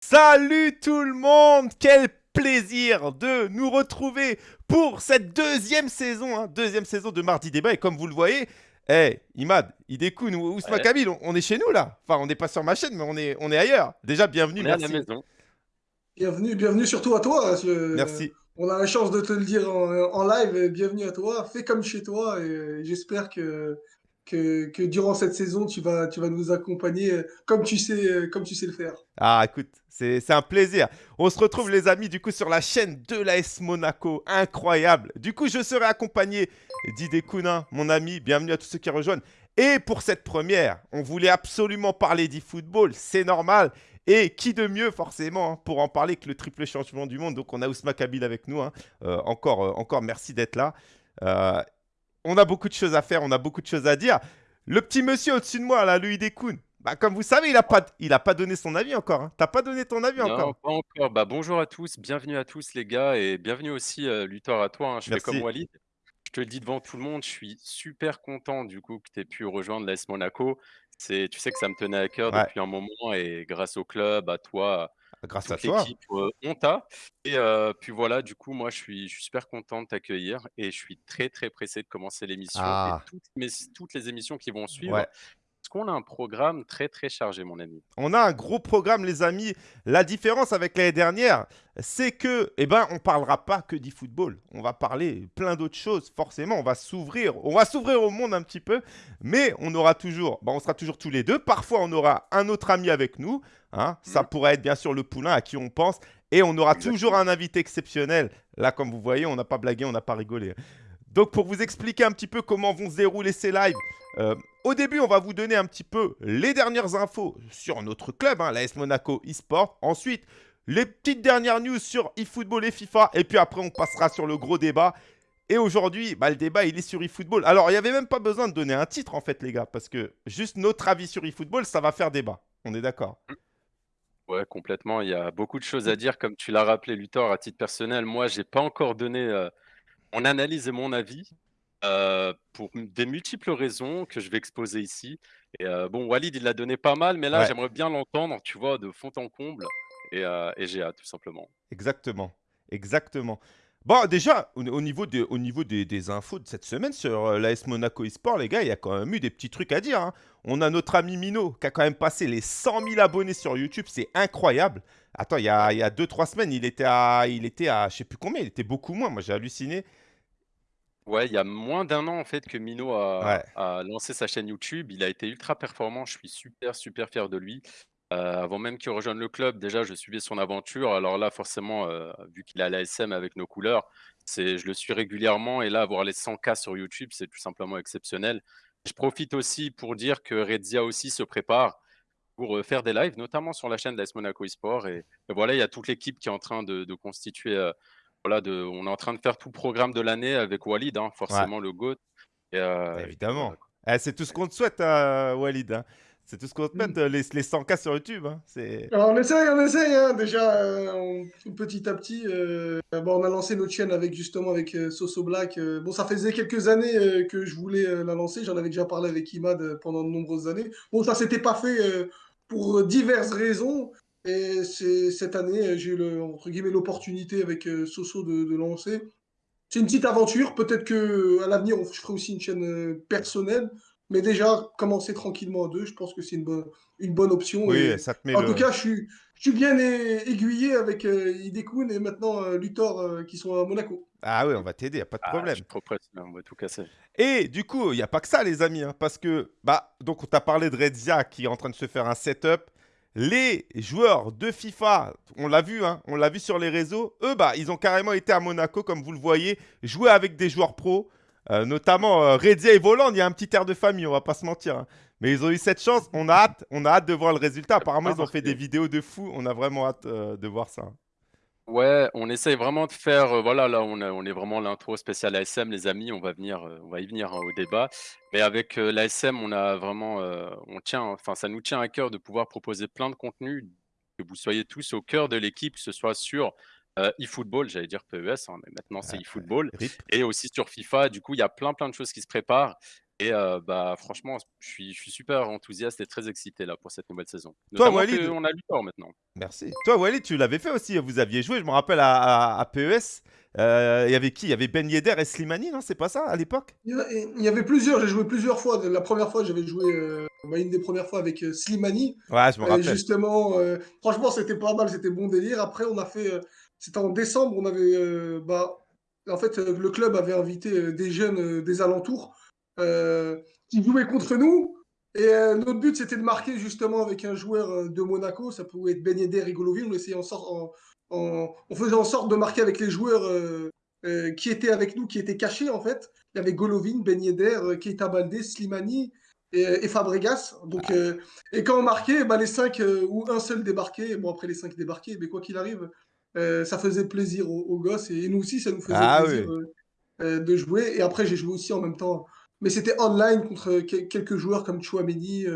Salut tout le monde Quel plaisir de nous retrouver pour cette deuxième saison, hein, deuxième saison de Mardi Débat. Et comme vous le voyez, hey, Imad, Idekun ou Ousma Ouais. Kabil, on, on est chez nous là. Enfin, on n'est pas sur ma chaîne, mais on est, on est ailleurs. Déjà, bienvenue, On est à la merci. maison. Bienvenue, bienvenue surtout à toi. je- Merci. On a la chance de te le dire en, en live. Bienvenue à toi. Fais comme chez toi et j'espère que, que, durant cette saison, tu vas, tu vas nous accompagner euh, comme tu sais, euh, comme tu sais le faire. Ah, écoute, c'est un plaisir. On se retrouve, les amis, du coup, sur la chaîne de l'AS Monaco. Incroyable. Du coup, je serai accompagné d'Idekuna, mon ami. Bienvenue à tous ceux qui rejoignent. Et pour cette première, on voulait absolument parler d'e-football. C'est normal. Et qui de mieux, forcément, hein, pour en parler que le triple champion du monde. Donc, on a Ousma Kabil avec nous. hein. Euh, encore, encore merci d'être là. On a beaucoup de choses à faire, on a beaucoup de choses à dire. Le petit monsieur au-dessus de moi, là, Louis Descoun, bah, comme vous savez, il n'a pas, il a pas donné son avis encore. Hein. T'as pas donné ton avis Non, encore. pas encore. Bah, bonjour à tous, bienvenue à tous les gars et bienvenue aussi euh, Luthor à toi. hein. Je fais comme Walid. Je te le dis devant tout le monde, je suis super content du coup que tu aies pu rejoindre l'AS Monaco. C'est, tu sais que ça me tenait à cœur Ouais. depuis un moment et grâce au club, à toi, Grâce à toute toi. l'équipe, euh, on t'a. Et euh, puis voilà, du coup, moi je suis, je suis super content de t'accueillir et je suis très très pressé de commencer l'émission Ah. et toutes, mes- toutes les émissions qui vont suivre. Ouais. Parce qu'on a un programme très très chargé, mon ami? On a un gros programme, les amis. La différence avec l'année dernière, c'est que, eh ben, on parlera pas que d'e-football. On va parler plein d'autres choses. Forcément, on va s'ouvrir. On va s'ouvrir au monde un petit peu, mais on aura toujours, bah, on sera toujours tous les deux. Parfois, on aura un autre ami avec nous. Hein. Ça Mhm. pourrait être bien sûr le poulain à qui on pense, et on aura Exactement. toujours un invité exceptionnel. Là, comme vous voyez, on n'a pas blagué, on n'a pas rigolé. Donc, pour vous expliquer un petit peu comment vont se dérouler ces lives, euh, au début, on va vous donner un petit peu les dernières infos sur notre club, hein, l'AS Monaco eSport. Ensuite, les petites dernières news sur eFootball et FIFA. Et puis après, on passera sur le gros débat. Et aujourd'hui, bah, le débat, il est sur eFootball. Alors, il n'y avait même pas besoin de donner un titre, en fait, les gars, parce que juste notre avis sur eFootball, ça va faire débat. On est d'accord? Ouais, complètement. Il y a beaucoup de choses à dire, comme tu l'as rappelé, Luthor, à titre personnel. Moi, j'ai pas encore donné euh, mon analyse et mon avis euh, pour des multiples raisons que je vais exposer ici. Et euh, bon, Walid, il l'a donné pas mal, mais là, Ouais. j'aimerais bien l'entendre, tu vois, de fond en comble. Et, euh, et j'ai hâte, tout simplement. Exactement. Exactement. Bon, déjà, au, au niveau, des, au niveau des, des infos de cette semaine sur euh, l'AS Monaco eSport, les gars, il y a quand même eu des petits trucs à dire. hein. On a notre ami Mino qui a quand même passé les 100 000 abonnés sur YouTube. C'est incroyable. Attends, il y a 2-3 semaines, il était à, il était à, je sais plus combien, il était beaucoup moins. Moi, j'ai halluciné. Ouais, il y a moins d'un an en fait que Mino a, Ouais. a lancé sa chaîne YouTube. Il a été ultra performant. Je suis super, super fier de lui. Euh, avant même qu'il rejoigne le club, déjà, je suivais son aventure. Alors là, forcément, euh, vu qu'il a l'ASM avec nos couleurs, c'est, je le suis régulièrement. Et là, avoir les 100K sur YouTube, c'est tout simplement exceptionnel. Je profite aussi pour dire que Redzia aussi se prépare pour euh, faire des lives, notamment sur la chaîne d'AS Monaco eSport. Et, et voilà, il y a toute l'équipe qui est en train de, de constituer. voilà, de, on est en train de faire tout le programme de l'année avec Walid, hein, forcément le GOAT. Et, et puis Évidemment. Eh, c'est tout ce qu'on te souhaite, Walid. hein. C'est tout ce qu'on te Mm. souhaite, euh, les, les 100K sur YouTube. hein. Alors on essaye, on essaye. hein. Déjà, euh, on- petit à petit, euh, bon, on a lancé notre chaîne avec justement avec euh, Soso Black. bon, ça faisait quelques années que je voulais la lancer. J'en avais déjà parlé avec Imad pendant de nombreuses années. Bon, ça s'était pas fait pour diverses raisons. Et cette année, j'ai eu le, entre guillemets l'opportunité avec Soso de, de lancer. C'est une petite aventure. Peut-être que à l'avenir, je ferai aussi une chaîne personnelle. Mais déjà, commencer tranquillement à deux, je pense que c'est une bonne, une bonne option. Oui, et ça te met en le... tout cas, je suis, je suis bien aiguillé avec euh, Idekun et maintenant euh, Luthor euh, qui sont à Monaco. Ah oui, on va t'aider, y a pas de Ah, problème. je suis trop pressé, on va tout casser. Et du coup, il n'y a pas que ça, les amis, hein, parce que, bah, donc on t'a parlé de Redzia qui est en train de se faire un setup. Les joueurs de FIFA, on l'a vu, hein, on l'a vu sur les réseaux, eux, bah, ils ont carrément été à Monaco, comme vous le voyez, jouer avec des joueurs pros, euh, notamment euh, Redzia et Voland. Il y a un petit air de famille, on va pas se mentir. hein. Mais ils ont eu cette chance, on a hâte, on a hâte de voir le résultat. Apparemment, ils ont fait des vidéos de fou, on a vraiment hâte euh, de voir ça. Ouais, on essaye vraiment de faire, euh, voilà, là, on, a- on est vraiment l'intro spéciale ASM, les amis, on va venir, on va y venir hein, au débat. Mais avec l'ASM, on a vraiment, on tient, enfin, ça nous tient à cœur de pouvoir proposer plein de contenus, que vous soyez tous au cœur de l'équipe, que ce soit sur euh, eFootball, j'allais dire PES, hein, mais maintenant c'est Ouais, eFootball, RIP. et aussi sur FIFA. Du coup, il y a plein, plein de choses qui se préparent. Et euh, bah, franchement, je suis, je suis super enthousiaste et très excité là pour cette nouvelle saison. Toi, Walid, qu'on a Luthor maintenant. merci. Toi, Walid, tu l'avais fait aussi. Vous aviez joué, je me rappelle, à, à- à PES. Euh, Il y avait qui? Il y avait Ben Yedder et Slimani, non? C'est pas ça à l'époque? Il y avait plusieurs, j'ai joué plusieurs fois. La première fois, j'avais joué, euh, bah, une des premières fois avec euh, Slimani. Ouais, je me Et rappelle. justement, euh, franchement, c'était pas mal, c'était bon délire. Après, on a fait, euh, c'était en décembre, on avait, euh, bah, en fait, euh, le club avait invité euh, des jeunes des alentours qui jouaient contre nous. Et notre but, c'était de marquer justement avec un joueur de Monaco. Ça pouvait être Ben Yedder et Golovin. On essayait en on faisait en sorte de marquer avec les joueurs qui étaient avec nous, qui étaient cachés en fait. Il y avait Golovin, Ben Yedder, Keita Baldé, Slimani et, Fabregas. Donc, et quand on marquait, bah, les cinq ou un seul débarquait. Bon, après les cinq débarquaient, mais quoi qu'il arrive, euh, ça faisait plaisir aux, aux gosses et, nous aussi, ça nous faisait Ah plaisir oui. euh, euh, de jouer. Et après, j'ai joué aussi en même temps. Mais c'était online contre que- quelques joueurs comme Chouameni,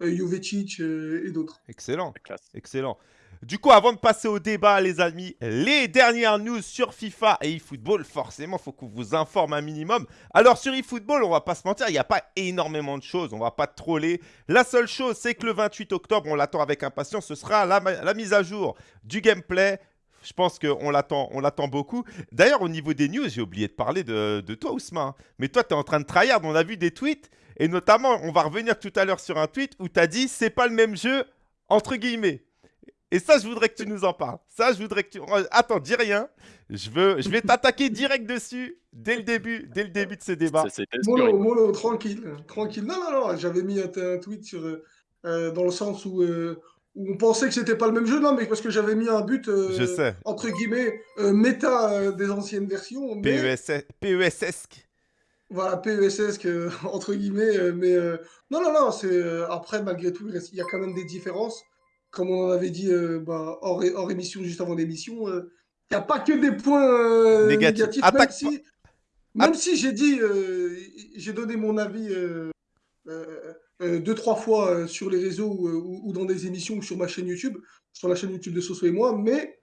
Jovetic euh, et d'autres. Excellent. Excellent. Du coup, avant de passer au débat, les amis, les dernières news sur FIFA et eFootball, forcément, faut qu'on vous informe un minimum. Alors, sur eFootball, on va pas se mentir, il n'y a pas énormément de choses, on va pas troller. La seule chose, c'est que le 28 octobre, on l'attend avec impatience, ce sera la mise à jour du gameplay. Je pense qu'on l'attend, on l'attend beaucoup. D'ailleurs, au niveau des news, j'ai oublié de parler de, de toi, Ousmane. Mais toi, tu es en train de tryhard. On a vu des tweets. Et notamment, on va revenir tout à l'heure sur un tweet où tu as dit c'est pas le même jeu, entre guillemets. Et ça, je voudrais que tu nous en parles. Ça, je voudrais que tu. Oh, Attends, dis rien. Je, veux... je vais t'attaquer direct dessus dès le début, dès le début de ce débat. Sûr. mollo, tranquille, tranquille. Non, non, non, j'avais mis un, tweet sur, euh, euh, dans le sens où, euh, où on pensait que c'était pas le même jeu, non, mais parce que j'avais mis un but, euh, Je sais. entre guillemets, euh, méta euh, des anciennes versions, mais PES, PESesque. voilà, PESS, que, entre guillemets, euh, mais euh, non, non, non, c'est euh, après, malgré tout, il reste- il y a quand même des différences. Comme on en avait dit euh, bah, hors, hors émission, juste avant l'émission, euh, il n'y a pas que des points euh, Négatifs. Attaque même si, même si j'ai dit, euh, j'ai donné mon avis euh, euh, euh, deux, trois fois euh, sur les réseaux ou, ou- ou dans des émissions ou sur ma chaîne YouTube, sur la chaîne YouTube de Soso et moi, mais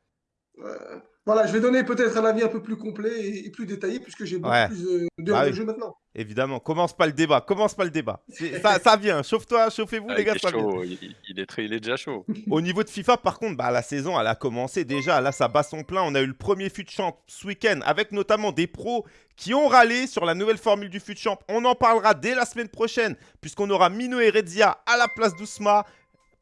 euh, voilà, je vais donner peut-être un avis un peu plus complet et, et plus détaillé puisque j'ai beaucoup Ouais. plus euh, Bah de oui. jeu maintenant. Évidemment, commence pas le débat, commence pas le débat. Ça, ça vient, chauffe-toi, chauffez-vous Ah, les il, gars, est chaud, il, il est très, il est déjà chaud. Au niveau de FIFA, par contre, bah, la saison, elle a commencé déjà. Là, ça bat son plein. On a eu le premier FUT Champ ce week-end avec notamment des pros qui ont râlé sur la nouvelle formule du FUT Champ. On en parlera dès la semaine prochaine, puisqu'on aura Mino et Redzia à la place d'Ousma.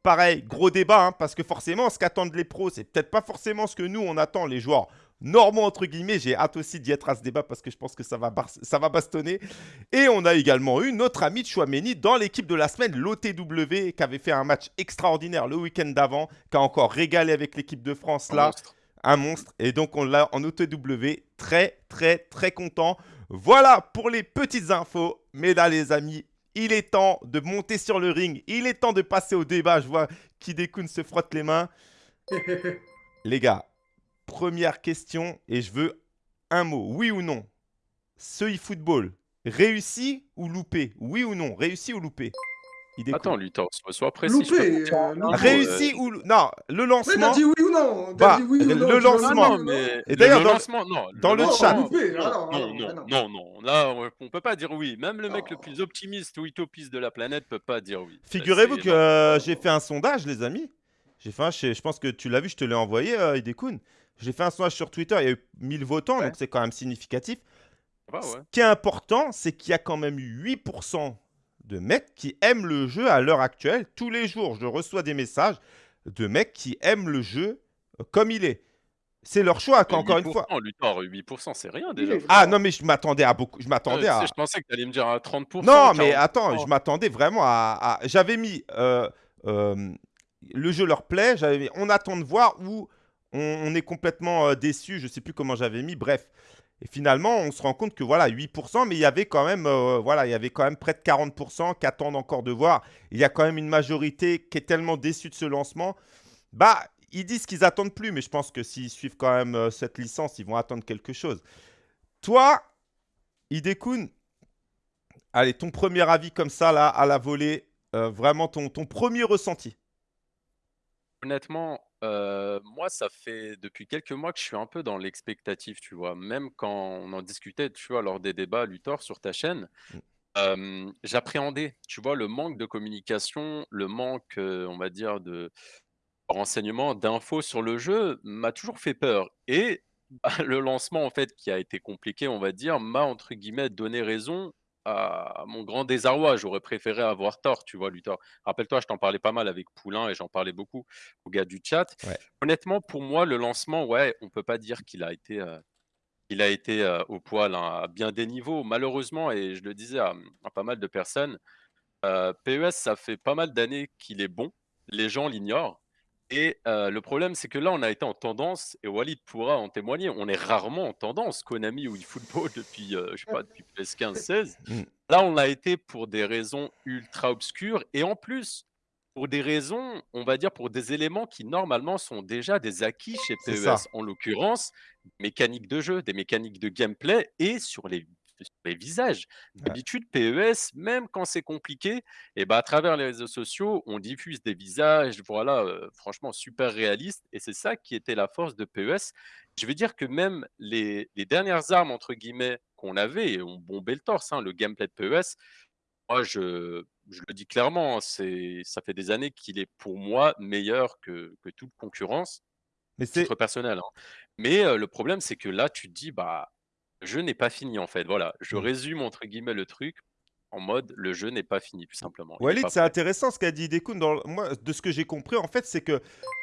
Pareil, gros débat, hein, parce que forcément, ce qu'attendent les pros, c'est peut-être pas forcément ce que nous, on attend, les joueurs normaux, entre guillemets. J'ai hâte aussi d'y être à ce débat parce que je pense que ça va, ça va bastonner. Et on a également eu notre ami Chouameni dans l'équipe de la semaine, l'OTW, qui avait fait un match extraordinaire le week-end d'avant, qui a encore régalé avec l'équipe de France Un là, monstre. un monstre. Et donc on l'a en OTW, très très très content. Voilà pour les petites infos. Mais là les amis, il est temps de monter sur le ring, il est temps de passer au débat. Je vois Kidekun se frotte les mains. Les gars, première question et je veux un mot, oui ou non? Ce e-football, réussi ou loupé? Oui ou non? Réussi ou loupé? Hideko. Attends, Luthor, sois, sois précis. Loupé, euh. Réussi ou lou- non Le Mais lancement. t'as dit oui ou non Bah, dit oui ou le non lancement. Ah non, ou mais Et le- d'ailleurs, le dans le- lancement, non. dans le lancement, chat. Non, loupé, Non, alors, non, non, non. non, non. Là, on- peut pas dire oui. Même le mec le Oh. plus optimiste ou utopiste de la planète peut pas dire oui. Figurez-vous que euh, j'ai fait un sondage, les amis. J'ai fait un, je, je pense que tu l'as vu, je te l'ai envoyé, euh, Hidekun. J'ai fait un sondage sur Twitter, il y a eu 1000 votants, Ouais. donc c'est quand même significatif. Ah Ce qui est important, c'est qu'il y a quand même eu 8% de mecs qui aiment le jeu à l'heure actuelle. Tous les jours, je reçois des messages de mecs qui aiment le jeu comme il est. C'est leur choix, encore une fois. 8%, Luthor, 8%, c'est rien déjà. Ah non, mais je m'attendais à beaucoup. Je m'attendais tu à. je pensais que tu allais me dire à 30%. Non, mais 40%. attends, je m'attendais vraiment à. à- J'avais mis. euh, euh, le jeu leur plaît, j'avais mis, on attend de voir ou on, on est complètement euh, déçu, je sais plus comment j'avais mis, bref. Et finalement, on se rend compte que voilà, 8%, mais il y avait quand même, euh, voilà, il y avait quand même près de 40% qui attendent encore de voir. Il y a quand même une majorité qui est tellement déçue de ce lancement. Bah, ils disent qu'ils attendent plus, mais je pense que s'ils suivent quand même euh, cette licence, ils vont attendre quelque chose. Toi, Hidekun, allez, ton premier avis comme ça, là, à la volée, euh, vraiment ton, ton premier ressenti? Honnêtement, euh, moi, ça fait depuis quelques mois que je suis un peu dans l'expectative, tu vois? Même quand on en discutait, tu vois, lors des débats, Luthor, sur ta chaîne, Mm. Hem, j'appréhendais, tu vois, le manque de communication, le manque, on va dire de renseignements, d'infos sur le jeu m'a toujours fait peur et bah, le lancement, en fait, qui a été compliqué, on va dire, m'a entre guillemets «donné raison» à mon grand désarroi. J'aurais préféré avoir tort, tu vois, Luthor? Rappelle-toi, je t'en parlais pas mal avec Poulain et j'en parlais beaucoup aux gars du chat. Ouais. Honnêtement, pour moi, le lancement, ouais, on peut pas dire qu'il a été, heu, il a été, heu, au poil, hein, à bien des niveaux. Malheureusement et je le disais à, à pas mal de personnes, heu, PES, ça fait pas mal d'années qu'il est bon. Les gens l'ignorent et le problème, c'est que là, on a été en tendance et Walid pourra en témoigner, on est rarement en tendance. Konami ou eFootball depuis, heu, je sais pas, depuis PES 15-16. Mmh. Là, on l'a été pour des raisons ultra obscures et en plus, pour des raisons, on va dire, pour des éléments qui normalement sont déjà des acquis chez. PES. En l'occurrence, mécaniques de jeu, des mécaniques de gameplay et sur les sur les visages. Ouais. D'habitude, PES, même quand c'est compliqué et bah, à travers les réseaux sociaux, on diffuse des visages, voilà, heu, franchement super réalistes et c'est ça qui était la force de PES. Je veux dire que même les les «dernières armes» entre guillemets qu'on avait et on bombait le torse, hein, le gameplay de PES, moi je je le dis clairement, c'est ça fait des années qu'il est pour moi meilleur que que toute concurrence, Mais c'est personnel, hein. Mais heu, le problème, c'est que là, tu te dis: «Bah, jeu n'est pas fini, en fait». Voilà, je mmh. résume entre guillemets le truc en mode: «Le jeu n'est pas fini», tout simplement. Il Walid, c'est intéressant ce qu'a dit Dekun. Dans le- moi, de ce que j'ai compris, en fait, c'est que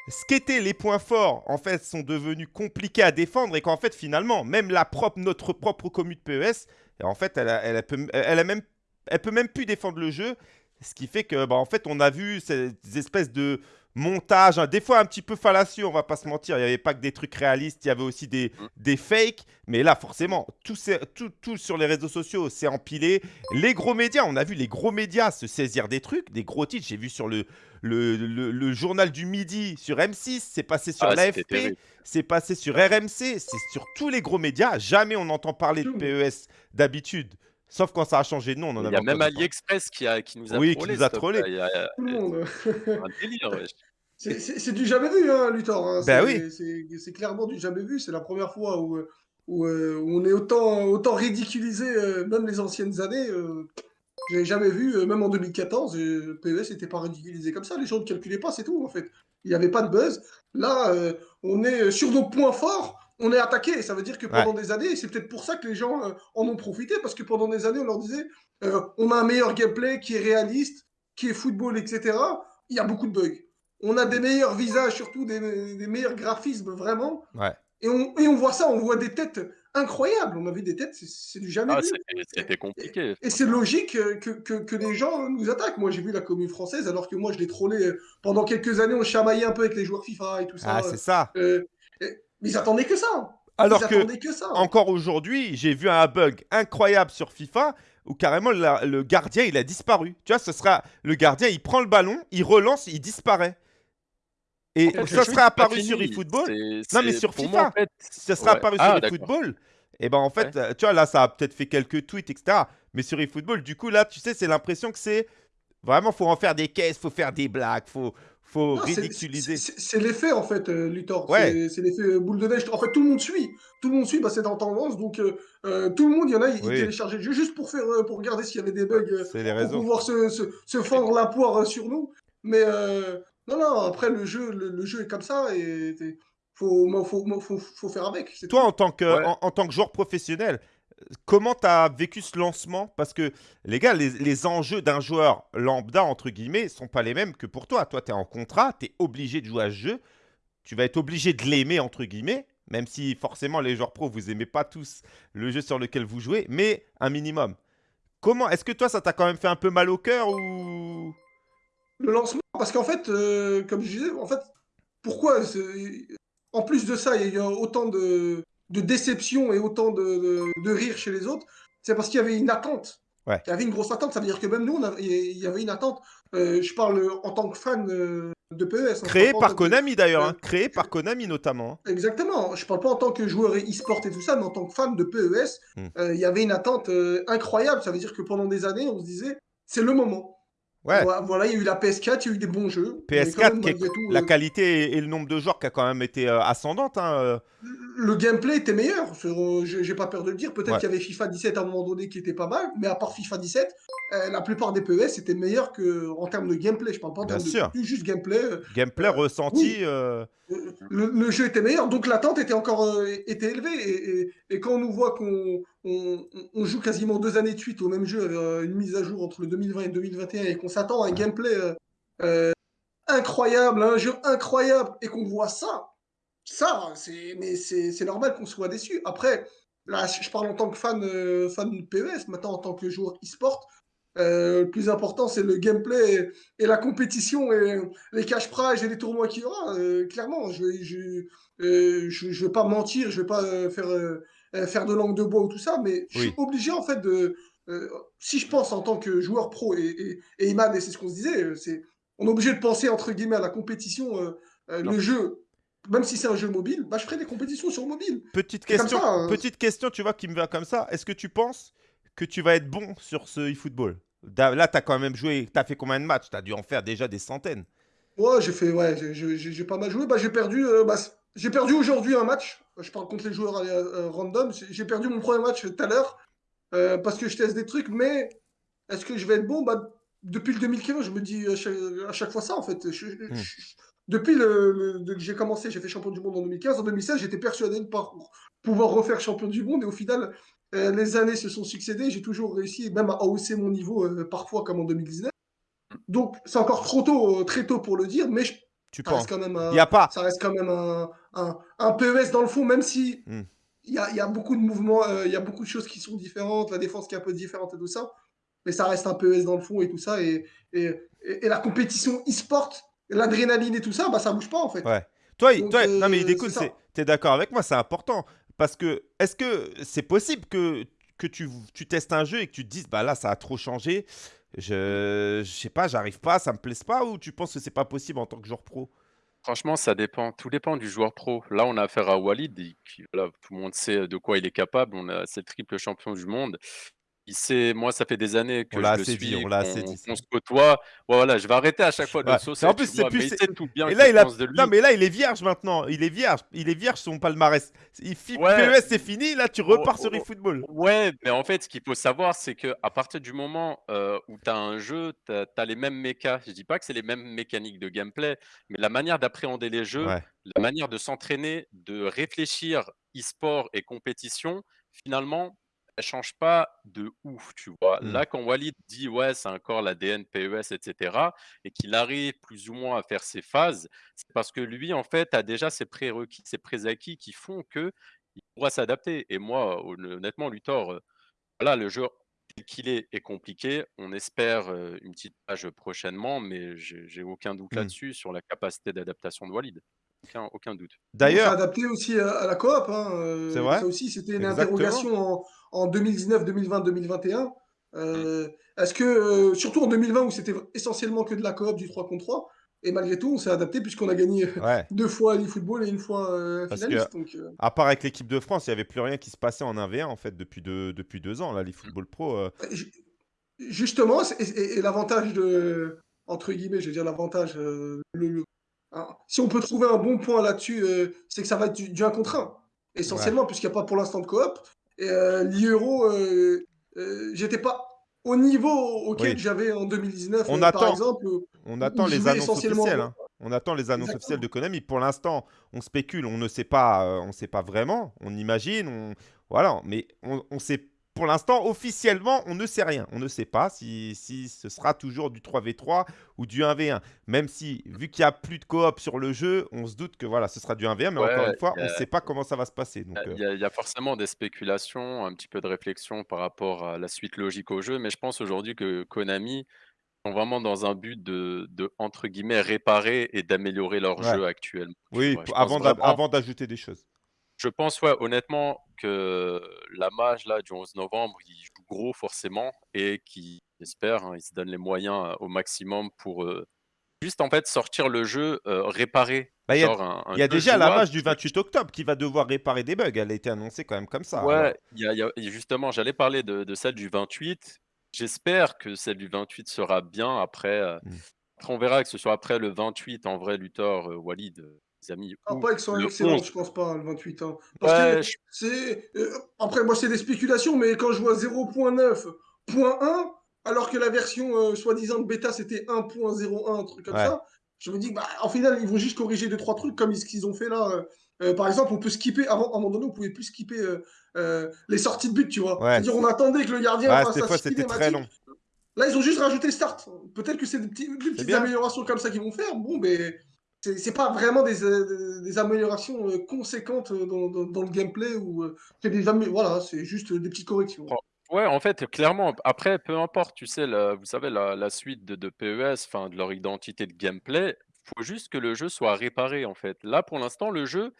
ce qu'étaient les points forts, en fait, sont devenus compliqués à défendre et qu'en fait, finalement, même la propre, notre propre commune de PES, en fait, elle, a, elle, a peut, elle a même, elle peut même plus défendre le jeu. Ce qui fait que, bah, en fait, on a vu ces espèces de montages, hein, des fois un petit peu fallacieux, on va pas se mentir. Il n'y avait pas que des trucs réalistes, il y avait aussi des, Mmh. des fakes. Mais là, forcément, tout, c'est- tout, tout sur les réseaux sociaux, c'est empilé. Les gros médias, on a vu les gros médias se saisir des trucs, des gros titres. J'ai vu sur le, le, le- le journal du midi sur M6, c'est passé sur Ah, l'AFP, c'est passé sur RMC, c'est sur tous les gros médias. Jamais on entend parler de. PES d'habitude. Sauf quand ça a changé de nom, on en Il y a même. AliExpress qui a qui nous a Oui, qui nous a. Il y a Tout le monde. un délire, wesh. C'est c'est- c'est du jamais vu, hein, Luthor. hein. Ben C'est oui. c'est- c'est clairement du jamais vu. C'est la première fois où, euh, où, euh, où on est autant, autant ridiculisé, euh, même les anciennes années. Euh, J'avais jamais vu, euh, même en 2014, euh, PES n'était pas ridiculisé comme ça. Les gens ne calculaient pas, c'est tout, en fait. Il n'y avait pas de buzz. Là, euh, on est euh, sur nos points forts, on est attaqué. Ça veut dire que Ouais. pendant des années, et c'est peut-être pour ça que les gens euh, en ont profité, parce que pendant des années, on leur disait euh, on a un meilleur gameplay qui est réaliste, qui est football, etc. Il y a beaucoup de bugs. On a des meilleurs visages, surtout des, des meilleurs graphismes, vraiment. Ouais. Et on, et on voit ça, on voit des têtes incroyables. On a vu des têtes, c'est- du jamais Ah, vu. c'était c'était compliqué, Et c'est logique que, que, que les gens nous attaquent. Moi, j'ai vu la commune française, alors que moi, je l'ai trollé euh, pendant quelques années. On chamaillait un peu avec les joueurs FIFA et tout ça. Ah, c'est ça. Euh, et- mais ils attendaient que ça. Alors ils que, attendaient que ça. encore aujourd'hui, j'ai vu un bug incroyable sur FIFA où carrément la- le gardien il a disparu. Tu vois, ce sera le gardien, il prend le ballon, il relance, il disparaît. Et En fait, le ça pas apparu sur eFootball. Non, mais sur pour moi, en FIFA. fait Ça serait ouais. apparu Ah, sur eFootball. Et ben en fait, tu vois, là, ça a peut-être fait quelques tweets, etc. Mais sur eFootball, du coup, là, tu sais, c'est l'impression que c'est vraiment, faut en faire des caisses, faut faire des blagues, faut, faut Non, c'est- ridiculiser. c'est- l'effet, en fait, euh, Luthor. Ouais. C'est- C'est l'effet euh, boule de neige. En fait, tout le monde suit. Tout le monde suit, bah, c'est en tendance. Donc, euh, euh, tout le monde, il y en a, ils, ils Oui. téléchargeaient le jeu juste pour, faire, euh, pour regarder s'il y avait des bugs, euh, C'est les pour réseaux. pouvoir se, se, se fendre la poire euh, sur nous. Mais euh, non, non, après, le jeu, le, le jeu est comme ça et il faut, faut, faut, faut faire avec. c'est Toi, tout. en tant que, Ouais. en, en tant que joueur professionnel, comment tu as vécu ce lancement? Parce que, les gars, les, enjeux d'un joueur lambda, entre guillemets, sont pas les mêmes que pour toi. Toi, tu es en contrat, tu es obligé de jouer à ce jeu. Tu vas être obligé de l'aimer, entre guillemets, même si forcément les joueurs pro, vous aimez pas tous le jeu sur lequel vous jouez, mais un minimum. Comment Est-ce que toi, ça t'a quand même fait un peu mal au cœur ou? Le lancement, parce qu'en fait, euh, comme je disais, en fait, pourquoi En plus de ça, il y a autant de, de déception et autant de, de, de rire chez les autres. C'est parce qu'il y avait une attente. Ouais. Il y avait une grosse attente. Ça veut dire que même nous, on a- il y avait une attente. Euh, je parle en tant que fan euh, de PES. hein, Créé par Konami d'ailleurs, euh, hein. créé par Konami notamment. hein. Exactement. Je parle pas en tant que joueur e-sport et tout ça, mais en tant que fan de PES, Hmm. euh, il y avait une attente euh, incroyable. Ça veut dire que pendant des années, on se disait, c'est le moment. Ouais, Voilà, il y a eu la PS4, il y a eu des bons jeux, mais quand PS4, même, qui est- malgré tout, la euh, qualité et, et le nombre de joueurs qui a quand même été euh, ascendante. hein, euh. le gameplay était meilleur. euh, J'ai pas peur de le dire. Peut-être Ouais, qu'il y avait FIFA 17 à un moment donné qui était pas mal, mais à part FIFA 17, euh, la plupart des PES étaient meilleurs que en termes de gameplay. Je parle pas en termes de sûr. juste gameplay. Gameplay ressenti. oui, le, jeu était meilleur, donc l'attente était encore euh, était élevée. Et, quand on nous voit qu'on on, joue quasiment deux années de suite au même jeu, euh, une mise à jour entre le 2020 et 2021, et qu'on s'attend à un gameplay euh, incroyable, un jeu incroyable, et qu'on voit ça, ça, c'est mais c'est normal qu'on soit déçu. Après, là, je parle en tant que fan, fan de PES, maintenant en tant que joueur e-sport. Euh, le plus important, c'est le gameplay et, et la compétition et les cash prizes et les tournois qu'il y aura. euh, clairement, je je, euh, je, je vais pas mentir, je vais pas faire, faire de langue de bois ou tout ça, mais je suis obligé en fait de. si je pense en tant que joueur pro et, et, et Imad, et c'est ce qu'on se disait, c'est on est obligé de penser entre guillemets à la compétition, le jeu même si c'est un jeu mobile, bah, je ferai des compétitions sur mobile. petite question, ça. hein. petite question, tu vois, qui me vient comme ça. Est-ce que tu penses que tu vas être bon sur ce eFootball Là, tu as quand même joué, tu as fait combien de matchs? Tu as dû en faire déjà des centaines. Ouais, j'ai fait, ouais, j'ai- pas mal joué. Bah, j'ai perdu, euh, bah, j'ai perdu aujourd'hui un match. Je parle contre les joueurs euh, euh, random. J'ai perdu mon premier match tout à l'heure euh, parce que je teste des trucs. Mais est-ce que je vais être bon? Bah, Depuis le 2015, je me dis à chaque, à chaque fois ça en fait. Je- je- Hmm. je- depuis le, que j'ai commencé, j'ai fait champion du monde en 2015. En 2016, j'étais persuadé de pas pouvoir refaire champion du monde. Et au final, les années se sont succédées. J'ai toujours réussi, même à hausser mon niveau, euh, parfois comme en 2019. Donc, c'est encore trop tôt, euh, très tôt pour le dire, mais je- Tu ça penses reste quand même a un, pas. ça reste quand même un, un, un PES dans le fond, même si Hmm. il y a, y a beaucoup de mouvements, euh, il y a beaucoup de choses qui sont différentes, la défense qui est un peu différente et tout ça, mais ça reste un PES dans le fond et tout ça, et, et, et- et la compétition e-sport, l'adrénaline et tout ça, bah ça bouge pas en fait. Ouais. Toi, Donc, toi, non mais euh, t'es d'accord avec moi, c'est important. Parce que, est-ce que c'est possible que, que tu, tu testes un jeu et que tu te dises, bah là, ça a trop changé, je, je sais pas, j'arrive pas, ça me plaise pas, ou tu penses que c'est pas possible en tant que joueur pro? Franchement, ça dépend. Tout dépend du joueur pro. Là, on a affaire à Walid, tout le monde sait de quoi il est capable. On a, c'est le triple champion du monde. Il sait, moi, ça fait des années On que l'a je le assez dit, suis, on l'a assez dit se côtoie. Voilà, je vais arrêter à chaque fois de le Ouais. Saucer, En plus, c'est plus. mais il tout bien Et là, il a. Non, mais là, il est vierge maintenant. Il est vierge. Il est vierge, son palmarès. Il Ouais, PES, c'est fini. Là, tu oh, repars sur oh, eFootball. Ouais, mais en fait, ce qu'il faut savoir, c'est que à partir du moment euh, où tu as un jeu, tu as, les mêmes mécas. Je dis pas que c'est les mêmes mécaniques de gameplay, mais la manière d'appréhender les jeux, Ouais. la manière de s'entraîner, de réfléchir e-sport et compétition, finalement, change pas de ouf, tu vois. Hmm. Là, quand Walid dit ouais, c'est encore l'ADN PES, etc., et qu'il arrive plus ou moins à faire ses phases, c'est parce que lui, en fait, a déjà ses prérequis, ses préacquis qui font que il pourra s'adapter. Et moi, hon- honnêtement, Luthor, euh, voilà, le jeu tel qu'il est est compliqué. On espère euh, une petite page prochainement, mais j'ai aucun doute Hmm. là-dessus sur la capacité d'adaptation de Walid. Aucun, aucun doute. C'est D'ailleurs, adapté aussi à, à la coop. Hein, c'est euh, vrai? ça aussi, c'était une Exactement. interrogation en, en 2019, 2020, 2021. Euh, Est-ce que, euh, surtout en 2020 où c'était essentiellement que de la coop du 3 contre 3, et malgré tout, on s'est adapté puisqu'on a gagné Ouais. deux fois l'eFootball et une fois euh, que, finaliste. Donc, euh, à part avec l'équipe de France, il n'y avait plus rien qui se passait en 1v1 en fait depuis deux, depuis deux ans. Là, l'eFootball Pro. euh, ju- justement, c'est- et, et- et l'avantage de, entre guillemets, je veux dire l'avantage, euh, le, le- hein, si on peut trouver un bon point là-dessus, euh, c'est que ça va être du, du 1 contre 1, essentiellement, puisqu'il n'y a pas pour l'instant de coop. Et euh, l'Euro, euh, euh, j'étais pas au niveau auquel Oui. j'avais en 2019, On euh, par attend. exemple. où- On attend les annonces officielles. hein. On attend les annonces Exactement. officielles de Konami. Pour l'instant, on spécule, on ne sait pas, on sait pas vraiment. On imagine, on voilà. Mais on, on sait. Pour l'instant, officiellement, on ne sait rien. On ne sait pas si, si ce sera toujours du 3v3 ou du 1v1. Même si, vu qu'il n'y a plus de coop sur le jeu, on se doute que voilà, ce sera du 1v1. Mais Ouais, encore une fois, on ne sait pas comment ça va se passer. Donc, euh, Il y, a- il y a forcément des spéculations, un petit peu de réflexion par rapport à la suite logique au jeu, mais je pense aujourd'hui que Konami sont vraiment dans un but de, de, entre guillemets, réparer et d'améliorer leur Ouais. jeu actuellement. tu oui, vois. Avant d'ajouter des choses. Je pense, ouais, honnêtement, que la mage là, du 11 novembre, il joue gros forcément et qui, j'espère, hein, il se donne les moyens euh, au maximum pour euh, juste en fait sortir le jeu euh, réparé. Bah, il y a- Genre un- un Il y a jeu déjà la match du qui- 28 octobre qui va devoir réparer des bugs. Elle a été annoncée quand même comme ça. Ouais, y a- y justement, j'allais parler de, de celle du 28. J'espère que celle du 28 sera bien. Après, heu, Mmh. après on verra que ce soit après le 28 en vrai Luthor, Walid, amis Ah, pas que excellente, 11. je pense pas, le 28, hein. Parce que Ouais, c'est, heu, après moi c'est des spéculations, mais quand je vois 0.9.1, alors que la version, heu, soi-disant de bêta c'était 1.01, un truc comme Ouais. ça, je me dis: «Bah, en final, ils vont juste corriger 2-3 trucs comme ce qu'ils ont fait là, heu, par exemple, on peut skipper avant à un moment donné, on pouvait plus skipper, les sorties de but, tu vois? Ouais, C'est-à-dire on attendait que le gardien ouais, fasse fois, c'était très long. Là, ils ont juste rajouté start. Peut-être que c'est des petits des C'est petites bien. améliorations comme ça qu'ils vont faire. Bon, mais c'est pas vraiment des, des améliorations, heu, conséquentes, heu, dans le gameplay ou, c'est des voilà, c'est juste, des petites corrections. Ouais, en fait, clairement, après, peu importe, tu sais, la vous savez, la suite de de PES, de leur identité de gameplay, faut juste que le jeu soit réparé, en fait. Là, pour l'instant, le jeu,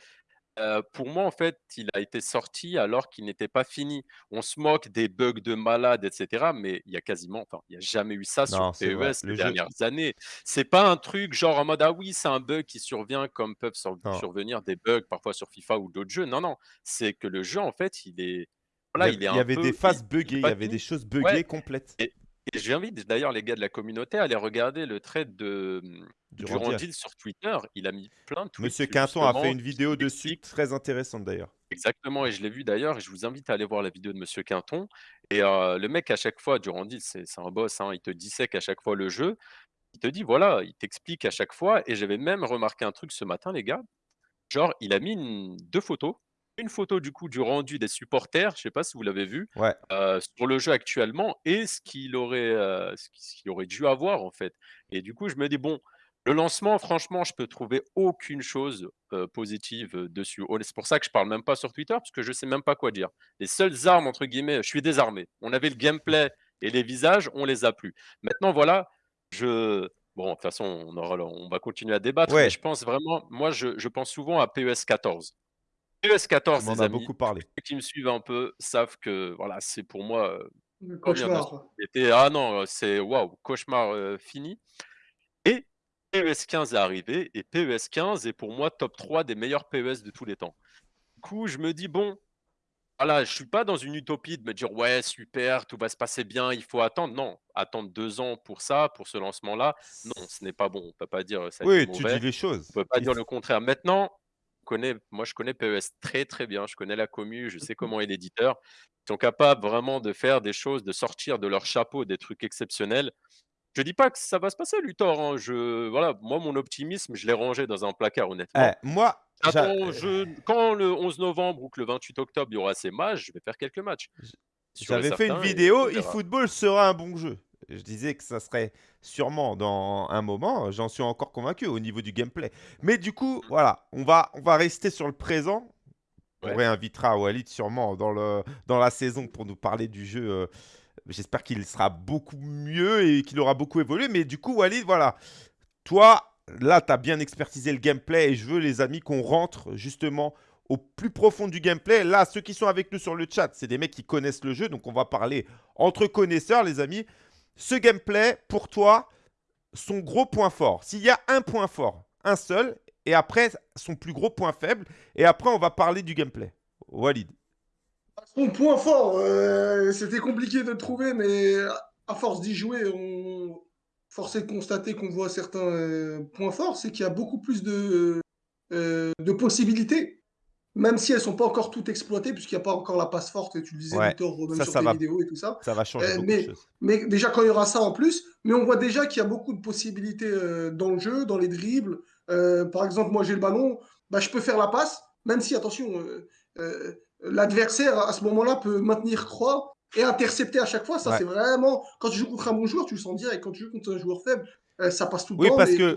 pour moi, en fait, il a été sorti alors qu'il n'était pas fini. On se moque des bugs de malade et cetera, mais il y a quasiment enfin, il y a jamais eu ça sur Non, c'est vrai. PES Le ces jeu dernières années. C'est pas un truc genre en mode: «Ah oui, c'est un bug qui survient», comme peuvent sur non, survenir des bugs parfois sur FIFA ou d'autres jeux. Non, non, c'est que le jeu, en fait, il est il y voilà, av il est il y un avait des peu il phases il est buggées, il y pas avait des fini. choses Ouais buggées complètes. et et j'invite d'ailleurs les gars de la communauté à aller regarder le thread de, mmh. Durandil sur Twitter. Il a mis plein de Monsieur tweets Quinton a fait une vidéo dessus très intéressante d'ailleurs. exactement et je l'ai vu d'ailleurs et je vous invite à aller voir la vidéo de monsieur Quinton et heu, le mec à chaque fois, Durandil, c'est un boss, hein, il te dissèque à chaque fois le jeu. Il te dit voilà, il t'explique à chaque fois et j'avais même remarqué un truc ce matin les gars, genre il a mis une 2 photos. Une photo du coup du rendu des supporters, je sais pas si vous l'avez vu, Ouais. heu, sur le jeu actuellement et ce qu'il aurait, heu, ce qui ce qu'il aurait dû avoir en fait et du coup je me dis: «Bon, le lancement franchement je peux trouver aucune chose, heu, positive, dessus». Honn c'est pour ça que je parle même pas sur Twitter parce que je sais même pas quoi dire. Les seules armes entre guillemets je suis désarmé. On avait le gameplay et les visages, on les a plus. Maintenant voilà, je bon de toute façon on aura on va continuer à débattre mais Ouais, je pense vraiment moi je je pense souvent à PES 14. PES tu 14 m'en les as amis, beaucoup parlé. ceux qui me suivent un peu savent que voilà, c'est pour moi, heu, Le cauchemar. Ah non, heu, c'est waouh, cauchemar, heu, fini et PES 15 est arrivé et PES 15 est pour moi top 3 des meilleurs PES de tous les temps. Du coup, je me dis: «Bon, voilà, je suis pas dans une utopie de me dire: "Ouais, super, tout va se passer bien, il faut attendre"». Non, attendre 2 ans pour ça, pour ce lancement-là, non, ce n'est pas bon. On peut pas dire, ça a Oui, tu dis les On choses. peut pas Il dire le contraire. Maintenant, moi je connais PES très, très bien. Je connais la commu, je sais comment est l'éditeur. Ils sont capables vraiment de faire des choses, de sortir de leur chapeau des trucs exceptionnels. Je dis pas que ça va se passer Luthor, hein, je voilà, moi mon optimisme, je l'ai rangé dans un placard eh, honnêtement. moi, J'attends je quand le 11 novembre ou que le 28 octobre, il y aura ces matchs, je vais faire quelques matchs, j'avais fait une vidéo, eFootball sera un bon jeu. Je disais que ça serait sûrement dans un moment, j'en suis encore convaincu au niveau du gameplay. Mais du coup, voilà, on va on va rester sur le présent. On réinvitera Walid sûrement dans le dans la saison pour nous parler du jeu, heu, j'espère qu'il sera beaucoup mieux et qu'il aura beaucoup évolué. Mais du coup, Walid, voilà, toi, là, tu as bien expertisé le gameplay et je veux, les amis, qu'on rentre justement au plus profond du gameplay. Là, ceux qui sont avec nous sur le chat, c'est des mecs qui connaissent le jeu, donc on va parler entre connaisseurs, les amis. Ce gameplay, pour toi, son gros point fort. S'il y a un point fort, un seul, et après son plus gros point faible, et après on va parler du gameplay. Walid. Son point fort, heu, c'était compliqué de le trouver, mais à force d'y jouer, on force est de constater qu'on voit certains, heu, points forts. C'est qu'il y a beaucoup plus de, de possibilités, même si elles sont pas encore toutes exploitées, puisqu'il y a pas encore la passe forte et tu le disais Ouais, Luthor, même ça, sur ça tes va, vidéos et tout ça. ça va changer Heu, beaucoup de mais choses. mais déjà quand il y aura ça en plus, mais on voit déjà qu'il y a beaucoup de possibilités, heu, dans le jeu, dans les dribbles. Heu, par exemple, moi j'ai le ballon, bah, je peux faire la passe, même si attention, l'adversaire à ce moment-là peut maintenir croix et intercepter à chaque fois. Ça, Ouais. c'est vraiment quand tu joues contre un bon joueur, tu le sens direct. Quand tu joues contre un joueur faible, ça passe tout le Oui, temps, parce que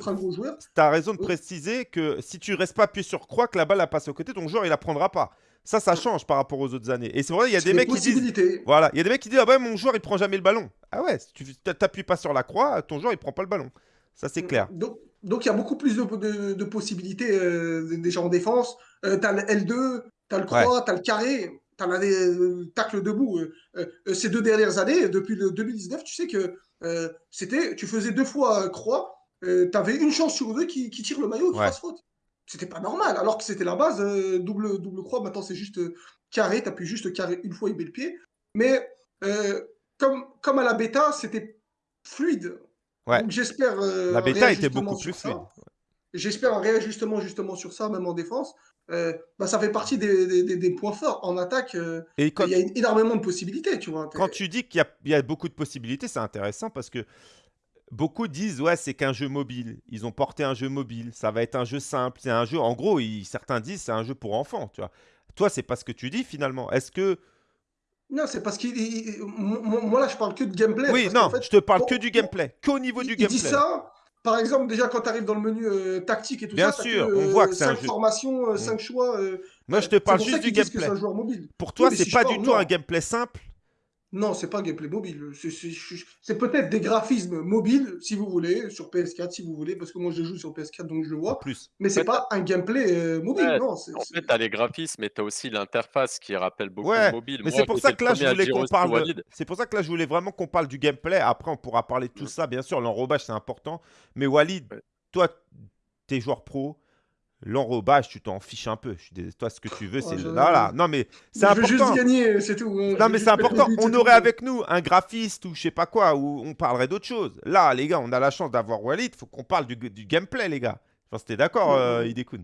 tu as raison de oui, préciser que si tu restes pas appuyé sur croix, que la balle passe au côté, ton joueur il la prendra pas. Ça, ça change par rapport aux autres années. Et c'est vrai, il y a des mecs qui disent, voilà, il y a des mecs qui disent, ah ouais, mon joueur il prend jamais le ballon. Ah ouais, si tu t'appuies pas sur la croix, ton joueur il prend pas le ballon. Ça c'est Mmh, clair. donc donc il y a beaucoup plus de de de possibilités, heu, déjà en défense. Heu, tu as le L2, tu as le croix, tu as le carré, tu as la le tacle debout. Ces 2 dernières années, depuis le 2019, tu sais que, c'était tu faisais 2 fois, heu, croix, heu, tu avais une chance sur 2 qui qui tire le maillot, qui ouais. fasse faute. C'était pas normal, alors que c'était la base, double double croix. Maintenant, c'est juste, carré, tu juste carré une fois, il met le pied. Mais, comme, comme à la bêta, c'était fluide. Ouais. Donc j'espère. euh, La bêta était beaucoup plus ça. fluide. J'espère un réajustement justement sur ça, même en défense. Euh, bah, ça fait partie des, des- des- des points forts. En attaque, euh, Et quand, il y a énormément de possibilités, tu vois. quand tu dis qu'il y a, il y a beaucoup de possibilités, c'est intéressant parce que beaucoup disent ouais c'est qu'un jeu mobile. Ils ont porté un jeu mobile. Ça va être un jeu simple. C'est un jeu. En gros, ils- certains disent c'est un jeu pour enfants. Tu vois. Toi, c'est pas ce que tu dis finalement. Est-ce que Non, c'est parce qu'il. il- moi, là, je parle que de gameplay. oui non, qu'en fait, je te parle que du gameplay, qu'au niveau il, du il dit gameplay. ça. Par exemple, déjà quand tu arrives dans le menu euh, tactique et tout Bien ça, sûr, on voit que c'est un 5 jeu. formations, Mm. 5 choix. euh, Moi, je te parle juste du gameplay. un joueur mobile. Pour toi, mais c'est si pas du tout un gameplay simple. Non, c'est pas un gameplay mobile. C'est- peut-être des graphismes mobiles, si vous voulez, sur PS4, si vous voulez, parce que moi je joue sur PS4, donc je le En vois. plus. Mais c'est pas un gameplay euh, mobile, Ouais, non. c'est- En fait, t'as les graphismes, mais t'as aussi l'interface qui rappelle beaucoup Ouais, le mobile. Mais c'est pour ça que là, je voulais qu'on parle. de-. C'est pour ça que là, je voulais vraiment qu'on parle du gameplay. Après, on pourra parler de tout ça, bien sûr. L'enrobage, c'est important. Mais Walid, Ouais. toi, t'es joueur pro. L'enrobage, tu t'en fiches un peu. Je suis dés- Toi, ce que tu veux, Oh, c'est. Non, mais c'est je veux juste important. gagner, c'est tout. Je Non, mais c'est important. On aurait tout. avec nous un graphiste ou je sais pas quoi, où on parlerait d'autre chose. Là, les gars, on a la chance d'avoir Walid. faut qu'on parle du, du gameplay, les gars. Je pense que t'es d'accord, Ouais, euh, ouais. Idekun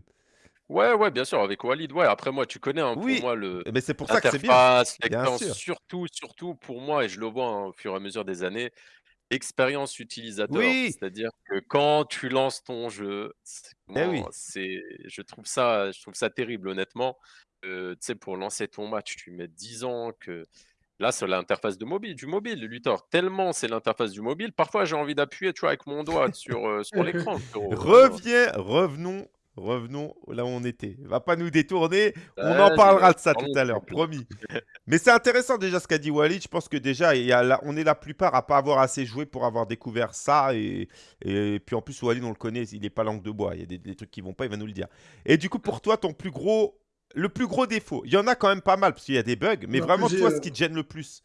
Ouais, ouais, bien sûr, avec Walid. Ouais, après, moi, tu connais, hein, pour Oui. moi, le. Mais c'est pour ça que c'est bien. Sûr. surtout, surtout pour moi, et je le vois hein, au fur et à mesure des années, expérience utilisateur. Oui. C'est-à-dire que quand tu lances ton jeu, c'est- Eh oui. comment- c'est, je trouve ça, je trouve ça terrible, honnêtement. Euh, tu sais, pour lancer ton match, tu mets 10 ans que. Là, c'est l'interface de mobile, du mobile, Luthor. Tellement c'est l'interface du mobile, parfois j'ai envie d'appuyer, tu vois, avec mon doigt sur, euh, sur l'écran. Reviens, revenons, revenons là où on était. Va pas nous détourner. On en parlera de ça tout à l'heure, promis. Mais c'est intéressant déjà ce qu'a dit Walid. Je pense que déjà, il y a la- on est la plupart à pas avoir assez joué pour avoir découvert ça. Et, et puis en plus, Walid, on le connaît, il n'est pas langue de bois. Il y a des, des trucs qui vont pas, il va nous le dire. Et du coup, pour toi, ton plus gros, le plus gros défaut, il y en a quand même pas mal parce qu'il y a des bugs. Mais vraiment, toi, ce qui te gêne le plus.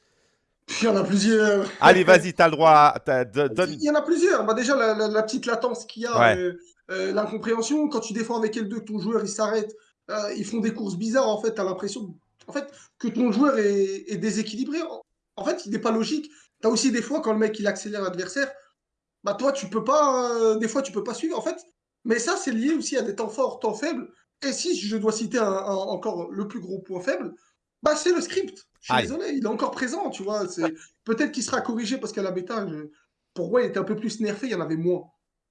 Il y en a plusieurs. Allez, vas-y, t'as le droit. à- donne. Il y en a plusieurs. Bah, déjà, la, la- la petite latence qu'il y a, Ouais. euh, euh, l'incompréhension, quand tu défends avec L2, que ton joueur il s'arrête, euh, ils font des courses bizarres, en fait, tu as l'impression en fait, que ton joueur est, est déséquilibré. En, fait, il n'est pas logique. Tu as aussi des fois, quand le mec il accélère l'adversaire, bah toi, tu peux pas, euh, des fois, tu peux pas suivre. En fait, mais ça, c'est lié aussi à des temps forts, temps faibles. Et si je dois citer un- un- encore le plus gros point faible, bah c'est le script. Je suis Aïe. désolé, il est encore présent, tu vois. Peut-être qu'il sera corrigé parce qu'à la bêta, je- pour moi, il était un peu plus nerfé, il y en avait moins.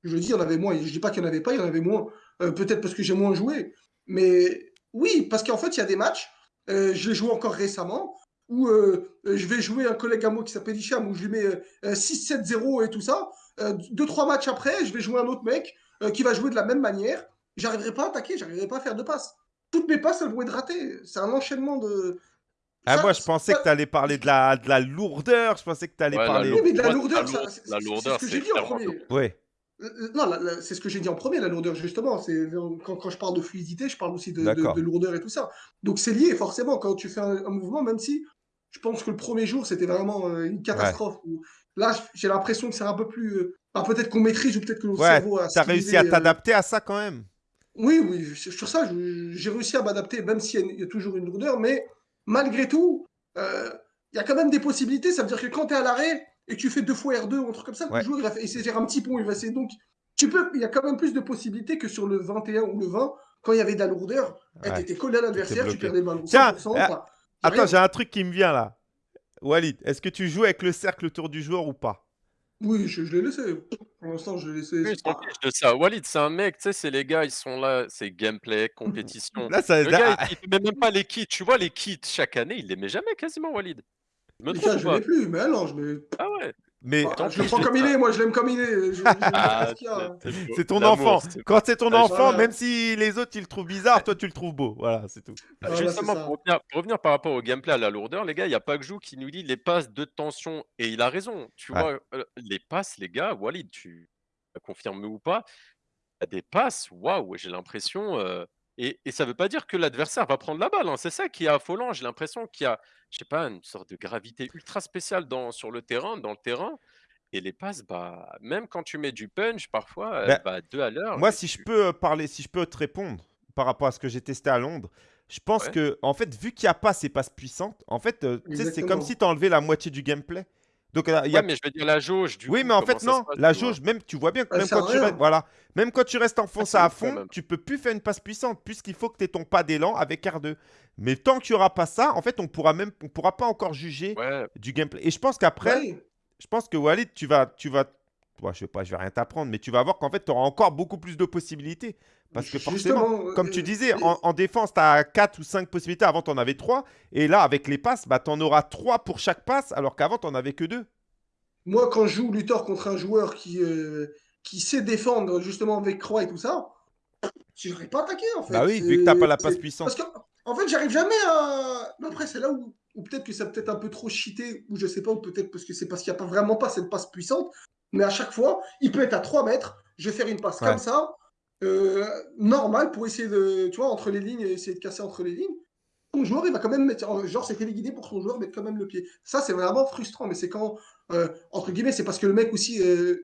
Je dis, il y en avait moins. Je dis pas qu'il n'y en avait pas, il y en avait moins. Euh, peut-être parce que j'ai moins joué. Mais oui, parce qu'en fait, il y a des matchs, euh, je l'ai joué encore récemment, où euh, euh, je vais jouer un collègue à moi qui s'appelle Hicham, où je lui mets euh, euh, 6-7-0 et tout ça. Euh, deux, trois matchs après, je vais jouer un autre mec euh, qui va jouer de la même manière. J'arriverai pas à attaquer, j'arriverai pas à faire de passes. Toutes mes passes, elles vont être ratées. C'est un enchaînement de. Ah, Ça, moi, je pensais que tu allais parler de la, de la lourdeur. Je pensais que tu allais Ouais, la parler. Oui, mais de la lourdeur, la ça- c'est la c'est- lourdeur, c'est ce que j'ai dit en premier. Ouais. Euh, Non, c'est ce que j'ai dit en premier, la lourdeur, justement. C'est quand, quand je parle de fluidité, je parle aussi de, de- D'accord. de lourdeur et tout ça. Donc c'est lié, forcément, quand tu fais un, un mouvement, même si je pense que le premier jour, c'était vraiment euh, une catastrophe. Là, j'ai l'impression que c'est un peu plus. euh, bah, peut-être qu'on maîtrise ou peut-être que notre Ouais, cerveau a. T'as réussi civilisé, à euh, t'adapter à ça quand même. Oui, oui, sur ça, j'ai réussi à m'adapter, même s'il y, y a toujours une lourdeur, mais malgré tout, il y a quand même des possibilités. Ça veut dire que quand tu es à l'arrêt et tu fais deux fois R2 ou un truc comme ça, Ouais. le joueur il va essayer de faire un petit pont, il va essayer. Donc, tu peux, il y a quand même plus de possibilités que sur le 21 ou le 20, quand il y avait de la lourdeur, Ouais. tu étais collé à l'adversaire, tu perdais le ballon. Tiens, 100%, euh, a Attends, j'ai un truc qui me vient là. Walid, est-ce que tu joues avec le cercle autour du joueur ou pas? Oui, je, je l'ai laissé. Pour l'instant, je l'ai laissé. Oui, fichent de ça. Walid, c'est un mec, tu sais, c'est les gars, ils sont là, c'est gameplay, compétition. Là, ça. Le gars, il, il met même pas les kits. Tu vois, les kits, chaque année, il les met jamais quasiment, Walid. Je me gars, je l'ai plus, mais non, je mets. Ah ouais. mais Bah, je le prends comme l'ai il est, moi, je l'aime comme il est. Je, Ah, c'est ton enfant. Quand c'est ton Ah, enfant, voilà. même si les autres ils le trouvent bizarre, toi tu le trouves beau. Voilà, c'est tout. Bah, Voilà, c'est Justement, pour revenir, pour revenir par rapport au gameplay, à la lourdeur, les gars, il n'y a pas que Jou qui nous dit les passes de tension. Et il a raison. Tu Ouais. vois, euh, les passes, les gars, Walid, tu confirmes ou pas, il y a des passes, waouh, j'ai l'impression. euh, et, et ça ne veut pas dire que l'adversaire va prendre la balle. hein, C'est ça qui est affolant. J'ai l'impression qu'il y a, je sais pas, une sorte de gravité ultra spéciale dans, sur le terrain, dans le terrain. Et les passes, bah, même quand tu mets du punch, parfois, Ben, elle va à deux à l'heure. Moi, si je peux euh, parler, si je peux te répondre par rapport à ce que j'ai testé à Londres, je pense Ouais. que, en fait, vu qu'il n'y a pas ces passes puissantes, en fait, euh, c'est comme si tu enlevé la moitié du gameplay. Donc, il y Ouais, a... mais je veux dire la jauge, du Oui, coup, mais en fait, non. passe, La jauge, même, tu vois bien que même quand tu restes, voilà, même quand tu restes enfoncé à fond, même. tu peux plus faire une passe puissante puisqu'il faut que tu aies ton pas d'élan avec R2. Mais tant qu'il n'y aura pas ça, en fait, on pourra même, on pourra pas encore juger Ouais, du gameplay. Et je pense qu'après, je pense que Walid, tu vas, tu vas, ouais, je sais pas, je vais rien t'apprendre, mais tu vas voir qu'en fait, tu auras encore beaucoup plus de possibilités. Parce que forcément, Justement, comme euh, tu disais, euh, en, en défense, tu as 4 ou 5 possibilités. Avant, tu en avais 3. Et là, avec les passes, bah, tu en auras 3 pour chaque passe, alors qu'avant, tu n'en avais que 2. Moi, quand je joue Luthor contre un joueur qui, euh, qui sait défendre justement avec Croix et tout ça, je n'aurais pas attaqué en fait. Bah oui, vu que tu n'as pas la passe puissante. Parce que, en fait, j'arrive jamais à. Mais après, c'est là où, où peut-être que ça peut-être un peu trop cheaté, ou je sais pas, ou peut-être parce que c'est parce qu'il n'y a pas vraiment pas cette passe puissante. Mais à chaque fois, il peut être à 3 mètres. Je vais faire une passe Ouais. comme ça, euh, normale, pour essayer de, tu vois, entre les lignes, essayer de casser entre les lignes. Ton joueur, il va quand même mettre, genre, c'est téléguidé pour ton joueur mette quand même le pied. Ça, c'est vraiment frustrant, mais c'est quand, euh, entre guillemets, c'est parce que le mec aussi euh,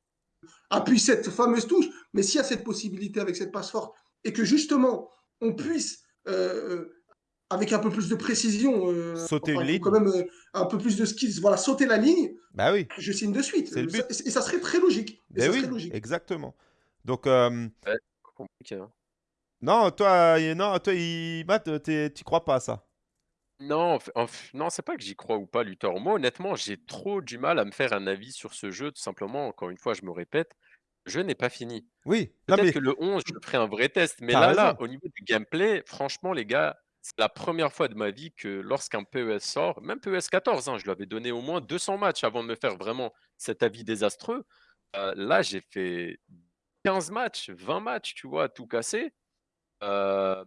appuie cette fameuse touche. Mais s'il y a cette possibilité avec cette passe forte et que justement, on puisse, euh, avec un peu plus de précision, euh, Sauter enfin, une il faut ligne. quand même euh, un peu plus de skills, voilà, sauter la ligne, Bah oui, je signe de suite. C'est le but. Ça- et ça serait très logique. Et bah ça oui, serait logique. exactement. Donc, euh, compliqué. hein. non, toi, euh, non, toi, il... Matt, t'es- tu crois pas à ça? Non, non, c'est pas que j'y crois ou pas, Luthor. Moi, honnêtement, j'ai trop du mal à me faire un avis sur ce jeu. Tout simplement, encore une fois, je me répète, le jeu n'est pas fini. Oui, Peut-être mais que le 11, je ferai un vrai test. Mais là, au niveau du gameplay, franchement, les gars, c'est la première fois de ma vie que lorsqu'un PES sort, même PES 14, hein, je lui avais donné au moins 200 matchs avant de me faire vraiment cet avis désastreux. Euh, là, j'ai fait 15 matchs, 20 matchs, tu vois, tout casser. Euh,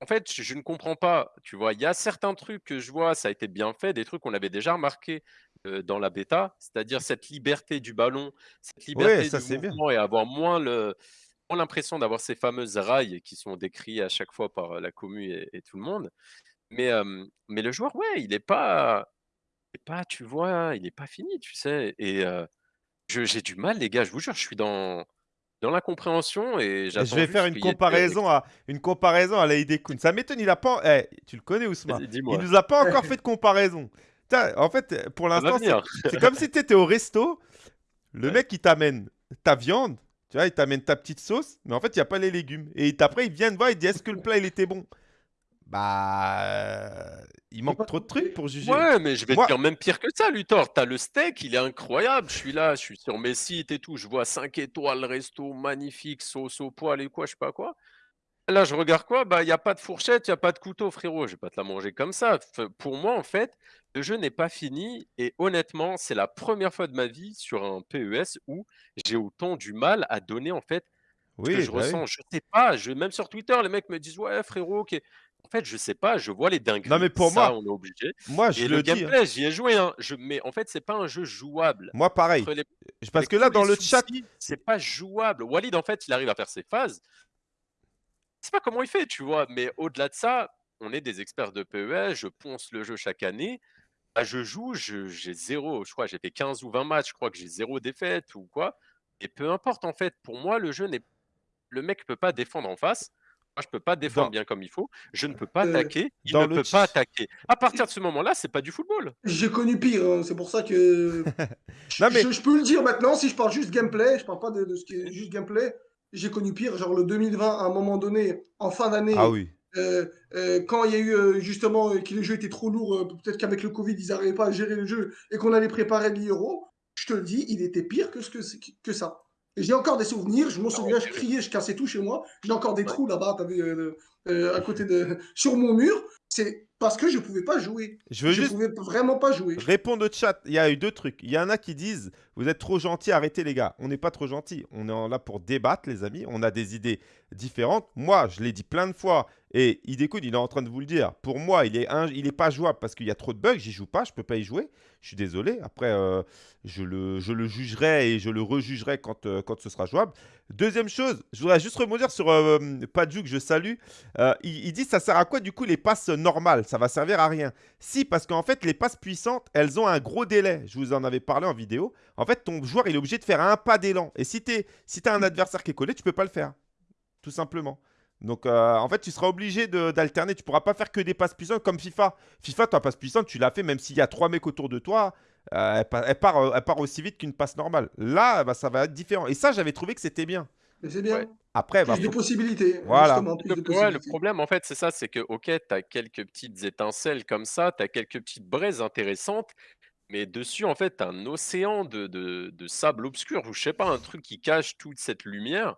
en fait, je, je ne comprends pas. Tu vois, il y a certains trucs que je vois, ça a été bien fait, des trucs qu'on avait déjà remarqué euh, dans la bêta, c'est-à-dire cette liberté du ballon, cette liberté ça, du bien. mouvement et avoir moins le l'impression d'avoir ces fameuses rails qui sont décrits à chaque fois par la commu et, et tout le monde. Mais, euh, mais le joueur, ouais, il n'est pas, il est pas, tu vois, il n'est pas fini, tu sais. Et euh, j'ai du mal, les gars, je vous jure, je suis dans, dans l'incompréhension et je vais faire une comparaison à une comparaison à Laïdé Kun. Ça m'étonne, il a pas. Eh, tu le connais, Ousmane Il nous a pas encore fait de comparaison. Putain, en fait, pour l'instant, c'est comme si tu étais au resto. Le Ouais. mec, il t'amène ta viande. Tu vois, il t'amène ta petite sauce. Mais en fait, il n'y a pas les légumes. Et après, il vient te voir, il dit Est-ce que le plat, il était bon? Bah. euh, il manque trop de trucs pour juger. Ouais, mais je vais Moi- te dire même pire que ça, Luthor. T'as le steak, il est incroyable. Je suis là, je suis sur mes sites et tout. Je vois 5 étoiles, resto magnifique, sauce au poil et quoi, je sais pas quoi. Là, je regarde quoi? Bah, il n'y a pas de fourchette, il n'y a pas de couteau, frérot. Je vais pas te la manger comme ça. F- Pour moi, en fait, le jeu n'est pas fini. Et honnêtement, c'est la première fois de ma vie sur un PES où j'ai autant du mal à donner, en fait, ce que Oui, je bah oui. ressens. Je sais pas. Je, même sur Twitter, les mecs me disent Ouais, frérot, ok. En fait, je sais pas. Je vois les dingueries. Non, mais pour ça, moi, on est obligé. moi, je Et le le dis. hein. gameplay, j'y ai joué, hein. Je, mais en fait, c'est pas un jeu jouable. Moi, pareil. Entre les- Je- Parce avec que là, tous dans le chat, soucis, c'est pas jouable. Walid, en fait, il arrive à faire ses phases. Je sais pas comment il fait, tu vois. Mais au-delà de ça, on est des experts de PES. Je ponce le jeu chaque année. Bah, je joue, je- j'ai zéro. Je crois j'ai fait 15 ou 20 matchs. Je crois que j'ai zéro défaite ou quoi. Et peu importe, en fait. Pour moi, le jeu n'est. Le mec peut pas défendre en face. Moi, je peux pas défendre Dans- bien comme il faut. Je ne peux pas Euh, attaquer. Il dans ne le peut pas attaquer. À partir de ce moment-là, c'est pas du football. J'ai connu pire, hein, c'est pour ça que. Non, mais- je, je peux le dire maintenant, si je parle juste gameplay, je parle pas de, de ce qui est juste gameplay. J'ai connu pire, genre le 2020, à un moment donné, en fin d'année, Ah oui. euh, euh, quand il y a eu euh, justement que le jeu était trop lourd, peut-être qu'avec le Covid, ils n'arrivaient pas à gérer le jeu et qu'on allait préparer l'Euro, je te le dis, il était pire que, ce que, que ça. Et j'ai encore des souvenirs, je m'en souviens, je criais, je cassais tout chez moi. J'ai encore des trous là-bas, t'as vu, euh, euh, à côté de. sur mon mur. C'est parce que je pouvais pas jouer. Je veux Je juste pouvais vraiment pas jouer. répondre au chat. Il y a eu deux trucs. Il y en a qui disent Vous êtes trop gentils, arrêtez les gars. On n'est pas trop gentils. On est là pour débattre, les amis. On a des idées différentes. Moi, je l'ai dit plein de fois. Et Idekun, il est en train de vous le dire. Pour moi, il est, un- il est pas jouable parce qu'il y a trop de bugs. J'y joue pas. Je peux pas y jouer. Je suis désolé. Après, euh, je, le, je le jugerai et je le rejugerai quand, euh, quand ce sera jouable. Deuxième chose, je voudrais juste rebondir sur euh, Padju que je salue. Euh, il, il dit ça sert à quoi du coup les passes normales? Ça va servir à rien. Si, parce qu'en fait, les passes puissantes, elles ont un gros délai. Je vous en avais parlé en vidéo. En fait, ton joueur, il est obligé de faire un pas d'élan. Et si tu as un adversaire qui est collé, tu peux pas le faire. Tout simplement. Donc, euh, en fait, tu seras obligé d'alterner. Tu pourras pas faire que des passes puissantes comme FIFA. FIFA, ta passe puissante, tu l'as fait même s'il y a trois mecs autour de toi. euh, elle part, euh, elle part aussi vite qu'une passe normale. Là, bah, ça va être différent. Et ça, j'avais trouvé que c'était bien. Mais c'est bien. Ouais. Après, bah, Plus de faut- possibilités. Voilà. Justement, plus Le, de ouais, le possibilités. problème, en fait, c'est ça, c'est que, ok, tu as quelques petites étincelles comme ça, tu as quelques petites braises intéressantes, mais dessus, en fait, un océan de, de- de sable obscur, ou je sais pas, un truc qui cache toute cette lumière.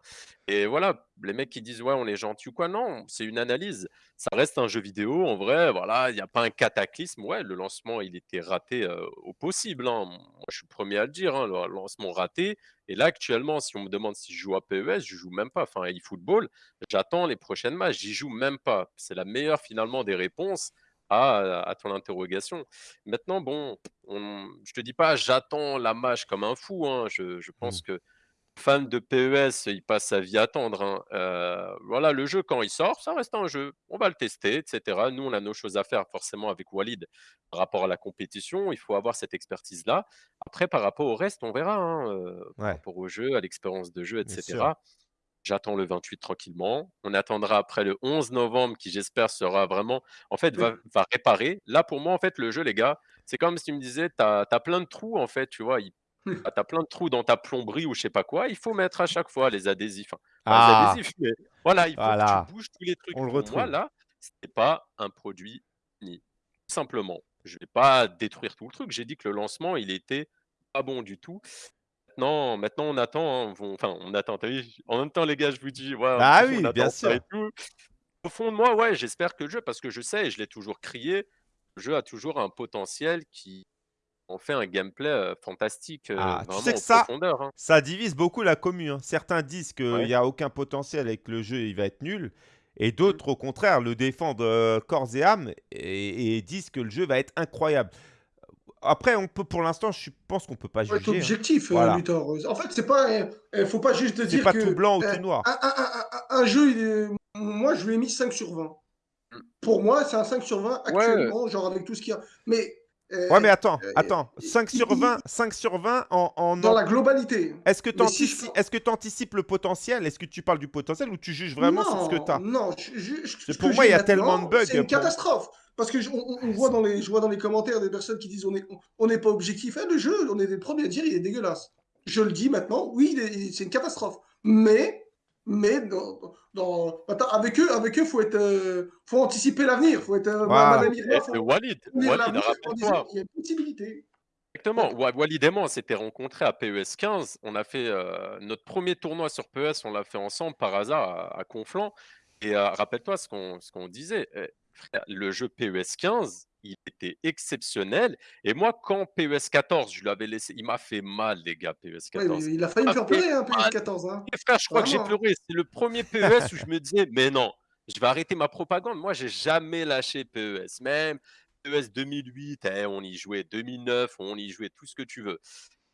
Et voilà, les mecs qui disent, ouais, on est gentil ou quoi, non, c'est une analyse. Ça reste un jeu vidéo, en vrai, voilà, il n'y a pas un cataclysme. Ouais, le lancement, il était raté au possible. hein. Moi, je suis le premier à le dire, hein, le lancement raté. Et là, actuellement, si on me demande si je joue à PES, je joue même pas. Enfin, eFootball, j'attends les prochaines matchs, j'y joue même pas. C'est la meilleure, finalement, des réponses à, à ton interrogation. Maintenant, bon, on, je te dis pas, j'attends la match comme un fou. hein. Je, je pense que fan de PES, il passe sa vie à attendre. hein. Euh, voilà, le jeu, quand il sort, ça reste un jeu. On va le tester, etc. Nous, on a nos choses à faire, forcément, avec Walid, par rapport à la compétition. Il faut avoir cette expertise-là. Après, par rapport au reste, on verra. hein, euh, par rapport au jeu, à l'expérience de jeu, etc. J'attends le 28 tranquillement. On attendra après le 11 novembre, qui j'espère sera vraiment, en fait, va, va réparer. Là, pour moi, en fait, le jeu, les gars, c'est comme si tu me disais, tu as, plein de trous, en fait, tu vois. Il, Hmm. tu as plein de trous dans ta plomberie ou je sais pas quoi. Il faut mettre à chaque fois les adhésifs. Enfin, pas Ah, les adhésifs, mais voilà, il faut voilà. que tu bouges tous les trucs. On le moi, retrouve. là, ce n'est pas un produit fini. Tout simplement. Je vais pas détruire tout le truc. J'ai dit que le lancement, il était pas bon du tout. Maintenant, maintenant on attend. hein, on- Enfin, on attend. t'as vu En même temps, les gars, je vous dis, ouais, Bah on oui, bien attend ça et sûr. tout. Au fond de moi, ouais, j'espère que le jeu, parce que je sais, et je l'ai toujours crié, le jeu a toujours un potentiel qui en fait un gameplay euh, fantastique, euh, Ah, tu sais vraiment que en ça, profondeur. hein. ça divise beaucoup la commune. hein. Certains disent qu'il Ouais. n'y a aucun potentiel et que le jeu il va être nul. Et Hmm. d'autres, au contraire, le défendent euh, corps et âme et, et disent que le jeu va être incroyable. Après, on peut, pour l'instant, je pense qu'on peut pas juger. hein. objectif, euh, Voilà. Luthor. En fait, c'est pas, euh, euh, faut pas juste dire pas que tout blanc ou euh, tout noir. un, un- un- un- un jeu, est- moi, je lui ai mis 5 sur 20. Mm. Pour moi, c'est un 5 sur 20 Ouais, actuellement, genre avec tout ce qu'il y a. Mais euh, Ouais, mais attends, euh, attends. 5 il- sur il- 20, 5 sur 20 en, en dans en- la globalité. Est-ce que tu si je tu anticipes le potentiel? Est-ce que tu parles du potentiel ou tu juges vraiment sur ce que tu as Non, je- je- je- C'est ce pour que moi, il y a tellement de bugs C'est une pour- catastrophe. Parce que je, on, voit dans les, je vois dans les commentaires des personnes qui disent on n'est on n'est pas objectif. Eh, le jeu, on est les premiers à dire il est dégueulasse. Je le dis maintenant, oui, c'est une catastrophe. Mais, mais dans, dans- attends, avec eux, avec eux, faut être, euh, faut anticiper l'avenir. Faut être, euh, faut c'est Walid, il y a une possibilité. Exactement. Wa- Walid et moi, on s'était rencontrés à PES 15. On a fait euh, notre premier tournoi sur PES, on l'a fait ensemble par hasard à, à Conflans. Et euh, rappelle-toi ce qu'on ce qu'on disait. Le jeu PES 15, il était exceptionnel. Et moi, quand PES 14, je l'avais laissé, il m'a fait mal, les gars, PES Ouais, 14. mais il a failli me faire pleurer, hein, ah, PS14. Hein. Je crois que j'ai pleuré. C'est le premier PES où je me disais, mais non, je vais arrêter ma propagande. Moi, j'ai jamais lâché PES. Même PES 2008, eh, on y jouait. 2009, on y jouait tout ce que tu veux.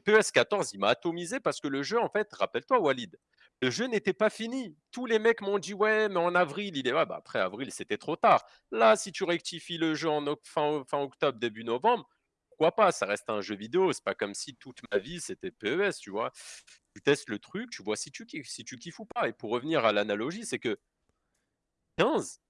PES 14, il m'a atomisé parce que le jeu, en fait, rappelle-toi, Walid, le jeu n'était pas fini. Tous les mecs m'ont dit, ouais, mais en avril, il est. Ouais, bah, après avril, c'était trop tard. Là, si tu rectifies le jeu en fin octobre, début novembre, pourquoi pas? Ça reste un jeu vidéo. C'est pas comme si toute ma vie, c'était PES, tu vois tu testes le truc, tu vois si tu kiffes, si tu kiffes ou pas. Et pour revenir à l'analogie, c'est que 15,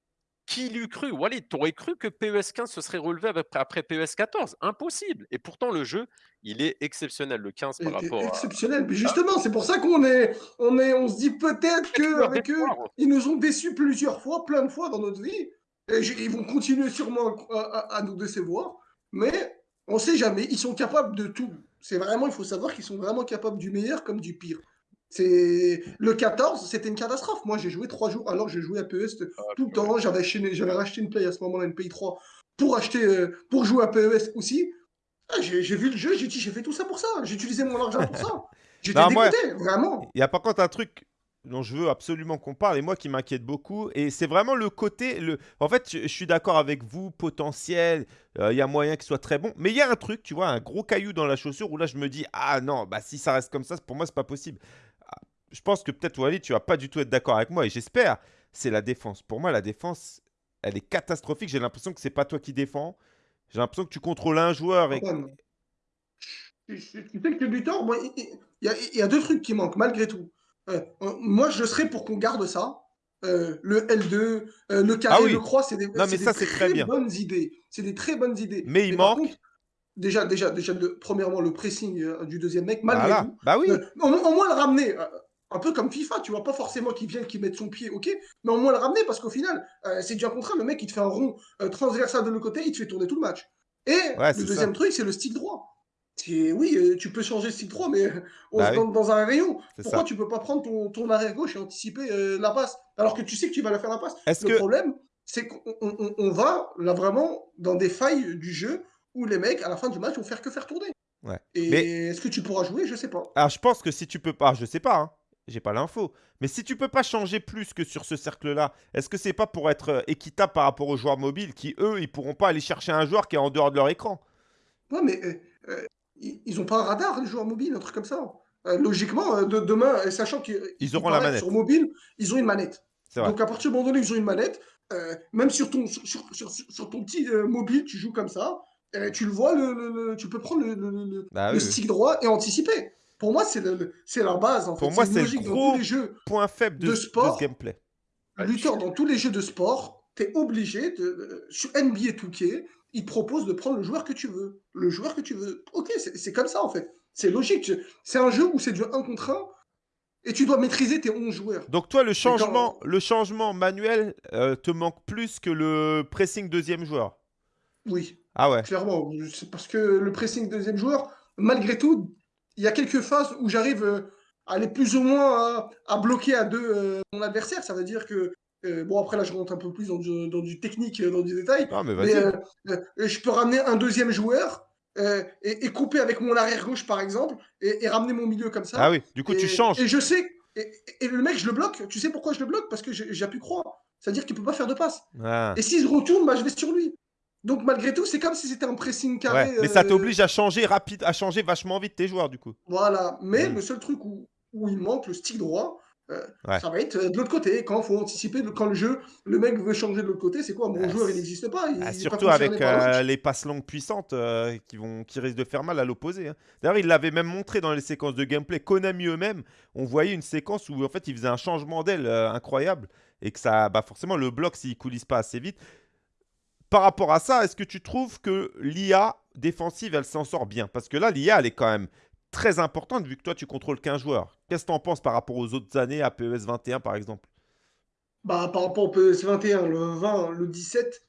qui l'eût cru? Walid, t'aurais cru que PES 15 se serait relevé avec- après PES 14 Impossible. Et pourtant, le jeu, il est exceptionnel, le 15 par rapport à... exceptionnel. Mais justement, c'est pour ça qu'on est, on est, on se dit peut-être tu que leur avec eux, ils nous ont déçus plusieurs fois, plein de fois dans notre vie. Et ils vont continuer sûrement à, à- à nous décevoir. Mais on sait jamais. Ils sont capables de tout. C'est vraiment, il faut savoir qu'ils sont vraiment capables du meilleur comme du pire. C'est le 14, c'était une catastrophe. Moi, j'ai joué trois jours. Alors, j'ai joué à PES tout le temps. J'avais acheté- j'avais racheté une Play à ce moment-là, une Play 3, pour acheter, euh, pour jouer à PES aussi. Ah, j'ai vu le jeu, j'ai dit, j'ai fait tout ça pour ça. J'ai utilisé mon argent pour ça. J'étais dégoûté, vraiment. Il y a par contre un truc dont je veux absolument qu'on parle et moi qui m'inquiète beaucoup et c'est vraiment le côté le en fait je, je suis d'accord avec vous potentiel euh, il y a moyen qu'il soit très bon mais il y a un truc tu vois un gros caillou dans la chaussure où là je me dis ah non bah si ça reste comme ça pour moi c'est pas possible Ah, je pense que peut-être Walid tu vas pas du tout être d'accord avec moi et j'espère c'est la défense pour moi la défense elle est catastrophique j'ai l'impression que c'est pas toi qui défends j'ai l'impression que tu contrôles un joueur et tu, tu sais que du tort, il y, a- deux trucs qui manquent, malgré tout. Euh, moi, je serais pour qu'on garde ça. Euh, le L2, euh, le carré, Ah oui. le croix, c'est des, Non, mais c'est ça, des c'est très bien. bonnes idées. C'est des très bonnes idées. Mais il manque- contre, déjà, déjà, déjà, le, premièrement, le pressing du deuxième mec, malgré Voilà, tout. bah oui, au, au moins le ramener, un peu comme FIFA, tu vois, pas forcément qu'il vienne, qu'il mette son pied, ok, mais au moins le ramener parce qu'au final, euh, c'est du un contre un, le mec il te fait un rond euh, transversal de l'autre côté, il te fait tourner tout le match. Et Ouais, le deuxième truc, c'est le stick droit. Oui, euh, tu peux changer le stick droit, mais on Bah se oui. dans, dans un rayon. Pourquoi ça. tu peux pas prendre ton, ton arrière gauche et anticiper euh, la passe? Alors que tu sais que tu vas la faire la passe Le que, problème, c'est qu'on on- on- on va là vraiment dans des failles du jeu où les mecs, à la fin du match, vont faire que faire tourner. ouais. Et Mais est-ce que tu pourras jouer? Je sais pas. alors, je pense que si tu peux pas, je sais pas, hein, j'ai pas l'info, mais si tu peux pas changer plus que sur ce cercle-là, est-ce que c'est pas pour être euh, équitable par rapport aux joueurs mobiles qui, eux, ils pourront pas aller chercher un joueur qui est en dehors de leur écran? Ouais, mais euh, euh, ils ils ont pas un radar, les joueurs mobiles, un truc comme ça. Euh, logiquement, de, demain, sachant qu'ils Ils il auront la paraît que manette. sur mobile, ils ont une manette. Donc à partir du moment donné ils ont une manette, même sur ton, sur, sur- sur- sur ton petit mobile, tu joues comme ça, tu le vois, le, le- le- tu peux prendre le, Bah oui. stick droit et anticiper. Pour moi, c'est le- le- c'est la base. En Pour fait. moi, c'est le logique dans gros tous les jeux. Point faible de, de de sport. ce gameplay. Ouais, Luther, dans tous les jeux de sport, tu es obligé, de, euh, sur NBA 2K, ils te proposent de prendre le joueur que tu veux. Le joueur que tu veux. Ok, c'est comme ça en fait. C'est logique. C'est un jeu où c'est du 1 contre 1 et tu dois maîtriser tes 11 joueurs. Donc toi, le quand- changement, le changement manuel euh, te manque plus que le pressing deuxième joueur? Oui, Ah ouais. clairement. C'est parce que le pressing deuxième joueur, malgré tout, il y a quelques phases où j'arrive euh, à aller plus ou moins à, à bloquer à deux euh, mon adversaire. Ça veut dire que, euh, bon, après là, je rentre un peu plus dans du, dans du technique, euh, dans du détail. Non mais Mais vas-y. euh, euh, je peux ramener un deuxième joueur euh, et, et couper avec mon arrière gauche, par exemple, et, et ramener mon milieu comme ça. Ah oui. Du coup, et, tu changes. Et je sais. Et, le mec, je le bloque. Tu sais pourquoi je le bloque? Parce que j'ai pu croire. C'est-à-dire qu'il peut pas faire de passe. Ah. Et s'il se retourne, bah, je vais sur lui. Donc malgré tout, c'est comme si c'était un pressing carré. Ouais. Mais ça euh, t'oblige à changer rapide, à changer vachement vite tes joueurs du coup. Voilà. Mais Mm. le seul truc où, où il manque le stick droit, euh, Ouais. ça va être euh, de l'autre côté. Quand il faut anticiper, quand le jeu, le mec veut changer de l'autre côté, c'est quoi? Mon Ah, joueur, il n'existe pas. Il, Ah, pas surtout avec euh, les passes longues puissantes qui, vont, qui risquent de faire mal à l'opposé. hein. D'ailleurs, il l'avait même montré dans les séquences de gameplay. Konami eux-mêmes, on voyait une séquence où en fait il faisait un changement d'aile incroyable et que ça, bah forcément, le bloc s'il coulisse pas assez vite. Par rapport à ça, est-ce que tu trouves que l'IA défensive, elle s'en sort bien? Parce que là, l'IA, elle est quand même très importante vu que toi, tu contrôles 15 joueurs. Qu'est-ce que tu en penses par rapport aux autres années, à PES 21 par exemple? Bah, par rapport au PS 21, le 20, le 17,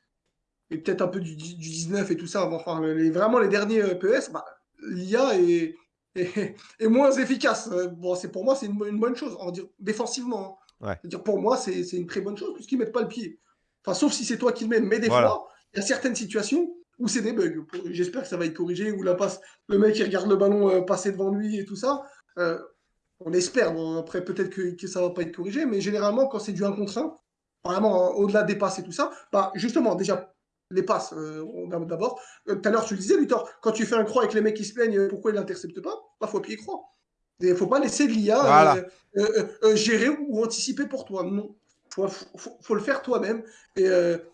et peut-être un peu du, du 19 et tout ça, mais enfin, les, vraiment les derniers euh, PS, bah, l'IA est, est, est moins efficace. Euh, Bon, c'est pour moi, c'est une, bo- une bonne chose, on va dire, défensivement. hein. Ouais. Pour moi, c'est une très bonne chose, puisqu'ils mettent pas le pied. Enfin, sauf si c'est toi qui le mets, mais des Voilà. fois, il y a certaines situations où c'est des bugs. J'espère que ça va être corrigé, où la passe, le mec, il regarde le ballon euh, passer devant lui et tout ça. Euh, on espère, bon, après peut-être que, que ça va pas être corrigé, mais généralement quand c'est du 1 contre 1, vraiment hein, au-delà des passes et tout ça, bah justement déjà les passes, euh, d'abord, Euh, tout à l'heure tu le disais Luthor, quand tu fais un croix avec les mecs qui se plaignent, pourquoi ils l'interceptent pas Bah faut appuyer croix. Il faut pas laisser l'IA Voilà. euh, gérer ou anticiper pour toi. Non, faut, faut, faut le faire toi-même et,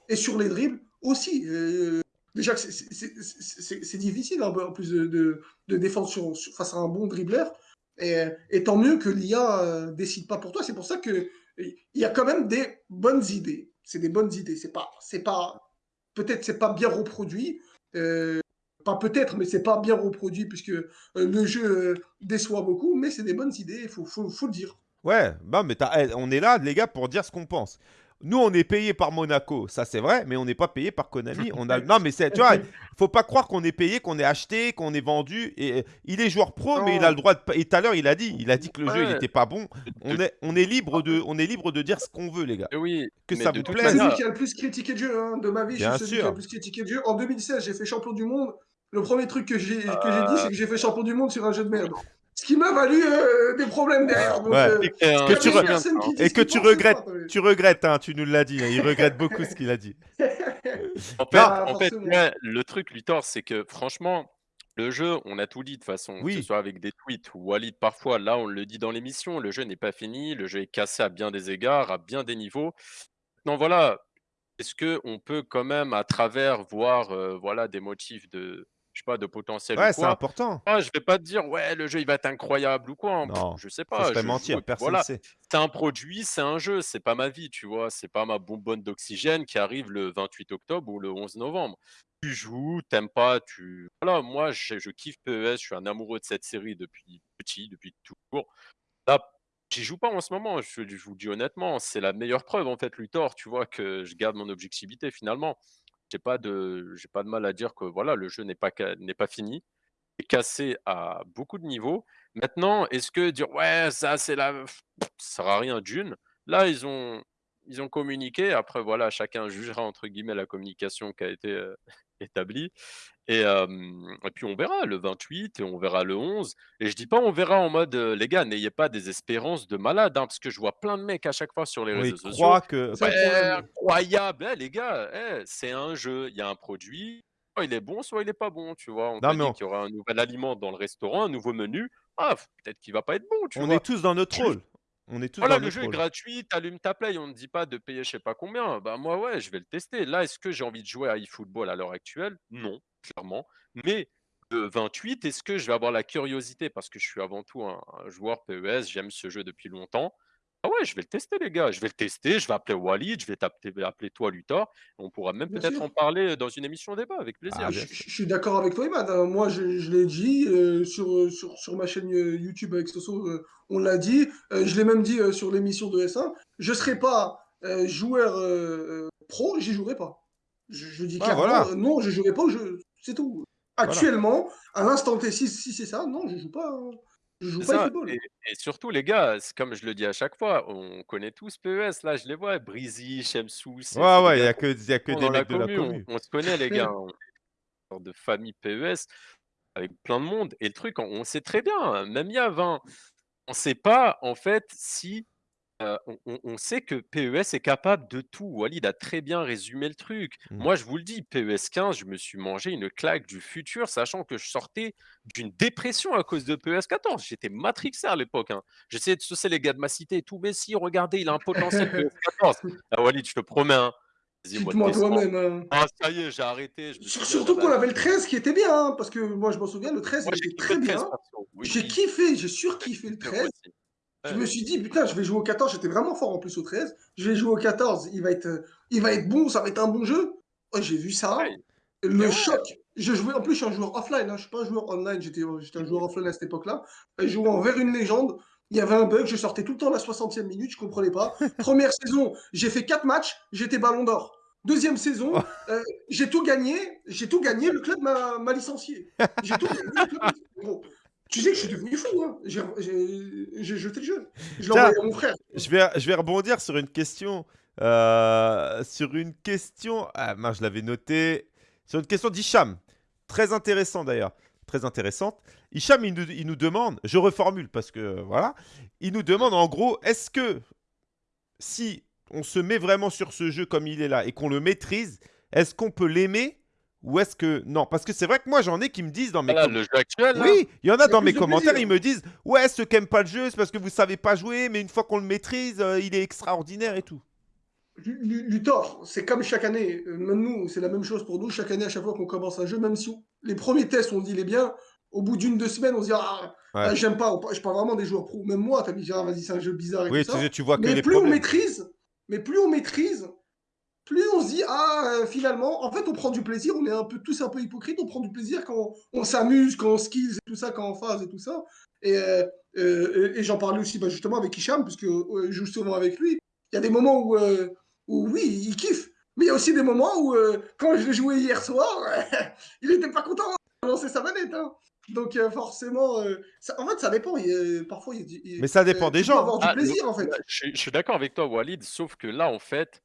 et sur les dribbles aussi. euh, déjà c'est- difficile peu en plus de, de, défendre face à un bon dribbleur. Et, tant mieux que l'IA euh, décide pas pour toi. C'est pour ça que il y a quand même des bonnes idées. C'est des bonnes idées. C'est pas, c'est pas, peut-être c'est pas bien reproduit. euh, pas peut-être, mais c'est pas bien reproduit puisque euh, le jeu déçoit beaucoup. Mais c'est des bonnes idées. Il faut, faut, le dire. Ouais, bah, mais eh, on est là, les gars, pour dire ce qu'on pense. Nous, on est payé par Monaco, ça c'est vrai, mais on n'est pas payé par Konami. On a... Non, mais c'est, tu vois, faut pas croire qu'on est payé, qu'on est acheté, qu'on est vendu. Et euh, il est joueur pro, mais il a le droit de. Et tout à l'heure, il a dit, il a dit que le jeu, il n'était pas bon. On est, on est libre de, on est libre de dire ce qu'on veut, les gars. Oui, Que ça vous plaise. C'est manière- lui qui a le plus critiqué jeu hein, de ma vie. Bien je suis celui qui a sûr. le plus critiqué jeu. En 2016, j'ai fait champion du monde. Le premier truc que j'ai que j'ai Euh. dit, c'est que j'ai fait champion du monde sur un jeu de merde. Ce qui m'a valu euh, des problèmes derrière. Donc, Ouais. euh, que tu re- Et que tu regrettes, pas, tu regrettes, hein, tu nous l'as dit, hein, il regrette beaucoup ce qu'il a dit. En fait, en le truc, Luthor, c'est que franchement, le jeu, on a tout dit de toute façon, que Oui. ce soit avec des tweets ou Walid parfois, là, on le dit dans l'émission, le jeu n'est pas fini, le jeu est cassé à bien des égards, à bien des niveaux. Non, voilà, est-ce que on peut quand même, à travers, voir, euh, voilà, des motifs de, je sais pas, de potentiel ou Ouais, c'est important. Ah, je vais pas te dire, ouais, le jeu il va être incroyable ou quoi. hein. Non, je sais pas. je mentir, personne ne voilà, sait. c'est un produit, c'est un jeu, c'est pas ma vie, tu vois. C'est pas ma bonbonne d'oxygène qui arrive le 28 octobre ou le 11 novembre. tu joues, t'aimes pas, tu voilà, moi je je kiffe PES, je suis un amoureux de cette série depuis petit, depuis toujours. Là, j'y joue pas en ce moment, je je vous dis honnêtement, c'est la meilleure preuve en fait, Luthor, tu vois, que je garde mon objectivité finalement. J'ai pas de pas de mal à dire que voilà, le jeu n'est pas n'est pas fini, est cassé à beaucoup de niveaux. Maintenant, est-ce que dire: «Ouais, ça c'est la» ça sert à rien d'une. Là, ils ont ils ont communiqué, après voilà, chacun «jugera» entre guillemets la communication qui a été, heu, établie et puis on verra le 28 et on verra le 11 et je dis pas on verra en mode, «Les gars, n'ayez pas des espérances de malade», hein, parce que je vois plein de mecs à chaque fois sur les Oui, réseaux sociaux: croient que C'est «Ouais, le problème. incroyable! Eh les gars, eh, c'est un jeu, il y a un produit, soit il est bon, soit il est pas bon», tu vois? On non, dit on qu'il y aura un nouvel aliment dans le restaurant, un nouveau menu, ah, peut-être qu'il va pas être bon, tu on est tous dans notre rôle. On est tous voilà, dans le jeu est gratuit, tu allumes ta Play, on ne dit pas de payer je sais pas combien. Bah, moi, ouais, je vais le tester. Là, est-ce que j'ai envie de jouer à eFootball à l'heure actuelle? Non, clairement. Mais le 28, est-ce que je vais avoir la curiosité? Parce que je suis avant tout un un joueur PES, j'aime ce jeu depuis longtemps. Ah ouais, je vais le tester les gars, je vais le tester, je vais appeler Walid, je vais t'appeler appeler toi Luthor, on pourra même peut-être en parler dans une émission débat avec Ah, plaisir. bien Je, suis d'accord avec toi, Imad. hein. Moi, je, je l'ai dit euh, sur, euh, sur, sur ma chaîne euh, YouTube avec Soso, euh, on l'a dit. Euh, je l'ai même dit euh, sur l'émission de S1. Je ne serai pas euh, joueur pro, j'y jouerai pas. Je, je dis Ah, clairement, voilà, euh, non, je jouerai pas au jeu. C'est tout. voilà. Actuellement, à l'instant T, si, si c'est ça, non, je joue pas. hein. Je joue C'est pas au ça football. et et surtout les gars, c'est comme je le dis à chaque fois, on connaît tous PES, là je les vois, Breezy, Shamsou, c'est Ouais, c'est des ouais, il y gars a que il y a que connaît des dans la mecs de la commu, on commu. on se connaît les gars, on est une sorte de famille PES avec plein de monde et le truc, on on sait très bien, hein, même il y a 20, on sait pas en fait si Heu, on on on sait que PES est capable de tout. Walid a très bien résumé le truc. Mmh. Moi, je vous le dis, PES 15, je me suis mangé une claque du futur, sachant que je sortais d'une dépression à cause de PES 14. J'étais matrixé à l'époque, hein. J'essayais de saucer les gars de ma cité et tout: «Mais si, regardez, il a un potentiel PES 14». Ah Walid, je te promets, hein, vas-y, au mois de Cite-moi décembre. toi-même. hein. Ah ça y est, j'ai arrêté, je me Sur- suis dit: «Ah bah, Surtout qu'on avait le vas-y». 13 qui était bien, hein, parce que moi, je m'en souviens, le 13, Moi, il j'ai était kiffé très le 13 bien. perso. Oui, J'ai oui. kiffé, j'ai surkiffé le Moi 13. aussi. Je me suis dit, putain, je vais jouer au 14. J'étais vraiment fort en plus au 13. Je vais jouer au 14. Il va être, euh, il va être bon. Ça va être un bon jeu. J'ai vu ça. Le ouais, choc. Je jouais, en plus, je suis un joueur offline. Hein, je suis pas un joueur online. J'étais, j'étais un joueur offline à cette époque-là. Je jouais envers une légende. Il y avait un bug. Je sortais tout le temps à la 60e minute. Je comprenais pas. Première saison, j'ai fait 4 matchs. J'étais ballon d'or. Deuxième saison, euh, j'ai tout gagné. J'ai tout gagné. Le club m'a licencié. J'ai tout gagné. le club m'a- Gros, tu sais que je suis devenu fou. Hein. J'ai jeté le jeu. Je l'ai envoyé à mon frère. je vais, je vais rebondir sur une question. euh, sur une question. Ah, mince, je l'avais noté. Sur une question d'Hicham. Très intéressant d'ailleurs. Très intéressante. Hicham, il nous, il nous demande. Je reformule parce que voilà. Il nous demande en gros est-ce que si on se met vraiment sur ce jeu comme il est là et qu'on le maîtrise, est-ce qu'on peut l'aimer ou est-ce que non Parce que c'est vrai que moi j'en ai qui me disent dans mes Voilà, com- le jeu actuel là. oui, il y en a dans mes commentaires, plaisir. ils me disent Ouais, ceux qui n'aiment pas le jeu, c'est parce que vous savez pas jouer, mais une fois qu'on le maîtrise, euh, il est extraordinaire et tout. Lu- Lu- Luthor, c'est comme chaque année. Euh, Même nous, c'est la même chose pour nous. Chaque année, à chaque fois qu'on commence un jeu, même si on- les premiers tests, on dit il est bien, au bout d'une, deux semaines, on se dit Ah, Ouais. ah, j'aime pas. Je parle vraiment des joueurs pro. Même moi, t'as dit Ah, vas-y, c'est un jeu bizarre et Oui, tout ça. tu, tu vois que Mais les plus on maîtrise, mais plus on maîtrise, plus on se dit ah euh, finalement, en fait, on prend du plaisir. On est un peu tous un peu hypocrites. On prend du plaisir quand on s'amuse, quand on skills et tout ça, quand on phase et tout ça. Et, euh, euh, et j'en parlais aussi bah, justement avec Hicham, puisque euh, je joue souvent avec lui. Il y a des moments où, euh, où oui, il kiffe. Mais il y a aussi des moments où, euh, quand je l'ai joué hier soir, il était pas content de lancer sa manette. hein. Donc euh, forcément, euh, ça- en fait, ça dépend. Il parfois, il y a du- il- Mais ça dépend euh, des gens. avoir du Ah, plaisir en fait. je suis je suis d'accord avec toi, Walid, sauf que là, en fait,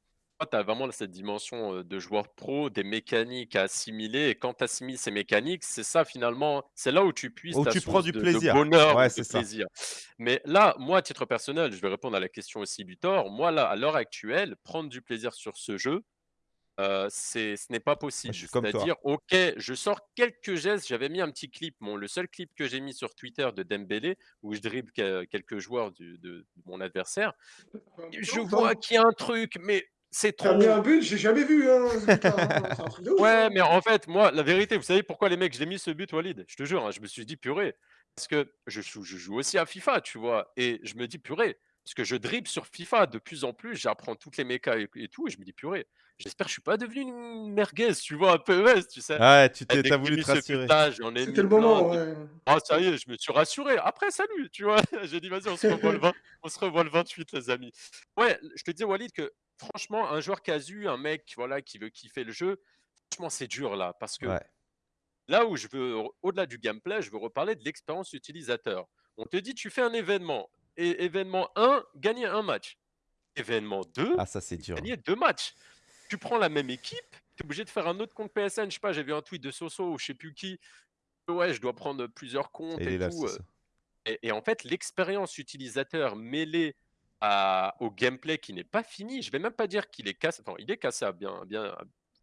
tu as vraiment cette dimension euh, de joueur pro, des mécaniques à assimiler. Et quand tu assimiles ces mécaniques, c'est ça finalement, c'est là où tu puisses Où ta tu prends du de, de plaisir. bonheur Ouais, ou de c'est ça. plaisir. Mais là, moi, à titre personnel, je vais répondre à la question aussi, Luthor. Moi, là, à l'heure actuelle, prendre du plaisir sur ce jeu, euh, c'est, ce n'est pas possible. C'est-à-dire, ok, je sors quelques gestes. J'avais mis un petit clip, mon, le seul clip que j'ai mis sur Twitter de Dembélé, où je dribble que- quelques joueurs du- de, de mon adversaire. Je vois qu'il y a un truc, mais c'est T'as trop. mis un but, j'ai jamais vu. Hein, ce but-là. C'est un truc de ouf. Ouais, hein. mais en fait, moi, la vérité, vous savez pourquoi les mecs, j'ai mis ce but, Walid? Je te jure, hein, je me suis dit purée. Parce que je joue, je joue aussi à FIFA, tu vois. Et je me dis purée, Parce que je dribble sur FIFA de plus en plus, j'apprends toutes les mécas et, et tout, et je me dis purée, j'espère que je suis pas devenu une merguez, tu vois, un PES, tu sais. Ouais, tu t'es, t'as voulu te rassurer. but-là, j'en ai C'était le moment, ouais. Ah, ça y est, je me suis rassuré. Après, salut, tu vois. J'ai dit, vas-y, on se revoit le 20 on se revoit le 28, les amis. Ouais, je te disais, Walid, que franchement, un joueur casu, un mec voilà, qui veut kiffer le jeu, franchement, c'est dur là. Parce que Ouais. là où je veux, au-delà du gameplay, je veux reparler de l'expérience utilisateur. On te dit, tu fais un événement. Et événement 1, gagner un match. Événement 2, Ah, ça, c'est dur. gagner deux matchs. Tu prends la même équipe, tu es obligé de faire un autre compte PSN. Je sais pas, j'ai vu un tweet de Soso ou je sais plus qui. Ouais, je dois prendre plusieurs comptes et tout. euh, et en fait, l'expérience utilisateur mêlée à- au gameplay qui n'est pas fini, je vais même pas dire qu'il est cassé. Enfin, il est cassé à bien, bien.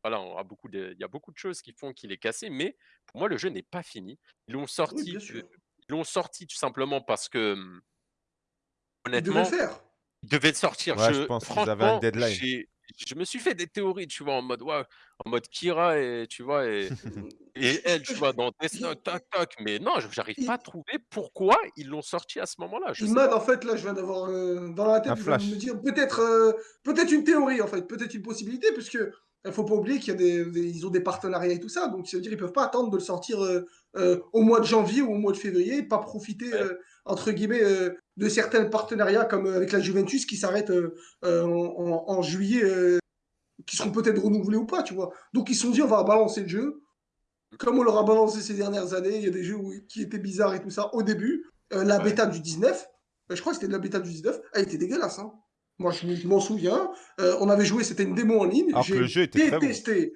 Voilà, on a beaucoup de- il y a beaucoup de choses qui font qu'il est cassé, mais pour moi, le jeu n'est pas fini. Ils l'ont Oui, sorti, ils l'ont sorti tout simplement parce que, hum, Il devait le honnêtement, faire. il devait le sortir. Ouais, je Je, pense qu'ils avaient un deadline. Je me suis fait des théories, tu vois, en mode, ouais, en mode Kira et tu vois et, et elle, tu vois, dans Death Note, tac, tac. Mais non, je- j'arrive pas à trouver pourquoi ils l'ont sorti à ce moment-là. Imad, en fait, là, je viens d'avoir euh, dans la tête, Un je viens de flash. me dire peut-être euh, peut-être une théorie, en fait, peut-être une possibilité, puisque il faut pas oublier qu'il y a des, des- ils ont des partenariats et tout ça, donc ça veut dire ils peuvent pas attendre de le sortir euh, euh, au mois de janvier ou au mois de février, et pas profiter euh, entre guillemets euh, de certains partenariats comme euh, avec la Juventus qui s'arrêtent euh, euh, en, en- en juillet, euh, qui seront peut-être renouvelés ou pas, tu vois. Donc ils se sont dit on va balancer le jeu, comme on l'aura balancé ces dernières années, il y a des jeux où- qui étaient bizarres et tout ça au début. Euh, la Ouais. bêta du 19, euh, je crois que c'était de la bêta du 19, elle était dégueulasse. Hein. Moi, je, je m'en souviens. Euh, on avait joué, c'était une démo en ligne. J'ai bon. détesté.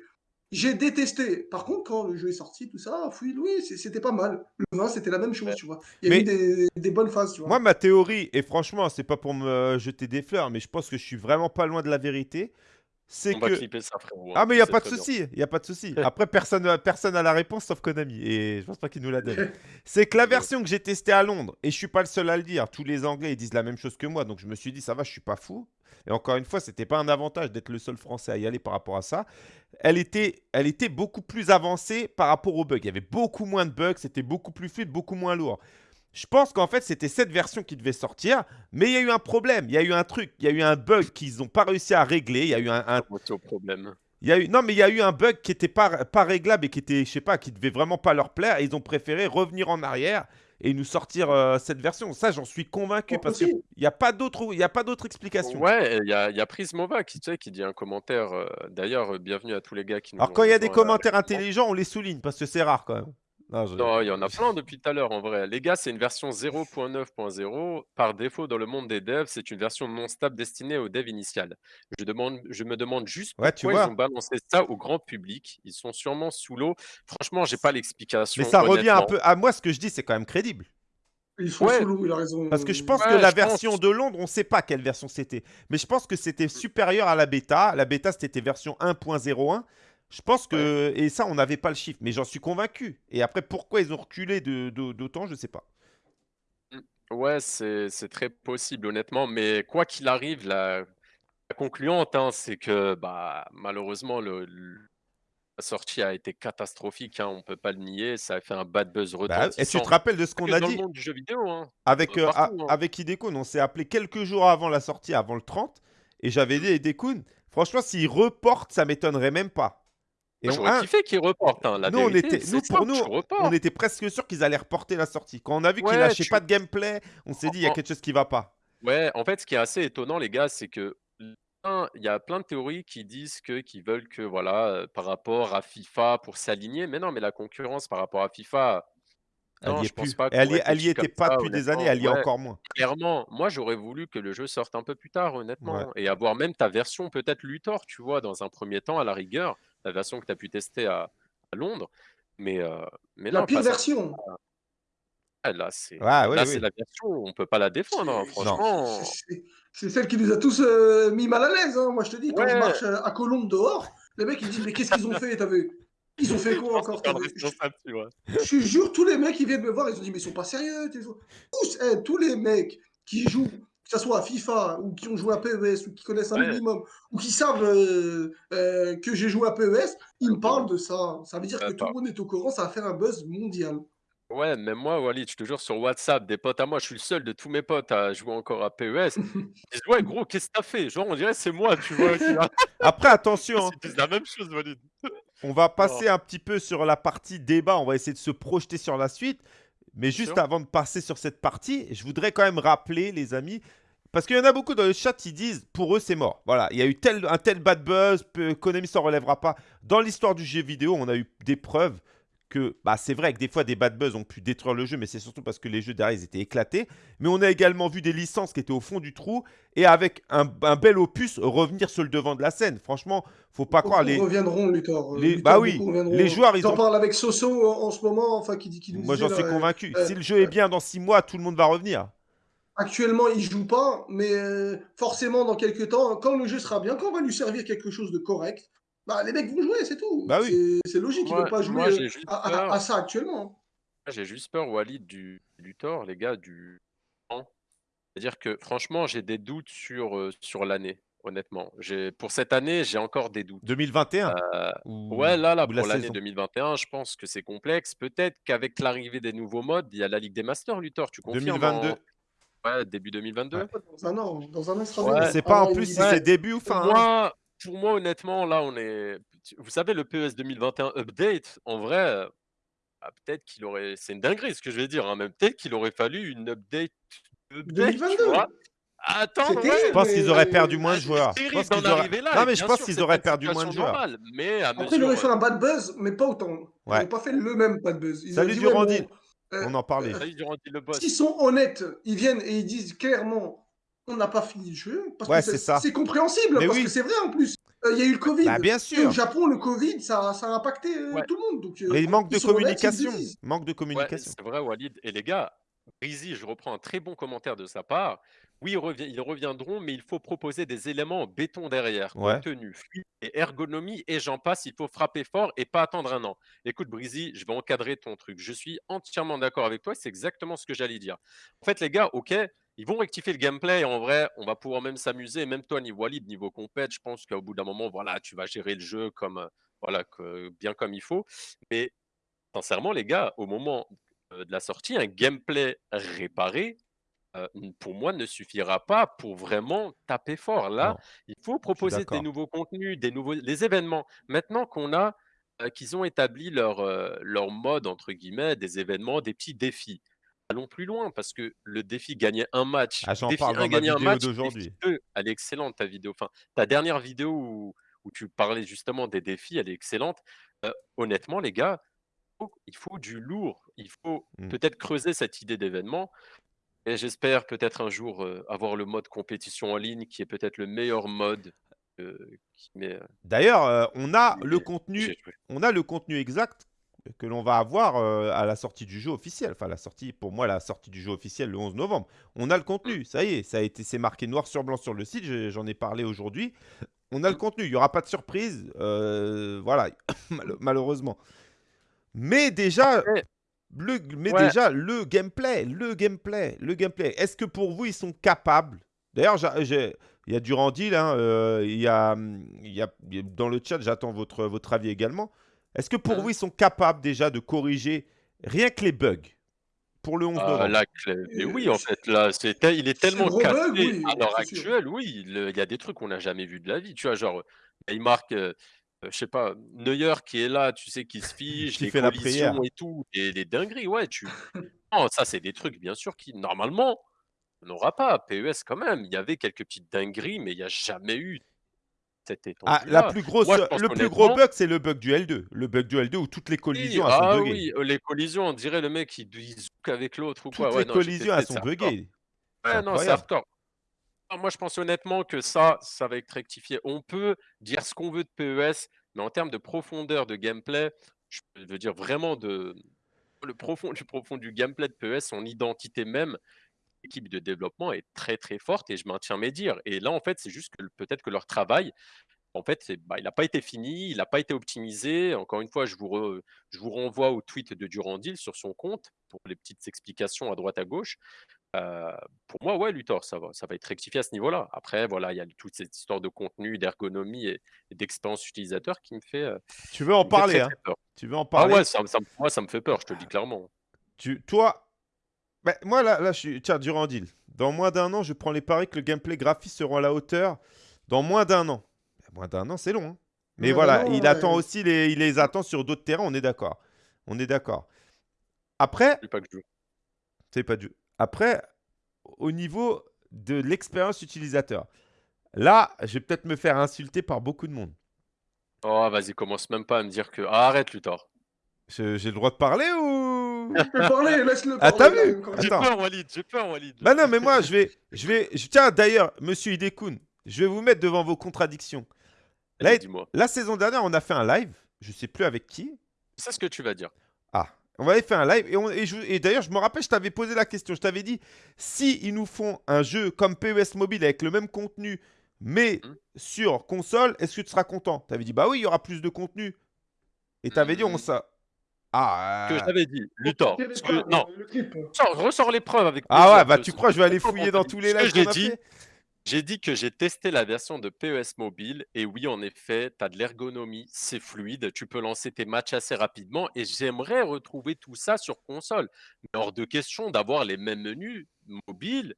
J'ai détesté. Par contre, quand le jeu est sorti, tout ça, oui, oui c'était pas mal. Le 20, c'était la même chose, tu vois. Il y a Mais- eu des, des bonnes phases, tu vois. Moi, ma théorie, et franchement, c'est pas pour me jeter des fleurs, mais je pense que je suis vraiment pas loin de la vérité. C'est que. clipper ça, frérot. hein, Ah, mais il n'y a pas de souci, il y a pas de souci. Après, personne personne a la réponse sauf Konami. Et je pense pas qu'il nous la donne. C'est que la version que j'ai testée à Londres, et je suis pas le seul à le dire, tous les Anglais ils disent la même chose que moi, donc je me suis dit, ça va, je suis pas fou. Et encore une fois, c'était pas un avantage d'être le seul Français à y aller par rapport à ça. Elle était, elle était beaucoup plus avancée par rapport aux bugs. Il y avait beaucoup moins de bugs, c'était beaucoup plus fluide, beaucoup moins lourd. Je pense qu'en fait, c'était cette version qui devait sortir, mais il y a eu un problème, il y a eu un truc, il y a eu un bug qu'ils n'ont pas réussi à régler, il y a eu un, un Moitié au problème. il y a eu, non, mais il y a eu un bug qui était pas, pas réglable et qui était, je sais pas, qui devait vraiment pas leur plaire. Et ils ont préféré revenir en arrière et nous sortir euh, cette version. Ça, j'en suis convaincu parce qu'il n'y a pas d'autre, il y a pas d'autre explication. Ouais, il y a, y a Prismova qui, tu sais, qui dit un commentaire. euh, D'ailleurs, euh, bienvenue à tous les gars qui nous Alors quand il y a des commentaires intelligents, on les souligne parce que c'est rare quand même. Non, je- Non, il y en a plein depuis tout à l'heure en vrai. Les gars, c'est une version 0.9.0. Par défaut, dans le monde des devs, c'est une version non stable destinée aux devs initiales. Je, demande, je me demande juste Ouais, tu pourquoi ils vois. ont balancé ça au grand public. Ils sont sûrement sous l'eau. Franchement, j'ai pas l'explication. Mais ça revient un peu à moi. Ce que je dis, c'est quand même crédible. Ils sont Ouais. sous l'eau, il a raison. Parce que je pense Ouais, que la pense. version de Londres, on ne sait pas quelle version c'était. Mais je pense que c'était supérieur à la bêta. La bêta, c'était version 1.01. Je pense que. Et ça, on n'avait pas le chiffre. Mais j'en suis convaincu. Et après, pourquoi ils ont reculé de- de- d'autant, je ne sais pas. Ouais, c'est très possible, honnêtement. Mais quoi qu'il arrive, la, la concluante, hein, c'est que bah, malheureusement, le, le- la sortie a été catastrophique. hein, on peut pas le nier. Ça a fait un bad buzz Bah, et tu retentissant. te rappelles de ce qu'on a dans dit le monde du jeu vidéo, hein. avec, euh, euh, partout, hein. avec Hidekun On s'est appelé quelques jours avant la sortie, avant le 30. Et j'avais dit, Hidekun, franchement, s'il reporte, ça m'étonnerait même pas. Et on- J'aurais un, kiffé qu'ils reportent. hein, La nous, on était, nous, pour nous, on était presque sûr qu'ils allaient reporter la sortie. Quand on a vu qu'ils Ouais, lâchaient tu- pas de gameplay, on s'est dit, il y a quelque chose qui va pas. Ouais, en fait, ce qui est assez étonnant, les gars, c'est que il y a plein de théories qui disent que qu'ils veulent que voilà, euh, par rapport à FIFA pour s'aligner. Mais non, mais la concurrence par rapport à FIFA, Elle non, je pense plus. pas Et elle y, elle y réfléchit était pas ça, depuis des années, elle y est Ouais, encore moins. clairement, moi j'aurais voulu que le jeu sorte un peu plus tard, honnêtement, Ouais. et avoir même ta version peut-être Luthor, tu vois, dans un premier temps, à la rigueur, la version que tu as pu tester à, à Londres. Mais, euh, mais La non, pire version. Ah, Là, c'est Ouais, oui, là, oui. c'est la version, on peut pas la défendre, hein, C'est- franchement. c'est- celle qui nous a tous euh, mis mal à l'aise. hein. Moi, je te dis, quand je Ouais. marche euh, à Colombe dehors, les mecs ils disent Mais qu'est-ce qu'ils ont fait T'as vu? Ils ont fait Je quoi encore? Je je jure, tous les mecs qui viennent me voir, ils ont dit Mais ils sont pas sérieux. Tous, eh, tous les mecs qui jouent, que ce soit à FIFA ou qui ont joué à PES ou qui connaissent un Ouais. minimum ou qui savent euh, euh, que j'ai joué à PES, ils me parlent de ça. Ça veut dire que tout le monde est au courant, ça va faire un buzz mondial. Ouais, même moi, Walid, je te jure, sur WhatsApp, des potes à moi, je suis le seul de tous mes potes à jouer encore à PES. Ils disent: «Ouais, gros, qu'est-ce que tu as fait?» genre, on dirait c'est moi, tu vois? Qui a Après, attention, hein, disent la même chose, Walid. on va Non, passer un petit peu sur la partie débat, on va essayer de se projeter sur la suite. Mais bien juste sûr. avant de passer sur cette partie, je voudrais quand même rappeler, les amis, parce qu'il y en a beaucoup dans le chat qui disent pour eux c'est mort. Voilà, il y a eu tel, un tel bad buzz, Konami s'en relèvera pas. Dans l'histoire du jeu vidéo, on a eu des preuves que bah, c'est vrai que des fois des bad buzz ont pu détruire le jeu, mais c'est surtout parce que les jeux derrière ils étaient éclatés. Mais on a également vu des licences qui étaient au fond du trou et avec un, un bel opus revenir sur le devant de la scène. Franchement, faut pas croire les, reviendront, Luthor. euh, les Luthor, bah oui, les joueurs ils J'en ont parle avec Soso en, en ce moment, enfin, qui, dit- qui nous moi j'en suis là, euh, convaincu. euh, si le jeu est bien dans six mois, tout le monde va revenir. Actuellement, il joue pas, mais euh, forcément, dans quelques temps, quand le jeu sera bien, quand on va lui servir quelque chose de correct, bah, les mecs vont jouer, c'est tout. Bah oui. C'est c'est logique, ils Moi veulent pas jouer moi, euh, à, à- peur à ça actuellement. j'ai juste peur, Walid, du Luthor, les gars, du temps. C'est-à-dire que franchement, j'ai des doutes sur, heu, sur l'année, honnêtement. J'ai pour cette année, j'ai encore des doutes. 2021 Heu, ou, ouais, là là, pour l'année saison? 2021, je pense que c'est complexe. Peut-être qu'avec l'arrivée des nouveaux modes, il y a la Ligue des Masters, Luthor, tu confirmes 2022. en ouais, début 2022? Ouais. Dans un an, dans un an, sera Ouais. sais pas en plus si c'est début ou fin. hein. moi pour moi, honnêtement, là, on est vous savez, le PES 2021 update, en vrai, ah, peut-être qu'il aurait c'est une dinguerie ce que je vais dire, hein, mais peut-être qu'il aurait fallu une update update, tu vois? 2022 Attendre, C'est ouais! Je pense qu'ils auraient perdu moins Ah, de c'est joueurs. Je pense qu'ils auraient... là Non, mais je pense qu'ils auraient perdu moins de joueurs. normale, mais à Après, il mesure, aurait fait un bad buzz, mais pas autant. Ils Ouais. n'auraient pas fait le même bad buzz. Ils auraient Salut ouais, Durandil, bon, euh, on en parlait. salut Durandil le boss. S'ils sont honnêtes, ils viennent et ils disent clairement on n'a pas fini le jeu. Parce Ouais, que c'est ça. c'est compréhensible, Mais parce oui. que c'est vrai en plus. Euh, Il y a eu le Covid. Bah bien Et au sûr. Japon, le Covid, ça, ça a impacté euh, Ouais. tout le monde. Donc, euh, Mais manque de honnêtes, communication. Manque de Ouais, communication. c'est vrai Walid et les gars, Breezy, je reprends un très bon commentaire de sa part. Oui, ils revi ils reviendront, mais il faut proposer des éléments en béton derrière, Ouais. contenu, fluide et ergonomie et j'en passe, il faut frapper fort et pas attendre un an. Écoute Breezy, je vais encadrer ton truc. Je suis entièrement d'accord avec toi, c'est exactement ce que j'allais dire. En fait les gars, OK, ils vont rectifier le gameplay en vrai, on va pouvoir même s'amuser, même toi niveau Walid, niveau compète, je pense qu'au bout d'un moment, voilà, tu vas gérer le jeu comme, heu, voilà, que bien comme il faut. Mais sincèrement les gars, au moment, heu, de la sortie, un gameplay réparé, heu, n pour moi ne suffira pas pour vraiment taper fort. Là, Non, il faut proposer des nouveaux contenus, des nouveaux des événements. Maintenant qu'on a, qu'ils ont établi leur, leur «mode» entre guillemets, des événements, des petits défis. Allons plus loin parce que le défi gagner un match, Ah, défi parle 1 dans ma gagner un match, d'aujourd'hui. défi 2 elle est excellente ta vidéo. Enfin, ta dernière vidéo où où tu parlais justement des défis, elle est excellente. Heu, honnêtement les gars, faut il faut du lourd. Il faut Mmh. peut-être creuser cette idée d'événement et j'espère peut-être un jour, heu, avoir le mode compétition en ligne qui est peut-être le meilleur mode, heu, D'ailleurs, euh, on a le contenu, on a le contenu exact que l'on va avoir euh, à la sortie du jeu officiel. Enfin, la sortie, pour moi, la sortie du jeu officiel le 11 novembre. On a le contenu, ça y est, ça a été, c'est marqué noir sur blanc sur le site. J'en ai parlé aujourd'hui. On a le contenu. Il n'y aura pas de surprise. euh, voilà, mal- malheureusement. Mais déjà, le, mais ouais, déjà, le gameplay, le gameplay, le gameplay. Est-ce que pour vous, ils sont capables? D'ailleurs, il y a Durandil, hein, euh, y a- il y a- dans le chat, j'attends votre, votre avis également. Est-ce que pour mmh. vous, ils sont capables déjà de corriger rien que les bugs pour le 11 Ah novembre? là, clé mais oui, Euh, en fait, là, c'est il est tellement cassé oui, à l'heure actuelle, oui, il y a des trucs qu'on n'a jamais vus de la vie, tu vois? Genre, il marque, heu heu, je sais pas, Neuer qui est là, tu sais, qui se fige, Qui les fait la prière collisions et tout, et des dingueries, ouais, tu non, ça, c'est des trucs, bien sûr, qui normalement, on n'aura pas. PES quand même, il y avait quelques petites dingueries, mais il y a jamais eu cette Ah, la plus grosse, Moi, je pense le plus gros bug, c'est le bug du L2. Le bug du L2 où toutes les oui, collisions elles sont ah buggées. oui, heu, les collisions, on dirait le mec, il il zouk avec l'autre ou quoi. Toutes Ouais, les non, j'ai collisions, elles sont c'est hardcore. buggées. C'est Ouais, non, c'est incroyable. hardcore. Ah, moi, je pense honnêtement que ça, ça va être rectifié. On peut dire ce qu'on veut de PES, mais en termes de profondeur de gameplay, je veux dire vraiment de le profond du profond du gameplay de PES, son identité même, l'équipe de développement est très, très forte et je maintiens mes dires. Et là, en fait, c'est juste que peut-être que leur travail, en fait, bah, il n'a pas été fini, il n'a pas été optimisé. Encore une fois, je vous re je vous renvoie au tweet de Durandil sur son compte pour les petites explications à droite à gauche. Heu, pour moi, ouais, Luthor, ça va ça va être rectifié à ce niveau-là. Après, voilà, il y a toute cette histoire de contenu, d'ergonomie et et d'expérience utilisateur qui me fait, heu, Tu veux en parler, très, hein? très. Tu veux en Ah parler? ouais, ça ça me moi, ça me fait peur, je te le dis clairement. Tu, toi, bah, moi là, là, je suis. Tiens, Durandil. Dans moins d'un an, je prends les paris que le gameplay graphique seront à la hauteur. Dans moins d'un an. Bah, Moins d'un an, c'est long. hein. Mais voilà, il attend aussi les, il les attend sur d'autres terrains. On est d'accord. On est d'accord. Après, Je dis pas que je joue. c'est pas du. Après, au niveau de l'expérience utilisateur, là, je vais peut-être me faire insulter par beaucoup de monde. Oh, vas-y, commence même pas à me dire que. Ah, arrête, Luthor. J'ai le droit de parler ou Parler, laisse-le Ah, t'as vu. J'ai peur, Walid, j'ai peur, Walid. Bah non, mais moi, je vais, je vais, je- tiens, d'ailleurs, Monsieur Hidekun, je vais vous mettre devant vos contradictions. Allez, Là, dis-moi. La saison dernière, on a fait un live, je sais plus avec qui. C'est ce que tu vas dire. Ah, on avait fait un live et, on- et je- et d'ailleurs, je me rappelle, je t'avais posé la question. Je t'avais dit, si ils nous font un jeu comme PES Mobile avec le même contenu, mais Mhm. sur console, est-ce que tu seras content? Tu avais dit, bah oui, il y aura plus de contenu. Et tu avais dit, on ça. Ah, Que je t'avais dit, Luthor. Parce que- non, le clip sors- ressors les preuves avec ah ouais, bah tu crois, je vais aller fouiller dans tous les lives j'ai dit, J'ai dit que j'ai testé la version de PES Mobile et oui, en effet, tu as de l'ergonomie, c'est fluide, tu peux lancer tes matchs assez rapidement et j'aimerais retrouver tout ça sur console. Mais hors de question d'avoir les mêmes menus mobiles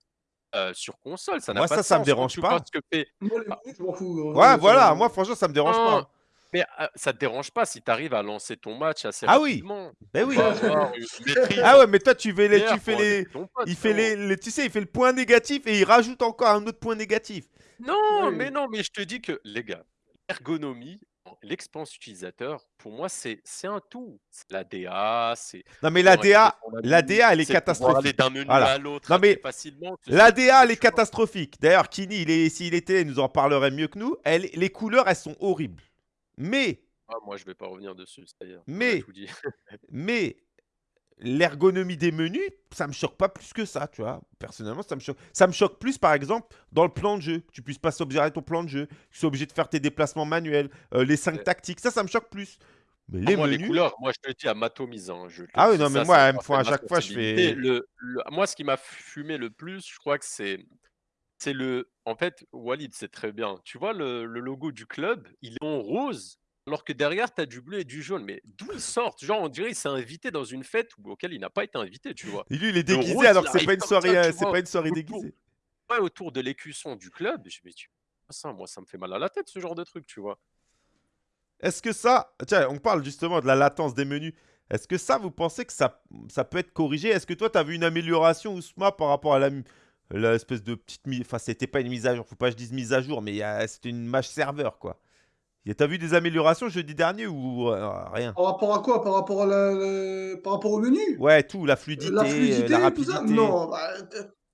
euh, sur console, ça n'a Moi, pas ça, de ça me sens. dérange pas. que fait Moi, les menus, je m'en fous. hein. Ouais, voilà, moi, franchement, ça me dérange Non, pas. Mais euh, ça te dérange pas si tu arrives à lancer ton match assez Ah oui, rapidement. Ben oui. va avoir une maîtrise Ah ouais, mais toi, tu fais les, tu fais pour les, avec ton pote, il fait les, les- tu sais, il fait le point négatif et il rajoute encore un autre point négatif. Non, Oui. mais non, mais je te dis que, les gars, l'ergonomie, l'expérience utilisateur, pour moi, c'est c'est un tout. C'est la DA, c'est Non, mais la DA, la DA, elle est catastrophique. d'un menu Voilà. à l'autre Non, mais assez facilement. que ce La soit DA, elle est catastrophique. D'ailleurs, Kini, il est, s'il était, il nous en parlerait mieux que nous. Elle, les couleurs, elles sont horribles. Mais, Ah, moi, je vais pas revenir dessus, ça y est, on a Mais- mais, l'ergonomie des menus, ça me choque pas plus que ça, tu vois. Personnellement, ça me choque. Ça me choque plus, par exemple, dans le plan de jeu. Que tu puisses pas sauvegarder ton plan de jeu. Que tu sois obligé de faire tes déplacements manuels, euh, les 5 Ouais. tactiques. Ça, ça me choque plus. Mais Ah, les menus. couleurs, moi, je te le dis à m'atomise. Hein, je Ah oui, non, mais ça, moi, à chaque fois, je fais. Le, le- moi, ce qui m'a fumé le plus, je crois que c'est. C'est le. En fait, Walid, c'est très bien. Tu vois, le, le logo du club, il est en rose, alors que derrière, tu as du bleu et du jaune. Mais d'où ils sortent Genre, on dirait qu'il s'est invité dans une fête où- auquel il n'a pas été invité, tu vois. Et lui, il est déguisé rose, alors il que c'est pas une soirée, euh, vois, pas une soirée autour. déguisée. Ouais, autour de l'écusson du club. Je me dis, ça, moi, ça me fait mal à la tête, ce genre de truc, tu vois. Est-ce que ça, tiens, on parle justement de la latence des menus. Est-ce que ça, vous pensez que ça, ça peut être corrigé? Est-ce que toi, tu as vu une amélioration, Ousma, par rapport à la, l'espèce de petite mise. Enfin, c'était pas une mise à jour, faut pas que je dise mise à jour, mais c'était une match serveur, quoi. T'as vu des améliorations jeudi dernier ou euh, rien? Par rapport à quoi? Par rapport à la, par rapport au menu? Ouais, tout, la fluidité, La fluidité, la tout ça? Non, bah,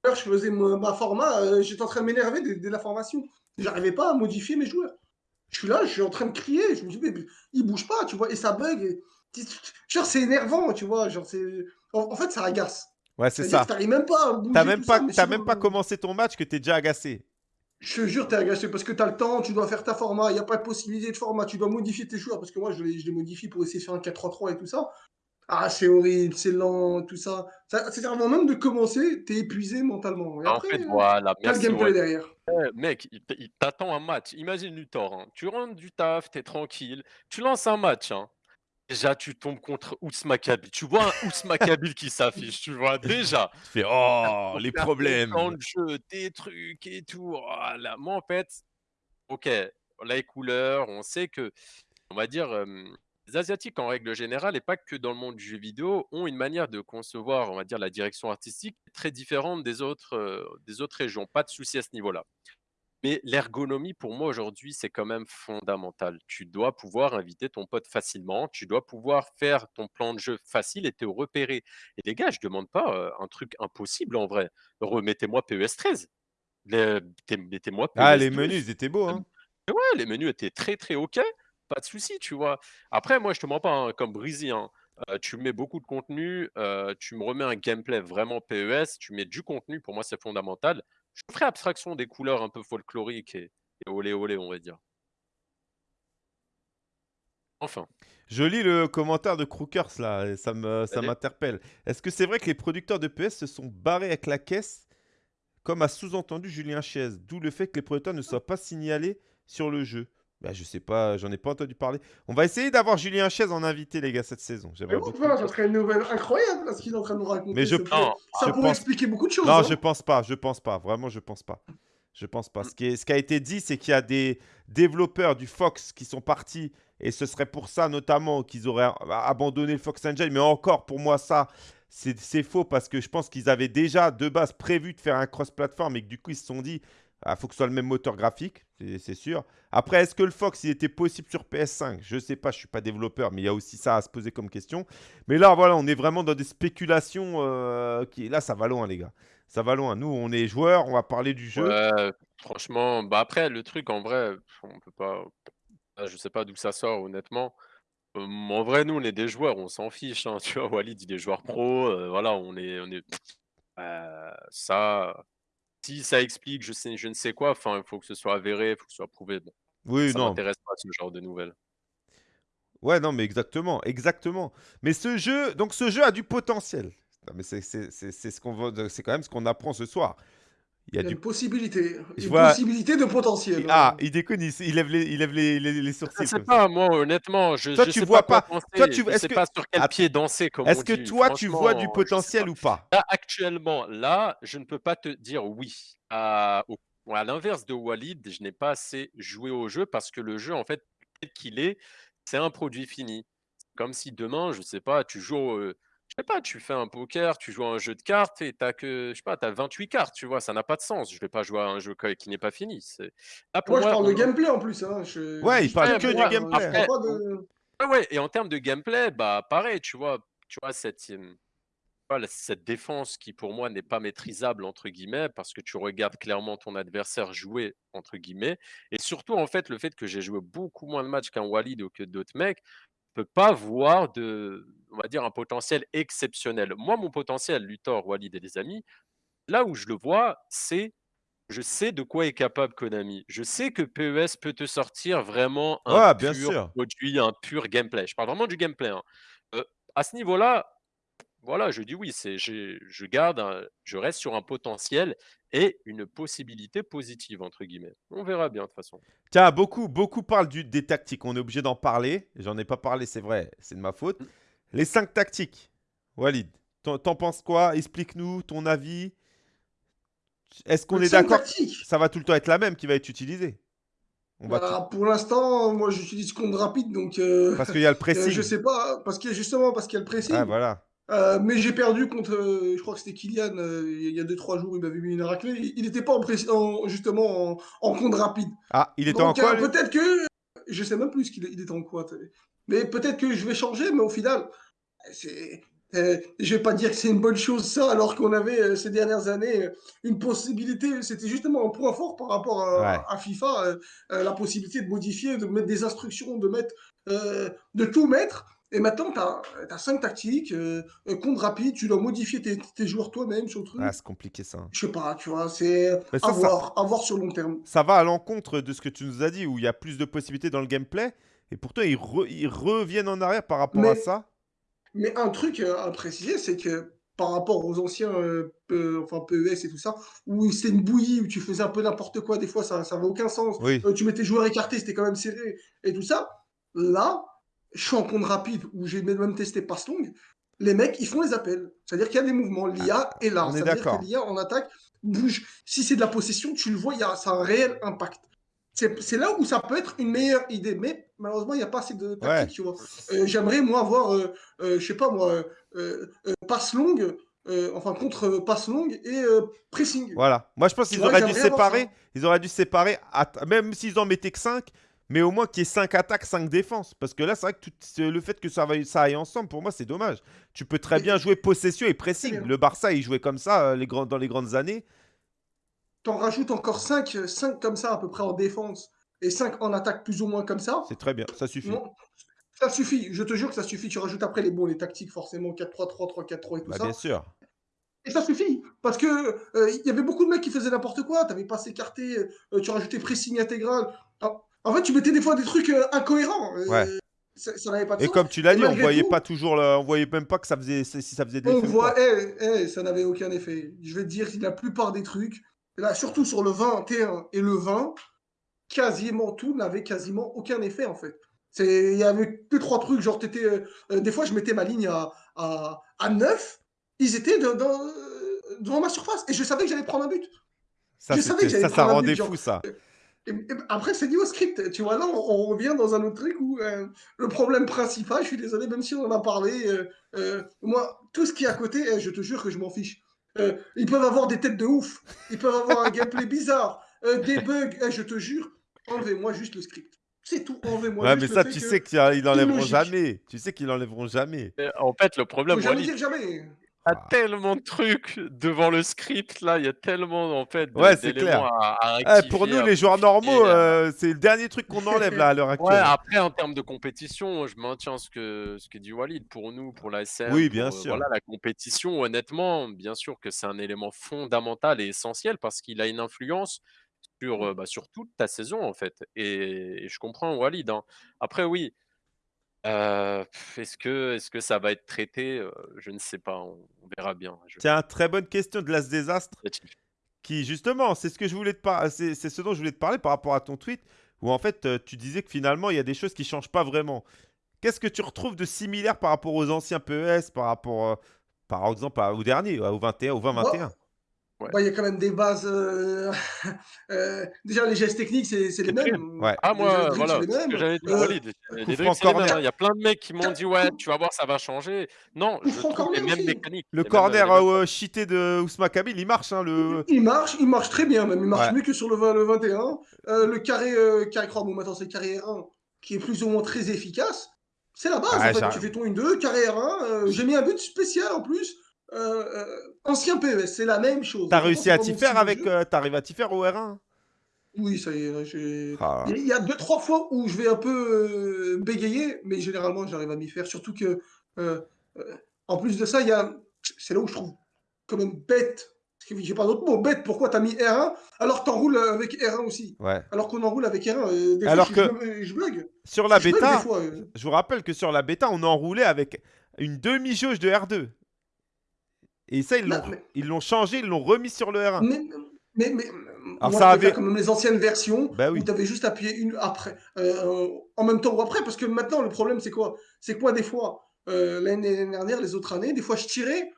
je faisais ma, ma format, euh, j'étais en train de m'énerver dès, dès la formation. J'arrivais pas à modifier mes joueurs. Je suis là, je suis en train de crier, je me dis, mais il bouge pas, tu vois, et ça bug. Et... Genre, c'est énervant, tu vois, genre, c'est... En, en fait, ça agace. Ouais, c'est ça. t'arrives même pas à bouger T'as même pas, ça, sinon, même pas euh, commencé ton match que t'es déjà agacé. Je te jure, t'es agacé parce que t'as le temps, tu dois faire ta format, il n'y a pas de possibilité de format, tu dois modifier tes joueurs parce que moi je les, je les modifie pour essayer de faire un 4-3-3 et tout ça. Ah, c'est horrible, c'est lent, tout ça. ça c'est avant même de commencer, t'es épuisé mentalement. Et En après, fait, voilà, t'as le merci. gameplay ouais. derrière. Ouais, mec, il t- il t'attend un match. Imagine Luthor, hein. Tu rentres du taf, t'es tranquille, tu lances un match. hein. Déjà, tu tombes contre Ousma Kabil. Tu vois un Ousma Kabil qui s'affiche, tu vois, déjà. Tu fais oh les problèmes. plan de jeu, tes trucs et tout. Oh là, moi, en fait, ok, les couleurs, on sait que, on va dire, euh, les Asiatiques en règle générale, et pas que dans le monde du jeu vidéo, ont une manière de concevoir, on va dire, la direction artistique très différente des autres, euh, des autres régions. Pas de souci à ce niveau-là. Mais l'ergonomie, pour moi, aujourd'hui, c'est quand même fondamental. Tu dois pouvoir inviter ton pote facilement, tu dois pouvoir faire ton plan de jeu facile et te repérer. Et les gars, je demande pas euh, un truc impossible en vrai. Remettez-moi PES 13. Les- mettez- Mettez-moi PES Ah, les 12. menus, ils étaient beaux, hein. Ouais, les menus étaient très très ok, pas de souci, tu vois. Après, moi, je te mens pas, hein, comme Breezy, hein, euh, tu mets beaucoup de contenu, euh, tu me remets un gameplay vraiment PES, tu mets du contenu, pour moi, c'est fondamental. Je ferai abstraction des couleurs un peu folkloriques et, et olé olé, on va dire. Enfin, Je lis le commentaire de Crookers là, et ça me, ça Allez. m'interpelle. Est-ce que c'est vrai que les producteurs de PS se sont barrés avec la caisse, comme a sous-entendu Julien Chiez, d'où le fait que les producteurs ne soient pas signalés sur le jeu Bah, je sais pas, j'en ai pas entendu parler. On va essayer d'avoir Julien Chaise en invité, les gars, cette saison. Mais J'aimerais bon, beaucoup. voilà, ça serait une nouvelle incroyable, là, ce qu'il est en train de nous raconter. Mais je- ça Non, ça je pourrait pense- expliquer beaucoup de choses. Non, hein. je pense pas, je pense pas. Vraiment, je pense pas. Je pense pas. Ce qui, est- ce qui a été dit, c'est qu'il y a des développeurs du Fox qui sont partis et ce serait pour ça notamment qu'ils auraient abandonné le Fox Engine. Mais encore, pour moi, ça, c'est c'est faux parce que je pense qu'ils avaient déjà de base prévu de faire un cross-platform et que du coup, ils se sont dit, il faut que ce soit le même moteur graphique, c'est sûr. Après, est-ce que le Fox, il était possible sur PS5 Je sais pas, je suis pas développeur, mais il y a aussi ça à se poser comme question. Mais là, voilà, on est vraiment dans des spéculations euh, qui, là, ça va loin, les gars. Ça va loin. Nous, on est joueurs, on va parler du jeu. Franchement, bah après, le truc, en vrai, on peut pas. ah, Je sais pas d'où ça sort, honnêtement. Euh, en vrai, nous, on est des joueurs, on s'en fiche. hein, Tu vois, Walid, il est joueur pro. euh, voilà, on est. On est... Euh, ça. Si ça explique je, sais, je ne sais quoi, enfin, il faut que ce soit avéré, il faut que ce soit prouvé. Bon, Oui, ça non. m'intéresse pas, ce genre de nouvelles. Ouais, non, mais exactement, exactement. Mais ce jeu, donc ce jeu a du potentiel. Non, mais c'est c'est- c'est- c'est ce qu'on c'est quand même ce qu'on apprend ce soir. Il y Il a y a du une possibilité. Je Une vois- possibilité de potentiel. ah, hein. il déconne, il, il lève les, il lève les, les, les Je sourcils. sais ça. pas, moi, honnêtement, je, Toi, je tu sais vois pas toi, tu- je est-ce sais que- pas sur quel Attends. pied danser, comme Est-ce on que dit. toi, tu vois du potentiel pas. ou pas? Là, actuellement, là, je ne peux pas te dire oui. À, l'inverse de Walid, je n'ai pas assez joué au jeu parce que le jeu, en fait, tel qu'il est, c'est un produit fini. Comme si demain, je sais pas, tu joues, au- je sais pas, tu fais un poker, tu joues à un jeu de cartes et t'as que, je sais pas, t'as 28 cartes, tu vois, ça n'a pas de sens. Je vais pas jouer à un jeu qui n'est pas fini. C'est- Là, pour Moi, je parle de on- gameplay en plus. Hein. Je... Ouais, il parle que du gameplay. pas de- ouais, et en termes de gameplay, bah pareil, tu vois, tu vois cette, euh, voilà, cette défense qui pour moi n'est pas maîtrisable entre guillemets parce que tu regardes clairement ton adversaire jouer entre guillemets et surtout en fait le fait que j'ai joué beaucoup moins de matchs qu'un Walid ou que d'autres mecs, je peux pas voir de, on va dire un potentiel exceptionnel. Moi, mon potentiel, Luthor, Walid et des amis, là où je le vois, c'est je sais de quoi est capable Konami. Je sais que PES peut te sortir vraiment un Ouais, bien pur sûr. produit, un pur gameplay. Je parle vraiment du gameplay. hein. Euh, à ce niveau-là, voilà, je dis oui, c'est, je garde, un- je reste sur un potentiel et une possibilité positive entre guillemets. On verra bien de toute façon. Tiens, beaucoup, beaucoup parlent du, des tactiques. On est obligé d'en parler. J'en ai pas parlé, c'est vrai, c'est de ma faute. Mm. Les cinq tactiques. Walid, t'en penses quoi? Explique-nous ton avis. Est-ce qu'on est d'accord? Ça va tout le temps être la même qui va être utilisée. On va Bah, pour l'instant, moi, j'utilise compte rapide, donc euh, Parce qu'il y a le euh, pressing. je sais pas, parce que justement, parce qu'il y a le pressing. Ah, voilà. Euh, mais j'ai perdu contre, euh, je crois que c'était Kylian, euh, il y a 2-3 jours, il m'avait mis une raclée. Il n'était pas en justement en, en compte rapide. Ah, il était en quoi peut-être que. Je sais même plus qu'il il était en quoi. Mais peut-être que je vais changer, mais au final, c'est. je vais pas dire que c'est une bonne chose ça, alors qu'on avait ces dernières années une possibilité, c'était justement un point fort par rapport à, Ouais. à FIFA, la possibilité de modifier, de mettre des instructions, de mettre, de tout mettre. Et maintenant, tu as, cinq tactiques, euh, euh, compte rapide, tu dois modifier tes, tes joueurs toi-même sur le truc. Ah, c'est compliqué ça. Je sais pas, tu vois, c'est Mais ça, à ça- voir, à voir sur long terme. Ça va à l'encontre de ce que tu nous as dit, où il y a plus de possibilités dans le gameplay. Et pourtant, ils, re- ils reviennent en arrière par rapport à ça? Mais un truc euh, à préciser, c'est que par rapport aux anciens euh, enfin, PES et tout ça, où c'était une bouillie, où tu faisais un peu n'importe quoi, des fois ça n'avait aucun sens. Oui. Euh, tu mettais joueurs écartés, c'était quand même serré et tout ça. Là, je suis en compte rapide, où j'ai même testé passe longue. Les mecs, ils font les appels. C'est-à-dire qu'il y a des mouvements. L'IA est là. on est d'accord. que l'IA en attaque bouge. Si c'est de la possession, tu le vois, il y a, ça a un réel impact. C'est là où ça peut être une meilleure idée. Mais malheureusement, il n'y a pas assez de tactique, tu vois. Euh, J'aimerais, moi, avoir, euh, euh, je sais pas, moi, euh, euh, passe longue, enfin, contre passe longue et pressing. Voilà. Moi, je pense qu'ils auraient dû séparer. Ils auraient dû séparer, même s'ils en mettaient que 5, mais au moins qu'il y ait 5 attaques, 5 défenses. Parce que là, c'est vrai que tout- le fait que ça, va- ça aille ensemble, pour moi, c'est dommage. Tu peux très bien jouer possession et pressing. Le Barça, il jouait comme ça euh, les grands, dans les grandes années. T'en rajoutes encore 5, 5 comme ça, à peu près en défense, et 5 en attaque plus ou moins comme ça. C'est très bien. Ça suffit. Non, ça suffit, je te jure que ça suffit. Tu rajoutes après les bons, les tactiques, forcément, 4-3-3, 3-4-3 et tout Bah, ça. bien sûr. Et ça suffit. Parce que euh, il y avait beaucoup de mecs qui faisaient n'importe quoi. T'avais pas s'écarté, euh, tu rajoutais pressing intégral. Ah, En fait, tu mettais des fois des trucs euh, incohérents. euh, Ouais. Ça ça n'avait pas de Et sens. comme tu l'as dit, on voyait tout- pas toujours, le- on voyait même pas que ça faisait, si ça faisait de On voit, pas. eh, eh, ça n'avait aucun effet. Je vais te dire, la plupart des trucs, là, surtout sur le 21 et le 20, quasiment tout n'avait quasiment aucun effet en fait. Il y avait deux, trois trucs, genre étais, euh, des fois je mettais ma ligne à, à, à 9, ils étaient dans, dans, devant ma surface et je savais que j'allais prendre un but. Ça, ça, ça rendait fou ça. Après, c'est lié au script. Tu vois, là, on, revient dans un autre truc où euh, le problème principal, je suis désolé, même si on en a parlé, moi, tout ce qui est à côté, eh, je te jure que je m'en fiche. ils peuvent avoir des têtes de ouf, ils peuvent avoir un gameplay bizarre, des bugs, eh, je te jure, enlevez-moi juste le script. C'est tout, enlevez-moi. Ouais, mais ça, tu sais qu'ils enlèveront jamais. Tu sais qu'ils enlèveront jamais. en fait, le problème. Faut jamais dire jamais. Il y a ah. tellement de trucs devant le script là, il y a tellement en fait ouais, c'est clair. Eh, pour nous les joueurs normaux, euh, euh, c'est le dernier truc qu'on enlève là à l'heure actuelle. Ouais, après en termes de compétition, je maintiens ce que ce que dit Walid pour nous, pour la SM. Oui, bien euh, sûr. Voilà, la compétition, honnêtement, bien sûr que c'est un élément fondamental et essentiel parce qu'il a une influence sur, bah, sur toute ta saison, en fait. Et, je comprends Walid. Hein. Après, oui, est-ce que, ça va être traité? Je ne sais pas, on, verra bien. Je... Tiens, très bonne question de l'As Désastre. Qui, justement, c'est ce que je voulais te parler, c'est ce dont je voulais te parler par rapport à ton tweet, où en fait, tu disais que finalement, il y a des choses qui changent pas vraiment. Qu'est-ce que tu retrouves de similaire par rapport aux anciens PES, par rapport, par exemple, au dernier, au 21, au 20-21 bah, il y a quand même des bases. Euh, euh, déjà, les gestes techniques, c'est les mêmes. Ah, moi, voilà. J'avais dit, euh, hein. Il y a plein de mecs qui m'ont dit, ouais, tu vas voir, ça va changer. Non, je trouve les mêmes mécaniques. Le corner cheaté de Ousma Kabil, il marche. Hein, le... Il marche, il marche très bien, même. Il marche mieux que sur le, 21. le carré, carré croix, bon, maintenant, c'est carré R1, qui est plus ou moins très efficace. C'est la base, en fait. Tu fais ton 1-2, carré R1. J'ai mis un but spécial en plus. Euh, euh, ancien PES, c'est la même chose. T'as réussi à t'y faire avec. Euh, T'arrives à t'y faire au R1 Oui, ça y est. Ah. Il y a deux, trois fois où je vais un peu bégayer, mais généralement, j'arrive à m'y faire. Surtout que, en plus de ça, il y a. C'est là où je trouve quand même bête. J'ai pas d'autre mot. Bête, pourquoi t'as mis R1 alors t'enroules avec R1 aussi? Ouais. Alors qu'on enroule avec R1. Des alors fois, que. Je, bug. Sur la bêta, je vous rappelle que sur la bêta, on enroulait avec une demi-jauge de R2. Et ça, ils l'ont changé, ils l'ont remis sur le R1. Mais, mais, mais Alors, ça avait comme les anciennes versions bah où tu avais juste appuyé une après, euh, en même temps ou après, parce que maintenant le problème c'est quoi? C'est quoi des fois euh, l'année dernière, les autres années, des fois je tirais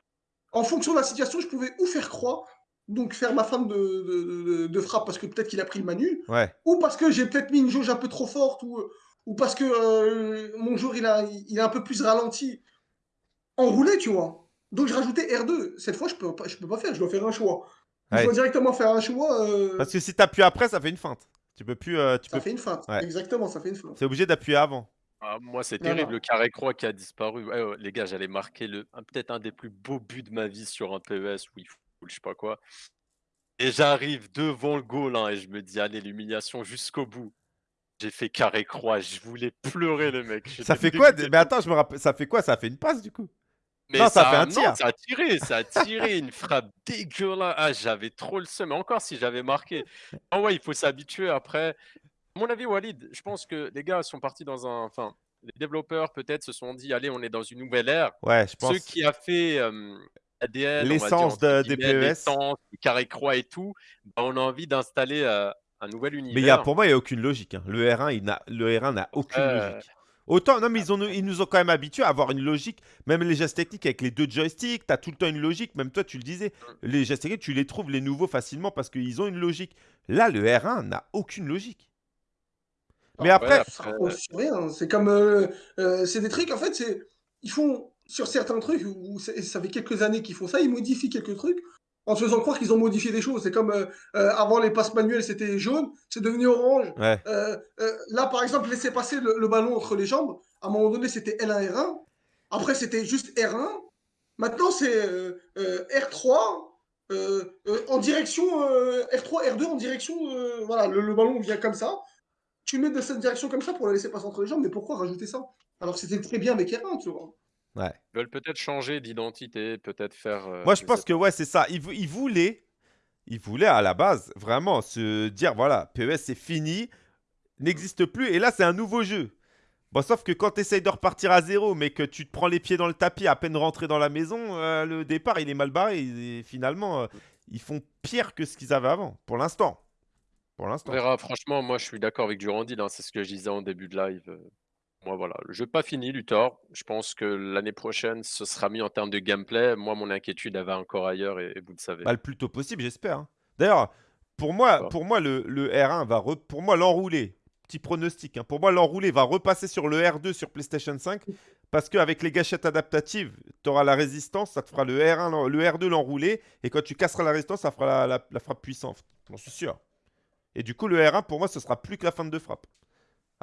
en fonction de la situation, je pouvais ou faire croix, donc faire ma femme de, de, frappe parce que peut-être qu'il a pris le manu, ou parce que j'ai peut-être mis une jauge un peu trop forte, ou, ou parce que euh, mon jour il a, il a un peu plus ralenti. Enroulé, tu vois. Donc je rajoutais R2. Cette fois, je peux, pas, je peux pas faire, je dois faire un choix. Je dois directement faire un choix. Euh, Parce que si tu appuies après, ça fait une feinte. Tu peux plus. Euh, tu ça fait une feinte. Exactement, ça fait une feinte. C'est obligé d'appuyer avant. Ah, moi, c'est terrible, le carré croix qui a disparu. les gars, j'allais marquer le, peut-être un des plus beaux buts de ma vie sur un PES ou je sais pas quoi. Et j'arrive devant le goal hein, et je me dis, allez, l'humiliation jusqu'au bout. J'ai fait carré croix, je voulais pleurer, le mec. Ça fait quoi Mais attends, je me rappelle, ça fait quoi? Ça fait une passe du coup? Mais non, ça, fait un tir. ça a tiré, ça a tiré une frappe dégueulasse. Ah, j'avais trop le seum. Mais encore si j'avais marqué. Ah ouais, il faut s'habituer après. À mon avis, Walid, je pense que les gars sont partis dans un. Enfin, les développeurs peut-être se sont dit, allez, on est dans une nouvelle ère. Ouais, je pense. Ceux qui a fait euh, ADN, l'essence de, des PES, l'essence, carré croix et tout, bah, on a envie d'installer euh, un nouvel univers. Mais y a, pour moi, il n'y a aucune logique. Hein. Le R1, il n'a, le R1 n'a aucune logique. Autant, non, mais ils, ont, ils nous ont quand même habitués à avoir une logique. Même les gestes techniques avec les deux joysticks, tu as tout le temps une logique. Même toi, tu le disais, les gestes techniques, tu les trouves les nouveaux facilement parce qu'ils ont une logique. Là, le R1 n'a aucune logique. Mais ah, après. C'est comme. Euh, euh, c'est des trucs, en fait, c'est. Ils font. Sur certains trucs, où ça fait quelques années qu'ils font ça, ils modifient quelques trucs en faisant croire qu'ils ont modifié des choses. C'est comme euh, euh, avant les passes manuelles, c'était jaune, c'est devenu orange. Euh, là, par exemple, laisser passer le, ballon entre les jambes, à un moment donné, c'était L1, R1. Après, c'était juste R1. Maintenant, c'est R3 en direction R3, R2 en direction. voilà, le, ballon vient comme ça. Tu mets de cette direction comme ça pour la laisser passer entre les jambes, mais pourquoi rajouter ça? Alors c'était très bien avec R1, tu vois. Ouais. Ils veulent peut-être changer d'identité, peut-être faire. Euh, Moi, je pense que ouais, c'est ça. Ils, ils, voulaient, ils voulaient à la base vraiment se dire voilà, PES c'est fini, n'existe plus, et là c'est un nouveau jeu. Bon, sauf que quand tu essayes de repartir à zéro, mais que tu te prends les pieds dans le tapis à peine rentré dans la maison, euh, le départ il est mal barré. Et finalement, euh, ils font pire que ce qu'ils avaient avant, pour l'instant. pour On l'instant. verra. Franchement, moi, je suis d'accord avec Durandil, hein, c'est ce que je disais en début de live, moi, voilà, le jeu pas fini, Luthor. Je pense que l'année prochaine, ce sera mieux en termes de gameplay. Moi, mon inquiétude, elle va encore ailleurs et et vous le savez. Bah, le plus tôt possible, j'espère, hein. D'ailleurs, pour moi pour moi, le le R1 va re pour moi, l'enroulé, petit pronostic, hein, pour moi, l'enroulé va repasser sur le R2 sur PlayStation 5 parce qu'avec les gâchettes adaptatives, tu auras la résistance, ça te fera le R1 l'en le R2 l'enroulé et quand tu casseras la résistance, ça fera la la la frappe puissante. J'en suis sûr. Et du coup, le R1, pour moi, ce sera plus que la feinte de frappe.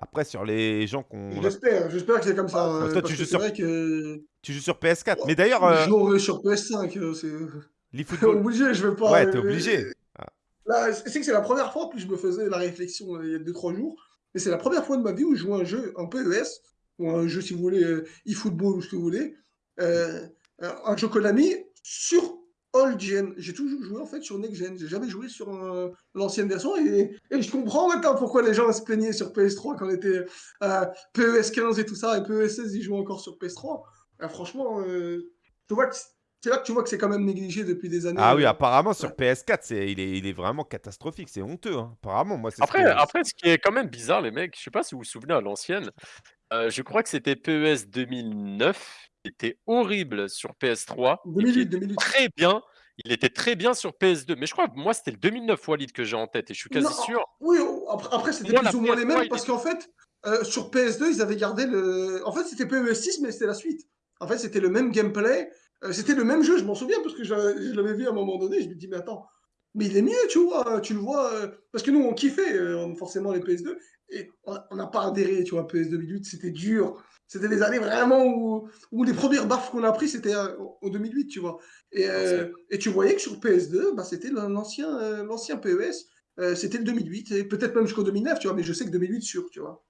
Après, sur les gens qui ont J'espère, j'espère que c'est comme ça, Bah, heu, toi, parce tu que joues sur que tu joues sur PS4. Oh, Mais d'ailleurs, je heu jouerai sur PS5, heu, c'est l'eFootball obligé, je veux pas, ouais, tu es heu, obligé. Ah. là, c'est que c'est la 1re fois, plus, je me faisais la réflexion, heu, il y a 2-3 jours, et c'est la 1re fois de ma vie où je joue un jeu en PES ou un jeu, si vous voulez, heu, eFootball ou ce que vous voulez, un jeu Konami sur old gen. J'ai toujours joué, en fait, sur next gen. J'ai jamais joué sur, heu, l'ancienne version et et je comprends maintenant pourquoi les gens se plaignaient sur PS3 quand on était, heu, PES 15 et tout ça et PES 16, ils jouaient encore sur PS3. Bah, franchement, heu, tu vois que c'est là que tu vois que c'est quand même négligé depuis des années, Ah oui, heu, apparemment sur ouais. PS4, c'est il est il est vraiment catastrophique, c'est honteux, hein. Apparemment, moi, c'est ce Après que après, ce qui est quand même bizarre, les mecs, je sais pas si vous vous souvenez à l'ancienne, je crois que c'était PES 2009, qui était horrible sur PS3 et qui 2008, était 2008. très bien. Il était très bien sur PS2, mais je crois que moi, c'était le 2009 Walid que j'ai en tête et je suis Non, quasi sûr. oui, o après après, c'était plus ou moins les PS3, mêmes parce qu'en fait, heu, sur PS2, ils avaient gardé le en fait, c'était PES 6, mais c'était la suite. En fait, c'était le même gameplay, heu, c'était le même jeu, je m'en souviens parce que je je l'avais vu à un moment donné, je me dis: «Mais attends, mais il est mieux», tu vois? Tu le vois, heu, parce que nous, on kiffait, forcément les PS2 et on n'a pas adhéré, tu vois? PES 2008, c'était dur. C'était des années vraiment où où les 1res baffes qu'on a pris, c'était, heu, en 2008, tu vois? Et c'est heu, et tu voyais que sur PS2, bah, c'était l'an l'ancien, heu, l'ancien PES, c'était le 2008 et peut-être même jusqu'au 2009, tu vois? Mais je sais que 2008 sûr, tu vois?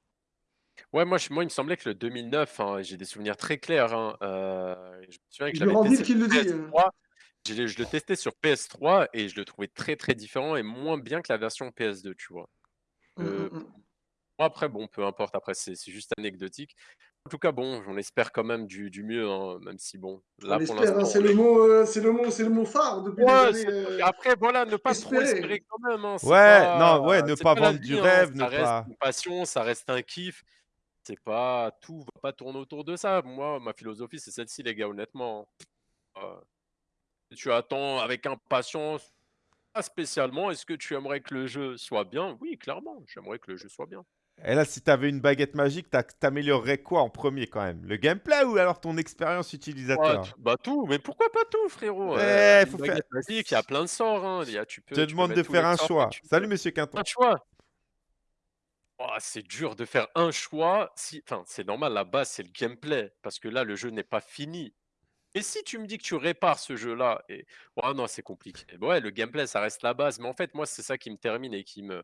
Ouais, moi, je moi, il me semblait que le 2009, hein, j'ai des souvenirs très clairs, hein, je me souviens que je l'avais testé sur le dit, heu. PS3. Je le testais sur PS3 et je le trouvais très, très différent et moins bien que la version PS2, tu vois? Mmh, mmh mh. moi, après, bon, peu importe, après, c'est c'est juste anecdotique. En tout cas, bon, on espère quand même du du mieux, hein, même si, bon, On là, pour hein, c'est on le est mot, heu, c'est le mot c'est le mot phare depuis des Ouais, années, c'est heu, après, voilà, ne pas trop espérer espérer. quand même, hein. C'est Ouais, pas non, ouais, ne c'est pas pas la vendre du hein. rêve, ne Ça reste pas une passion, ça reste un kiff. C'est pas tout va pas tourner autour de ça. Moi, ma philosophie, c'est celle-ci, les gars, honnêtement, heu, tu attends avec impatience, pas spécialement. Est-ce que tu aimerais que le jeu soit bien? Oui, clairement, j'aimerais que le jeu soit bien. Et là, si tu avais une baguette magique, tu ac tu améliorerais quoi en 1er quand même? Le gameplay ou alors ton expérience utilisateur? bah, tout, mais pourquoi pas tout frérot? Eh, faut faire magique, il y a plein de sorts, hein. Il y a tu Je te tu demande de faire un choix. tu. Salut monsieur Quinton. Un choix? Oh, c'est dur de faire un choix si enfin, c'est normal, la base, c'est le gameplay parce que là, le jeu n'est pas fini. Et si tu me dis que tu répares ce jeu-là et oh non, c'est compliqué. Ouais, le gameplay, ça reste la base, mais en fait, moi, c'est ça qui me termine et qui me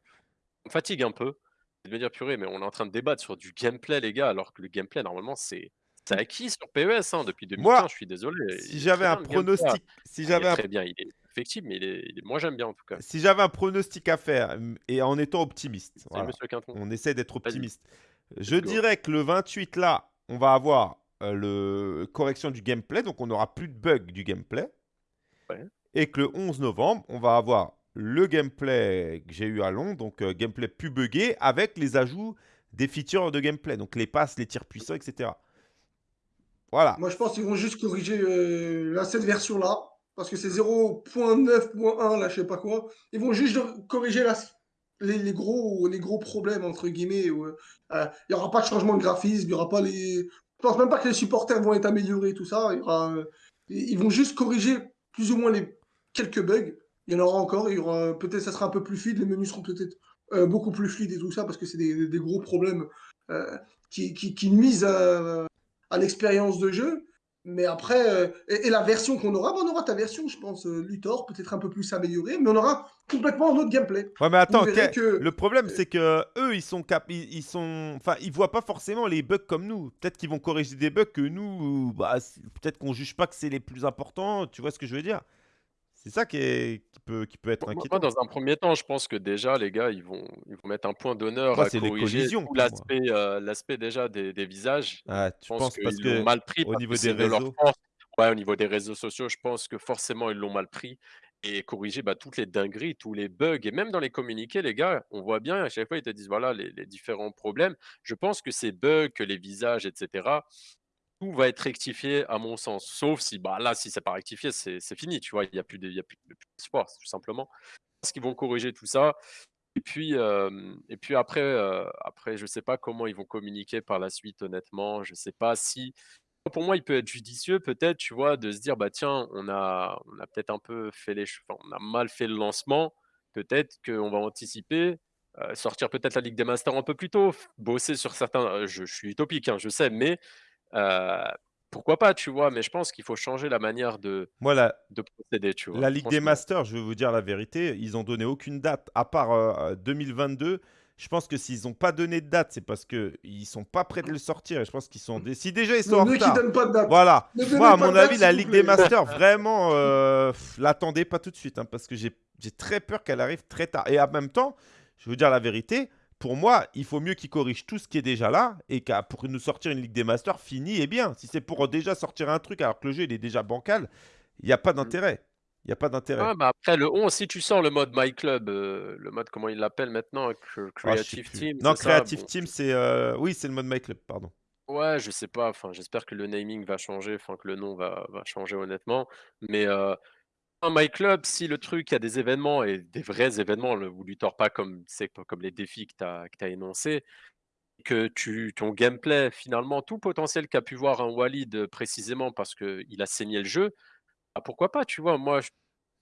me fatigue un peu. De me dire: «Purée, mais on est en train de débattre sur du gameplay, les gars», alors que le gameplay, normalement, c'est c'est acquis sur PES, hein, depuis Moi, 2015, je suis désolé, si j'avais un pronostic si j'avais un très bien, il est perfectible, mais il est il est moi, j'aime bien, en tout cas. si j'avais un pronostic à faire, mmh et en étant optimiste, voilà, on essaie d'être optimiste. Je go. dirais que le 28 là, on va avoir, heu, le correction du gameplay, donc on aura plus de bugs du gameplay. Ouais. Et que le 11 novembre, on va avoir le gameplay que j'ai eu à Londres, donc heu, gameplay plus buggé avec les ajouts des features de gameplay, donc les passes, les tirs puissants et cetera. Voilà. Moi, je pense qu'ils vont juste corriger, là, cette version-là, parce que c'est 0.9.1 là, je sais pas quoi. Ils vont juste corriger la les gros les gros problèmes entre guillemets heu, il y aura pas de changement de graphisme, il y aura pas les je pense même pas que les supporters vont être améliorés tout ça, ils ils vont juste corriger plus ou moins les quelques bugs. Il y en aura encore, il y aura peut-être ça sera un peu plus fluide, les menus seront peut-être, heu, beaucoup plus fluides et tout ça parce que c'est des des gros problèmes, heu, qui qui qui nuisent à à l'expérience de jeu. Mais après, heu et et la version qu'on aura, bah, on aura ta version, je pense, Luthor, peut-être un peu plus améliorée, mais on aura complètement un autre gameplay. Ouais, mais attends, que, le problème, c'est qu'eux, ils sont cap ils ils sont enfin, ils voient pas forcément les bugs comme nous. Peut-être qu'ils vont corriger des bugs que nous, bah, peut-être qu'on juge pas que c'est les plus importants, tu vois ce que je veux dire? C'est ça qui est qui peut qui peut être Moi moi moi, inquiétant. dans un 1er temps, je pense que déjà, les gars, ils vont ils vont mettre un point d'honneur Moi, à c'est les corriger collisions tout pour moi. l'aspect, déjà des des visages. Ah, Je tu pense penses parce qu'ils l'ont mal pris parce que niveau des c'est de leur réseaux? force. Ouais, au niveau des réseaux sociaux, je pense que forcément, ils l'ont mal pris et corriger, bah, toutes les dingueries, tous les bugs et même dans les communiqués, les gars, on voit bien à chaque fois, ils te disent, voilà, les les différents problèmes. Je pense que ces bugs, que les visages et cetera, tout va être rectifié à mon sens. Sauf si, bah, là, si c'est pas rectifié, c'est fini, tu vois? Il y a plus de il y a plus de d'espoir, tout simplement. Parce qu'ils vont corriger tout ça et puis, et puis après, heu, après je sais pas comment ils vont communiquer par la suite honnêtement. Je sais pas si pour moi, il peut être judicieux peut-être, tu vois, de se dire: «Bah, tiens, on a on a peut-être un peu fait les enfin, on a mal fait le lancement. Peut-être qu'on va anticiper, sortir peut-être la Ligue des Masters un peu plus tôt, bosser sur certains» je je suis utopique, hein, je sais, mais heu, pourquoi pas, tu vois? Mais je pense qu'il faut changer la manière de Moi, la de procéder, tu vois? la Ligue des. Masters, je vais vous dire la vérité, ils ont donné aucune date à part, heu, 2022. Je pense que s'ils ont pas donné de date, c'est parce qu'ils sont pas prêts de le sortir et je pense qu'ils sont si déjà ils sont en retard donnent pas de date. voilà. Ne Moi, à mon date, avis, la Ligue des. Masters, vraiment, heu, l'attendez pas tout de suite, hein, parce que j'ai j'ai très peur qu'elle arrive très tard et en même temps, je vais vous dire la vérité, pour moi, il faut mieux qu'ils corrigent tout ce qui est déjà là et qu'à pour nous sortir une Ligue des Masters finie et bien. Si c'est pour, déjà sortir un truc alors que le jeu, il est déjà bancal, il y a pas Mmh. d'intérêt. Il y a pas d'intérêt. Ouais, bah, après le 11, si tu sors le mode My Club, heu, le mode comment ils l'appellent maintenant? Cre Ah, Creative. Team, Non, ça? Creative Bon, Team, c'est, heu, oui, c'est le mode My Club, pardon. ouais, je sais pas, enfin, j'espère que le naming va changer, enfin que le nom va va changer honnêtement, mais un My Club, si le truc, il y a des événements et des vrais événements, le vous lui tords pas comme comme les défis que tu as as énoncés, que tu ton gameplay finalement, tout potentiel qu'a pu voir un Walid, heu, précisément parce qu'il a saigné le jeu, bah, pourquoi pas, tu vois? Moi, je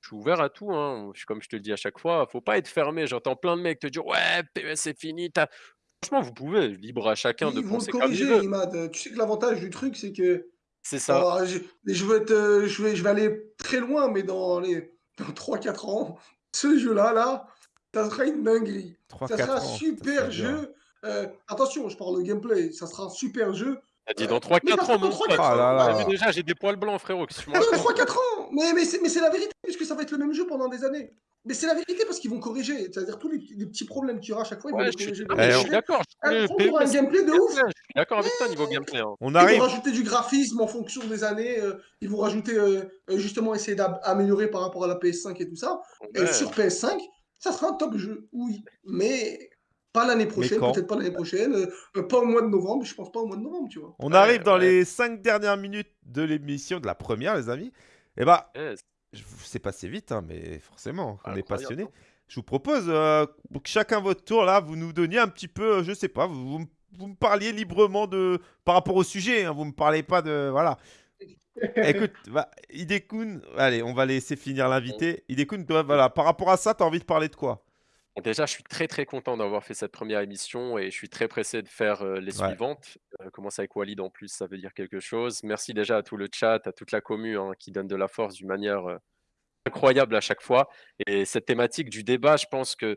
je suis ouvert à tout, hein, je comme je te le dis à chaque fois, faut pas être fermé. J'entends plein de mecs te dire: «Ouais, PES c'est fini, franchement, vous pouvez, libre à chacun de Ils penser comme il veut. Imad. Tu sais que l'avantage du truc, c'est que C'est ça. oh, je, je vais être, euh, je vais, je vais aller très loin, mais dans les dans 3-4 ans, ce jeu-là, là, ça sera une dinguerie. Ça sera un 3-4 ans, putain, c'est super jeu. Euh, attention, je parle de gameplay. Ça sera un super jeu. Tu as dit dans trois mais quatre parce que ans, dans mon pote. 3-4 Oh là ans, Tu as vu là! déjà, j'ai des poils blancs, frérot, dans racontes? 3-4 ans, mais, mais c'est mais c'est la vérité, puisque ça va être le même jeu pendant des années. Mais c'est la vérité parce qu'ils vont corriger. C'est-à-dire tous les, les petits problèmes qu'il y aura à chaque fois, ils vont Ouais, les je suis corriger. Je Eh, suis d'accord, je aura un gameplay de ouf. gameplay, je suis d'accord avec toi niveau gameplay, hein. on Ils vont arrive rajouter du graphisme en fonction des années. euh, ils vont rajouter, euh, euh, justement, essayer d'améliorer par rapport à la PS5 et tout ça. Et sur PS5, ça sera un top jeu, oui. Mais pas l'année prochaine, peut-être pas l'année prochaine. euh, euh, pas au mois de novembre, je pense pas au mois de novembre, tu vois. On Ouais, arrive dans ouais, les 5 dernières minutes de l'émission, de la première, les amis. Et bah, yes, c'est passé vite, hein, mais forcément, on est incroyable, passionné. hein. Je vous propose, heu, que chacun votre tour là, vous nous donniez un petit peu, heu, je sais pas, vous vous me vous me parliez librement de par rapport au sujet, hein, vous me parlez pas de voilà. Écoute, bah, Hidekun, allez, on va laisser finir l'invité. Hidekun, toi, voilà, par rapport à ça, tu as envie de parler de quoi? Déjà, je suis très, très content d'avoir fait cette première émission et je suis très pressé de faire, les Ouais. suivantes. Heu, commencer avec Walid en plus, ça veut dire quelque chose. Merci déjà à tout le chat, à toute la commu, hein, qui donne de la force d'une manière, incroyable à chaque fois et cette thématique du débat, je pense qu'on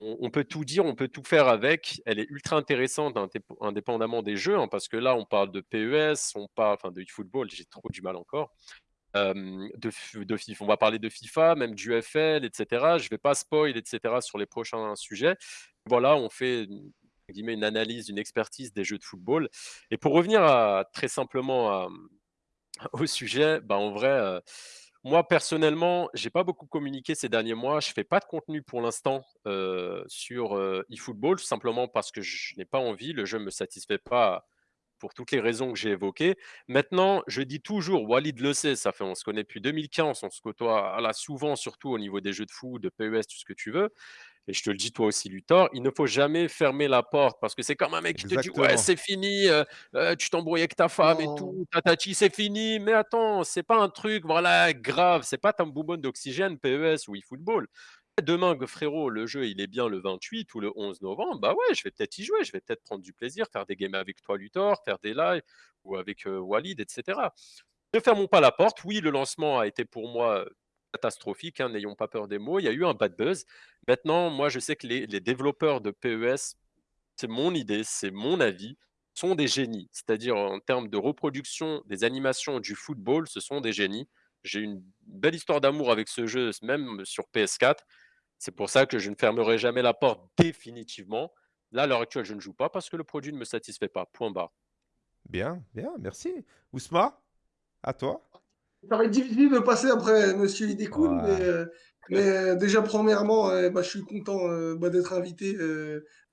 on peut tout dire, on peut tout faire avec. Elle est ultra intéressante indép indépendamment des jeux, hein, parce que là, on parle de PES, on parle enfin de eFootball, j'ai trop du mal encore. De de on va parler de FIFA, même du FL et cetera. Je vais pas spoil et cetera sur les prochains sujets. Voilà, on fait une entre guillemets «une analyse, une expertise des jeux de football» et pour revenir à très simplement au sujet, bah, en vrai, heu, moi personnellement, j'ai pas beaucoup communiqué ces derniers mois. Je fais pas de contenu pour l'instant, heu, sur, heu, eFootball, tout simplement parce que je n'ai pas envie. Le jeu me satisfait pas pour toutes les raisons que j'ai évoquées. Maintenant, je dis toujours, Walid le sait, ça fait on se connaît depuis 2015, on se côtoie, ah là, souvent, surtout au niveau des jeux de foot, de PES, tout ce que tu veux. Et je te le dis toi aussi, Luthor, il ne faut jamais fermer la porte parce que c'est comme un mec qui te dit ouais, c'est fini, heu heu, tu t'embrouilles avec ta femme et tout, tatati, c'est fini. Mais attends, c'est pas un truc, voilà, grave, c'est pas ta bonbonne d'oxygène, PES ou eFootball. Demain, frérot, le jeu, il est bien le 28 ou le 11 novembre, bah ouais, je vais peut-être y jouer, je vais peut-être prendre du plaisir, faire des games avec toi, Luthor, faire des lives ou avec, Walid et cetera. Ne fermons pas la porte. Oui, le lancement a été pour moi, catastrophique, hein, n'ayons pas peur des mots. Il y a eu un bad buzz. Maintenant, moi, je sais que les les développeurs de PES, c'est mon idée, c'est mon avis, sont des génies. C'est-à-dire en termes de reproduction des animations du football, ce sont des génies. J'ai une belle histoire d'amour avec ce jeu, même sur PS4. C'est pour ça que je ne fermerai jamais la porte définitivement. Là, à l'heure actuelle, je ne joue pas parce que le produit ne me satisfait pas. Point barre. Bien, bien, merci. Ousma, à toi. ça va être difficile de passer après Monsieur Idekoun, Ouais. mais, euh, mais euh, déjà, premièrement, euh, bah, je suis content bah, d'être invité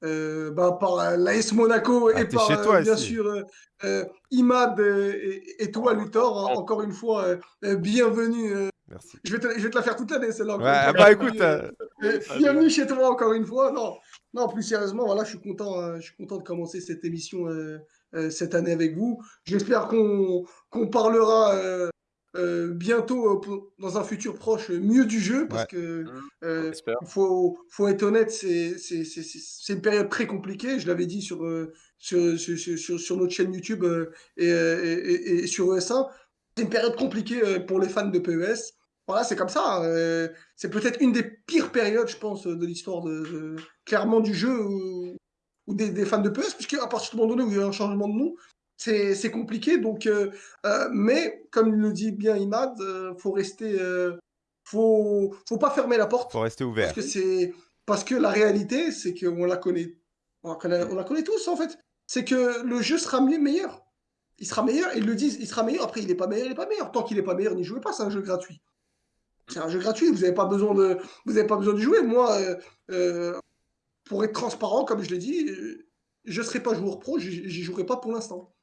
bah, par l'AS Monaco Ah, et par, chez toi bien ici. sûr, Imad et, et toi, Luthor. En- Encore une fois, bienvenue. Merci. je, vais te, je vais te la faire toute l'année, celle-là. Ouais, bah écoute, euh, euh, bienvenue chez toi encore une fois. Non, non plus sérieusement, voilà, je suis content, euh, je suis content de commencer cette émission euh, euh, cette année avec vous. J'espère qu'on qu'on parlera euh, euh, bientôt, euh, pour- dans un futur proche, mieux du jeu, parce Ouais. que Mmh, euh, il faut, faut être honnête, c'est une période très compliquée. Je l'avais dit sur, sur, sur, sur- notre chaîne YouTube euh, et, et- et- et sur ES1. C'est une période compliquée pour les fans de PES. Voilà, c'est comme ça. euh, c'est peut-être une des pires périodes, je pense, de l'histoire de, de- clairement du jeu ou, ou des, des fans de PES, puisque à partir du moment donné où il y a un changement de nom, c'est compliqué. Donc, euh, euh, mais comme le dit bien Imad, euh, faut rester, faut, faut pas fermer la porte, faut rester parce ouvert. que c'est parce que la réalité, c'est qu'on la connaît, on la connaît, on la connaît tous en fait. C'est que le jeu sera mieux, meilleur. Il sera meilleur, ils le disent, il sera meilleur. Après, il est pas meilleur, il est pas meilleur. Tant qu'il est pas meilleur, n'y jouez pas, c'est un jeu gratuit. C'est un jeu gratuit, vous n'avez pas besoin de, vous avez pas besoin de jouer. Moi, euh, euh, pour être transparent, comme je l'ai dit, euh, je ne serai pas joueur pro, j'y jouerai pas pour l'instant.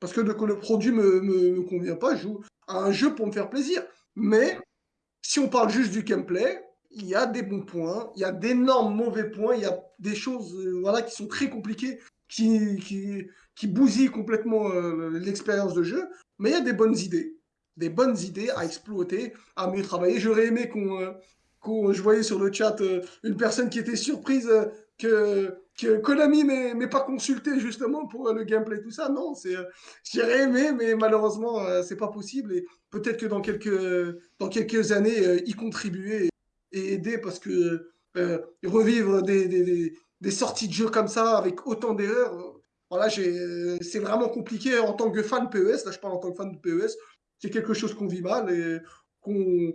Parce que le, le produit me, me, convient pas, je joue à un jeu pour me faire plaisir. Mais si on parle juste du gameplay, il y a des bons points, il y a d'énormes mauvais points, il y a des choses voilà, qui sont très compliquées, qui, qui, qui bousillent complètement l'expérience de jeu, mais il y a des bonnes idées. Des bonnes idées à exploiter, à mieux travailler. J'aurais aimé qu'on. euh, je voyais sur le chat euh, une personne qui était surprise euh, que, que Konami m'ait pas consulté justement pour euh, le gameplay, tout ça. Non, c'est, j'aurais aimé, mais malheureusement, c'est pas possible. Et peut-être que dans quelques, dans quelques années, y contribuer et, aider parce que revivre des, des, sorties de jeux comme ça avec autant d'erreurs, voilà, c'est vraiment compliqué en tant que fan PES. Là, je parle en tant que fan de PES. C'est quelque chose qu'on vit mal et qu'on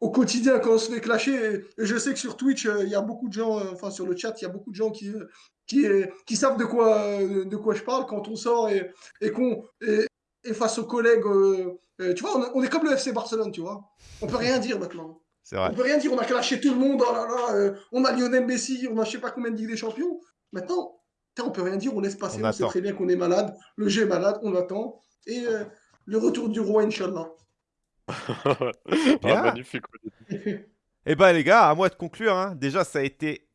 au quotidien quand on se fait clasher. Et, je sais que sur Twitch, euh, il y a beaucoup de gens, euh, enfin sur le chat, il y a beaucoup de gens qui, euh, qui, qui savent de quoi, de quoi je parle quand on sort et, et qu'on et, et face aux collègues, euh, tu vois, on, on est comme le FC Barcelone, tu vois. On peut rien dire maintenant. C'est vrai. On peut rien dire, on a clashé tout le monde, oh là là, euh, on a Lionel Messi, on a je sais pas combien de Ligue des Champions. Maintenant, on peut rien dire, on laisse passer, On on, sait très bien qu'on est malade, le jeu est malade, on attend. Et euh, le retour du roi, Inch'Allah. Ah, Bien. magnifique. Eh ben les gars, à moi de conclure. hein. Déjà, ça a été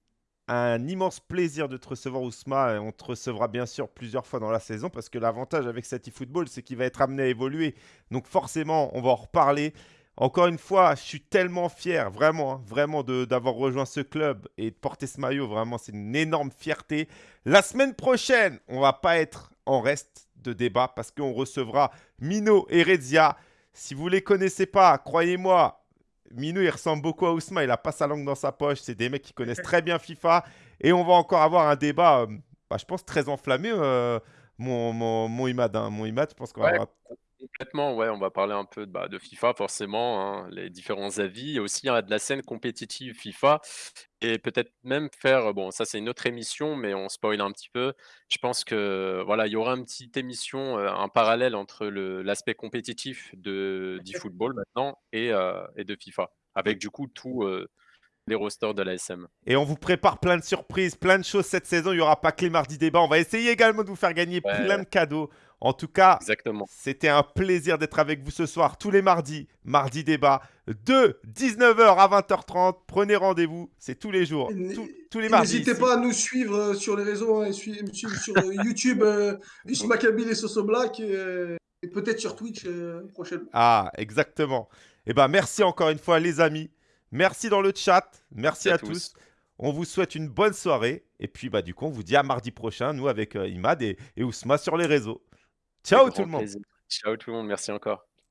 un immense plaisir de te recevoir, Ousma. Et on te recevra bien sûr plusieurs fois dans la saison parce que l'avantage avec cet eFootball, c'est qu'il va être amené à évoluer. Donc forcément, on va en reparler. Encore une fois, je suis tellement fier, vraiment, hein, vraiment d'avoir rejoint ce club et de porter ce maillot. Vraiment, c'est une énorme fierté. La semaine prochaine, on va pas être en reste de débat parce qu'on recevra Mino et Rezia. Si vous les connaissez pas, croyez-moi, Mino, il ressemble beaucoup à Ousma. Il a pas sa langue dans sa poche. C'est des mecs qui connaissent très bien FIFA. Et on va encore avoir un débat, euh, bah, je pense, très enflammé, euh, mon, mon, mon Imad. hein. Mon Imad, je pense qu'on va avoir- Complètement, ouais, on va parler un peu de, bah, de FIFA forcément, hein, les différents avis, et aussi hein, de la scène compétitive FIFA, et peut-être même faire, bon, ça c'est une autre émission, mais on spoil un petit peu. Je pense que voilà, il y aura une petite émission, euh, un parallèle entre le- l'aspect compétitif de d'eFootball maintenant et, euh, et de FIFA, avec du coup tous euh, les rosters de l'ASM. Et on vous prépare plein de surprises, plein de choses cette saison. Il n'y aura pas que les mardis débats. On va essayer également de vous faire gagner Ouais. plein de cadeaux. En tout cas, Exactement. c'était un plaisir d'être avec vous ce soir, tous les mardis. Mardi débat de 19h à 20h30. Prenez rendez-vous. C'est tous les jours. Tous- les mardis. N'hésitez ici. pas à nous suivre euh, sur les réseaux, hein, et sur euh, YouTube, euh, Usma Kabil et Soso Black, et, euh, et peut-être sur Twitch euh, prochainement. Ah, exactement. Eh ben, merci encore une fois, les amis. Merci dans le chat. Merci, Merci à à tous. tous. On vous souhaite une bonne soirée. Et puis, bah, du coup, on vous dit à mardi prochain, nous, avec euh, Imad et, et Ousma sur les réseaux. Ciao tout le monde. plaisir. Ciao tout le monde, merci encore.